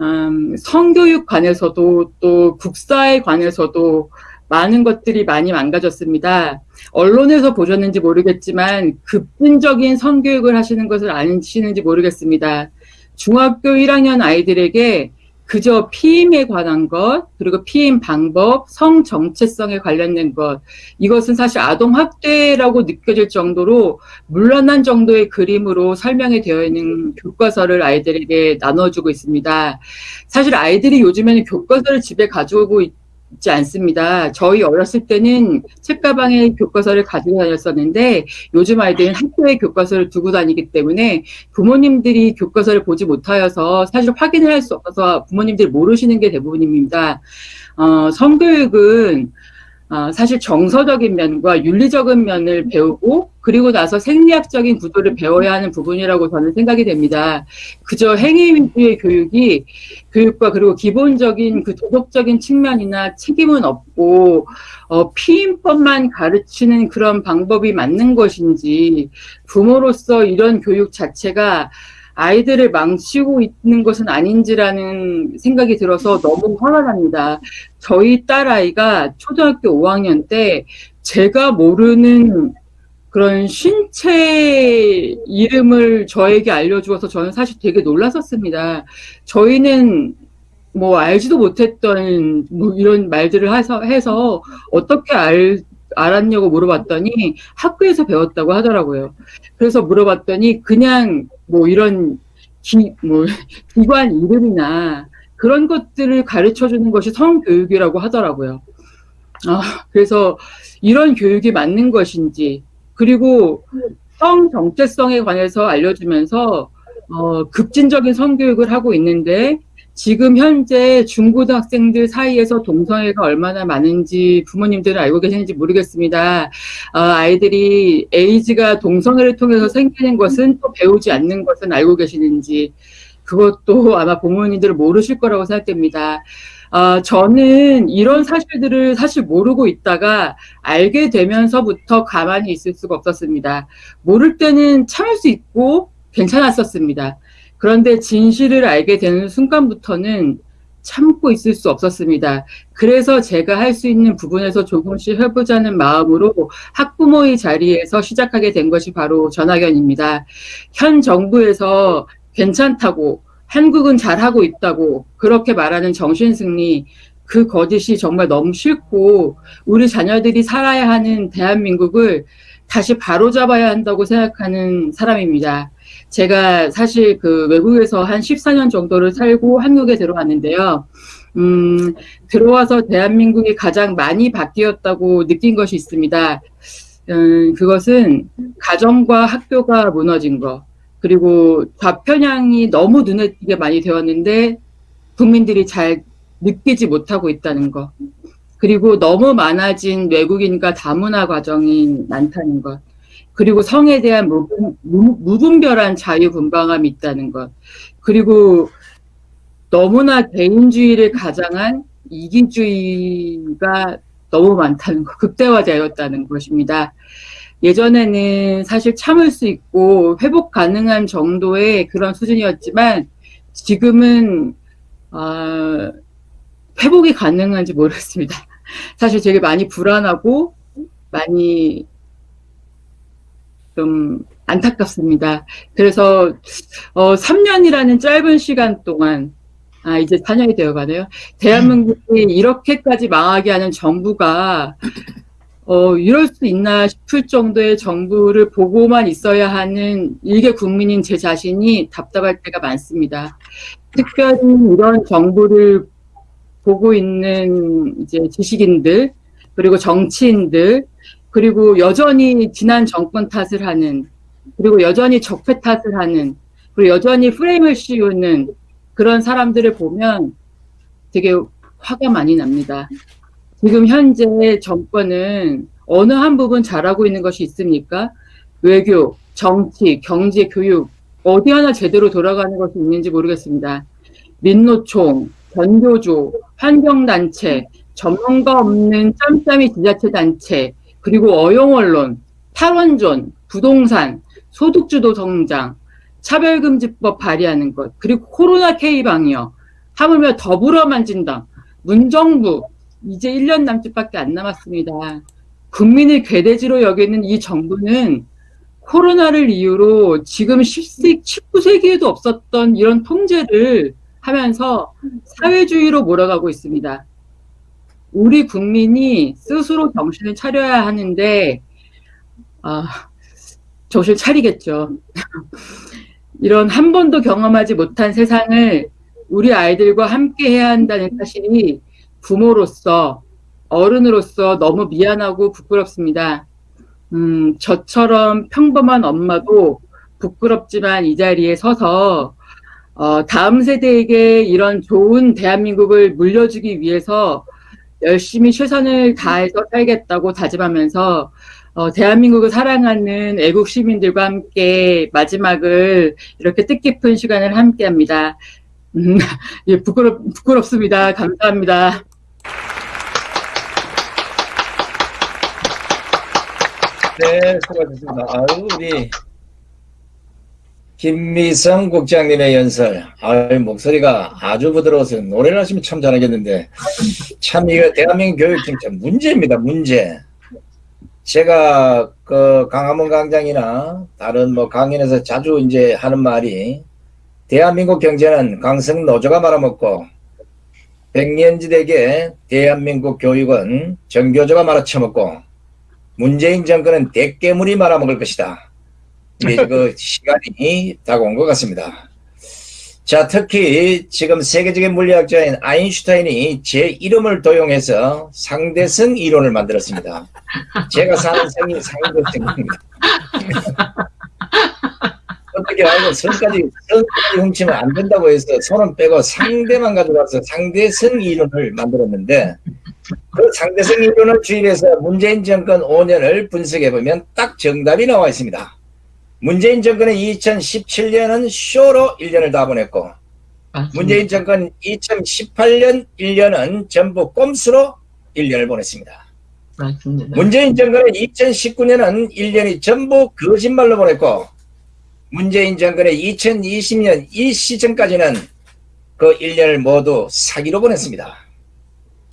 음, 성교육 관해서도 또 국사에 관해서도 많은 것들이 많이 망가졌습니다. 언론에서 보셨는지 모르겠지만 급진적인 성교육을 하시는 것을 아시는지 모르겠습니다. 중학교 1학년 아이들에게 그저 피임에 관한 것, 그리고 피임 방법, 성 정체성에 관련된 것, 이것은 사실 아동 학대라고 느껴질 정도로 물러난 정도의 그림으로 설명이 되어 있는 교과서를 아이들에게 나눠주고 있습니다. 사실 아이들이 요즘에는 교과서를 집에 가져오고 있 지 않습니다. 저희 어렸을 때는 책가방에 교과서를 가지고 다녔었는데 요즘 아이들은 학교에 교과서를 두고 다니기 때문에 부모님들이 교과서를 보지 못하여서 사실 확인을 할 수 없어서 부모님들이 모르시는 게 대부분입니다. 어, 성교육은 어, 사실 정서적인 면과 윤리적인 면을 배우고 그리고 나서 생리학적인 구조를 배워야 하는 부분이라고 저는 생각이 됩니다. 그저 행위 위주의 교육이 교육과 그리고 기본적인 그 도덕적인 측면이나 책임은 없고 어, 피임법만 가르치는 그런 방법이 맞는 것인지 부모로서 이런 교육 자체가 아이들을 망치고 있는 것은 아닌지라는 생각이 들어서 너무 화가 납니다. 저희 딸아이가 초등학교 5학년 때 제가 모르는 그런 신체 이름을 저에게 알려주어서 저는 사실 되게 놀랐었습니다. 저희는 뭐 알지도 못했던 뭐 이런 말들을 해서, 해서 어떻게 알, 알았냐고 물어봤더니 학교에서 배웠다고 하더라고요. 그래서 물어봤더니 그냥 뭐 이런 기, 뭐 기관 이름이나 그런 것들을 가르쳐 주는 것이 성교육이라고 하더라고요. 아, 그래서 이런 교육이 맞는 것인지, 그리고 성 정체성에 관해서 알려주면서, 어, 급진적인 성교육을 하고 있는데, 지금 현재 중고등학생들 사이에서 동성애가 얼마나 많은지 부모님들은 알고 계시는지 모르겠습니다. 어, 아이들이 에이즈가 동성애를 통해서 생기는 것은 또 배우지 않는 것은 알고 계시는지, 그것도 아마 부모님들은 모르실 거라고 생각됩니다. 어, 저는 이런 사실들을 사실 모르고 있다가 알게 되면서부터 가만히 있을 수가 없었습니다. 모를 때는 참을 수 있고 괜찮았었습니다. 그런데 진실을 알게 되는 순간부터는 참고 있을 수 없었습니다. 그래서 제가 할 수 있는 부분에서 조금씩 해보자는 마음으로 학부모의 자리에서 시작하게 된 것이 바로 전학연입니다. 현 정부에서 괜찮다고 한국은 잘하고 있다고 그렇게 말하는 정신승리 그 거짓이 정말 너무 싫고 우리 자녀들이 살아야 하는 대한민국을 다시 바로잡아야 한다고 생각하는 사람입니다. 제가 사실 그 외국에서 한 14년 정도를 살고 한국에 들어왔는데요. 음, 들어와서 대한민국이 가장 많이 바뀌었다고 느낀 것이 있습니다. 음, 그것은 가정과 학교가 무너진 것, 그리고 좌편향이 너무 눈에 띄게 많이 되었는데 국민들이 잘 느끼지 못하고 있다는 것, 그리고 너무 많아진 외국인과 다문화 과정이 많다는 것, 그리고 성에 대한 무분, 무- 무분별한 자유분방함이 있다는 것, 그리고 너무나 개인주의를 가장한 이기주의가 너무 많다는 것, 극대화되었다는 것입니다. 예전에는 사실 참을 수 있고 회복 가능한 정도의 그런 수준이었지만 지금은 아, 회복이 가능한지 모르겠습니다. 사실 되게 많이 불안하고 많이 좀 안타깝습니다. 그래서 어, 3년이라는 짧은 시간 동안 아 이제 4년이 되어가네요. 대한민국이 이렇게까지 망하게 하는 정부가 어 이럴 수 있나 싶을 정도의 정부를 보고만 있어야 하는 일개 국민인 제 자신이 답답할 때가 많습니다. 특별히 이런 정부를 보고 있는 이제 지식인들 그리고 정치인들 그리고 여전히 지난 정권 탓을 하는 그리고 여전히 적폐 탓을 하는 그리고 여전히 프레임을 씌우는 그런 사람들을 보면 되게 화가 많이 납니다. 지금 현재 정권은 어느 한 부분 잘하고 있는 것이 있습니까? 외교, 정치, 경제, 교육 어디 하나 제대로 돌아가는 것이 있는지 모르겠습니다. 민노총, 변교조, 환경단체, 전문가 없는 짬짬이 지자체 단체, 그리고 어용언론, 탈원전, 부동산, 소득주도 성장, 차별금지법 발의하는 것, 그리고 코로나 K 방역, 하물며 더불어 만진당, 문정부, 이제 1년 남짓밖에 안 남았습니다. 국민을 괴대지로 여기는 이 정부는 코로나를 이유로 지금 10세, 19세기에도 없었던 이런 통제를 하면서 사회주의로 몰아가고 있습니다. 우리 국민이 스스로 정신을 차려야 하는데, 아, 정신 차리겠죠. 이런 한 번도 경험하지 못한 세상을 우리 아이들과 함께 해야 한다는 사실이 부모로서, 어른으로서 너무 미안하고 부끄럽습니다. 음, 저처럼 평범한 엄마도 부끄럽지만 이 자리에 서서 어, 다음 세대에게 이런 좋은 대한민국을 물려주기 위해서 열심히 최선을 다해서 살겠다고 다짐하면서 어, 대한민국을 사랑하는 애국 시민들과 함께 마지막을 이렇게 뜻깊은 시간을 함께합니다. 음, 예, 부끄럽 부끄럽습니다. 감사합니다. 네, 수고하셨습니다. 아유, 우리 김미성 국장님의 연설. 아유, 목소리가 아주 부드러워서 노래를 하시면 참 잘하겠는데 참 이거 대한민국 교육 진짜 문제입니다. 문제. 제가 그 강화문 강장이나 다른 뭐 강연에서 자주 이제 하는 말이 대한민국 경제는 강성 노조가 말아먹고 백년지대계 대한민국 교육은 정교조가 말아쳐먹고 문재인 정권은 대깨물이 말아먹을 것이다. 이제 그 시간이 다가온 것 같습니다. 자, 특히 지금 세계적인 물리학자인 아인슈타인이 제 이름을 도용해서 상대성 이론을 만들었습니다. 제가 사는 성이 상대성입니다. 어떻게 알고 선까지 선까지 훔치면 안 된다고 해서 손은 빼고 상대만 가져가서 상대성 이론을 만들었는데 그 상대성 이론을 주입해서 문재인 정권 5년을 분석해 보면 딱 정답이 나와 있습니다. 문재인 정권은 2017년은 쇼로 1년을 다 보냈고 문재인 정권 2018년 1년은 전부 꼼수로 1년을 보냈습니다. 맞습니다. 문재인 정권은 2019년은 1년이 전부 거짓말로 보냈고 문재인 정권의 2020년 이 시점까지는 그 1년을 모두 사기로 보냈습니다.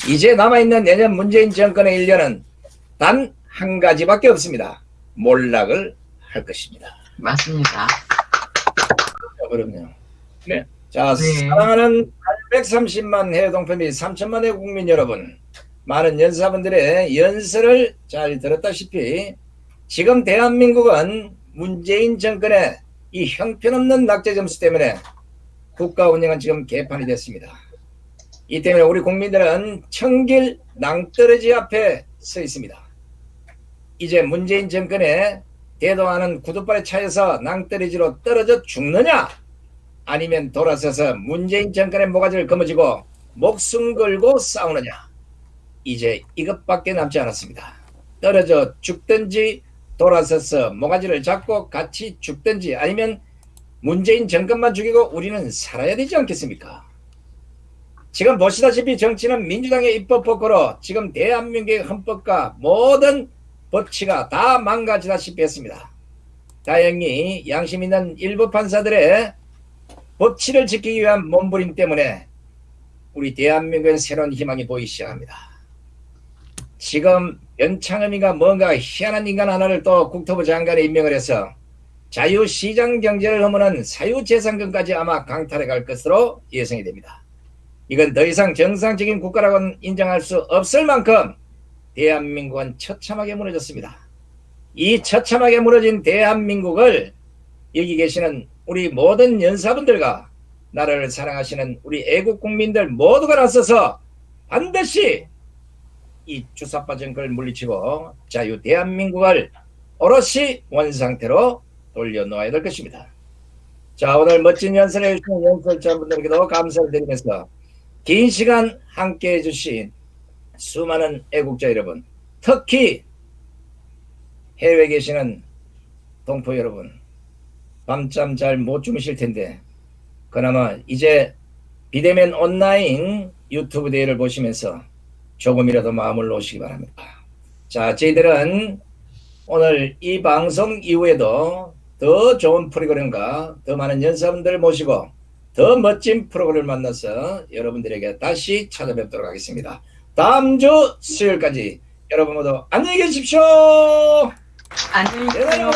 이제 남아있는 내년 문재인 정권의 1년은 단 한 가지밖에 없습니다. 몰락을 할 것입니다. 맞습니다. 자, 그럼요. 네. 자, 네. 사랑하는 830만 해외 동포 및 3천만의 국민 여러분, 많은 연사분들의 연설을 잘 들었다시피 지금 대한민국은 문재인 정권의 이 형편없는 낙제 점수 때문에 국가 운영은 지금 개판이 됐습니다. 이 때문에 우리 국민들은 청길 낭떠러지 앞에 서 있습니다. 이제 문재인 정권에 대동하는 구두발에 차여서 낭떠러지로 떨어져 죽느냐 아니면 돌아서서 문재인 정권의 모가지를 거머쥐고 목숨 걸고 싸우느냐 이제 이것밖에 남지 않았습니다. 떨어져 죽든지 돌아서서 모가지를 잡고 같이 죽든지 아니면 문재인 정권만 죽이고 우리는 살아야 되지 않겠습니까? 지금 보시다시피 정치는 민주당의 입법 폭거로 지금 대한민국의 헌법과 모든 법치가 다 망가지다시피 했습니다. 다행히 양심 있는 일부 판사들의 법치를 지키기 위한 몸부림 때문에 우리 대한민국엔 새로운 희망이 보이기 시작합니다. 지금 연창음이가 뭔가 희한한 인간 하나를 또 국토부 장관에 임명을 해서 자유시장 경제를 허무는 사유재산권까지 아마 강탈해 갈 것으로 예상이 됩니다. 이건 더 이상 정상적인 국가라고는 인정할 수 없을 만큼 대한민국은 처참하게 무너졌습니다. 이 처참하게 무너진 대한민국을 여기 계시는 우리 모든 연사분들과 나라를 사랑하시는 우리 애국 국민들 모두가 나서서 반드시 이 주사파 정권을 물리치고 자유 대한민국을 오롯이 원상태로 돌려놓아야 될 것입니다. 자 오늘 멋진 연설을 해주신 연설자분들에게도 감사를 드리면서 긴 시간 함께 해 주신 수많은 애국자 여러분 특히 해외에 계시는 동포 여러분 밤잠 잘 못 주무실 텐데 그나마 이제 비대면 온라인 유튜브 대회를 보시면서 조금이라도 마음을 놓으시기 바랍니다. 자, 저희들은 오늘 이 방송 이후에도 더 좋은 프로그램과 더 많은 연사분들을 모시고 더 멋진 프로그램을 만나서 여러분들에게 다시 찾아뵙도록 하겠습니다. 다음 주 수요일까지 여러분 모두 안녕히 계십시오. 안녕히 계세요.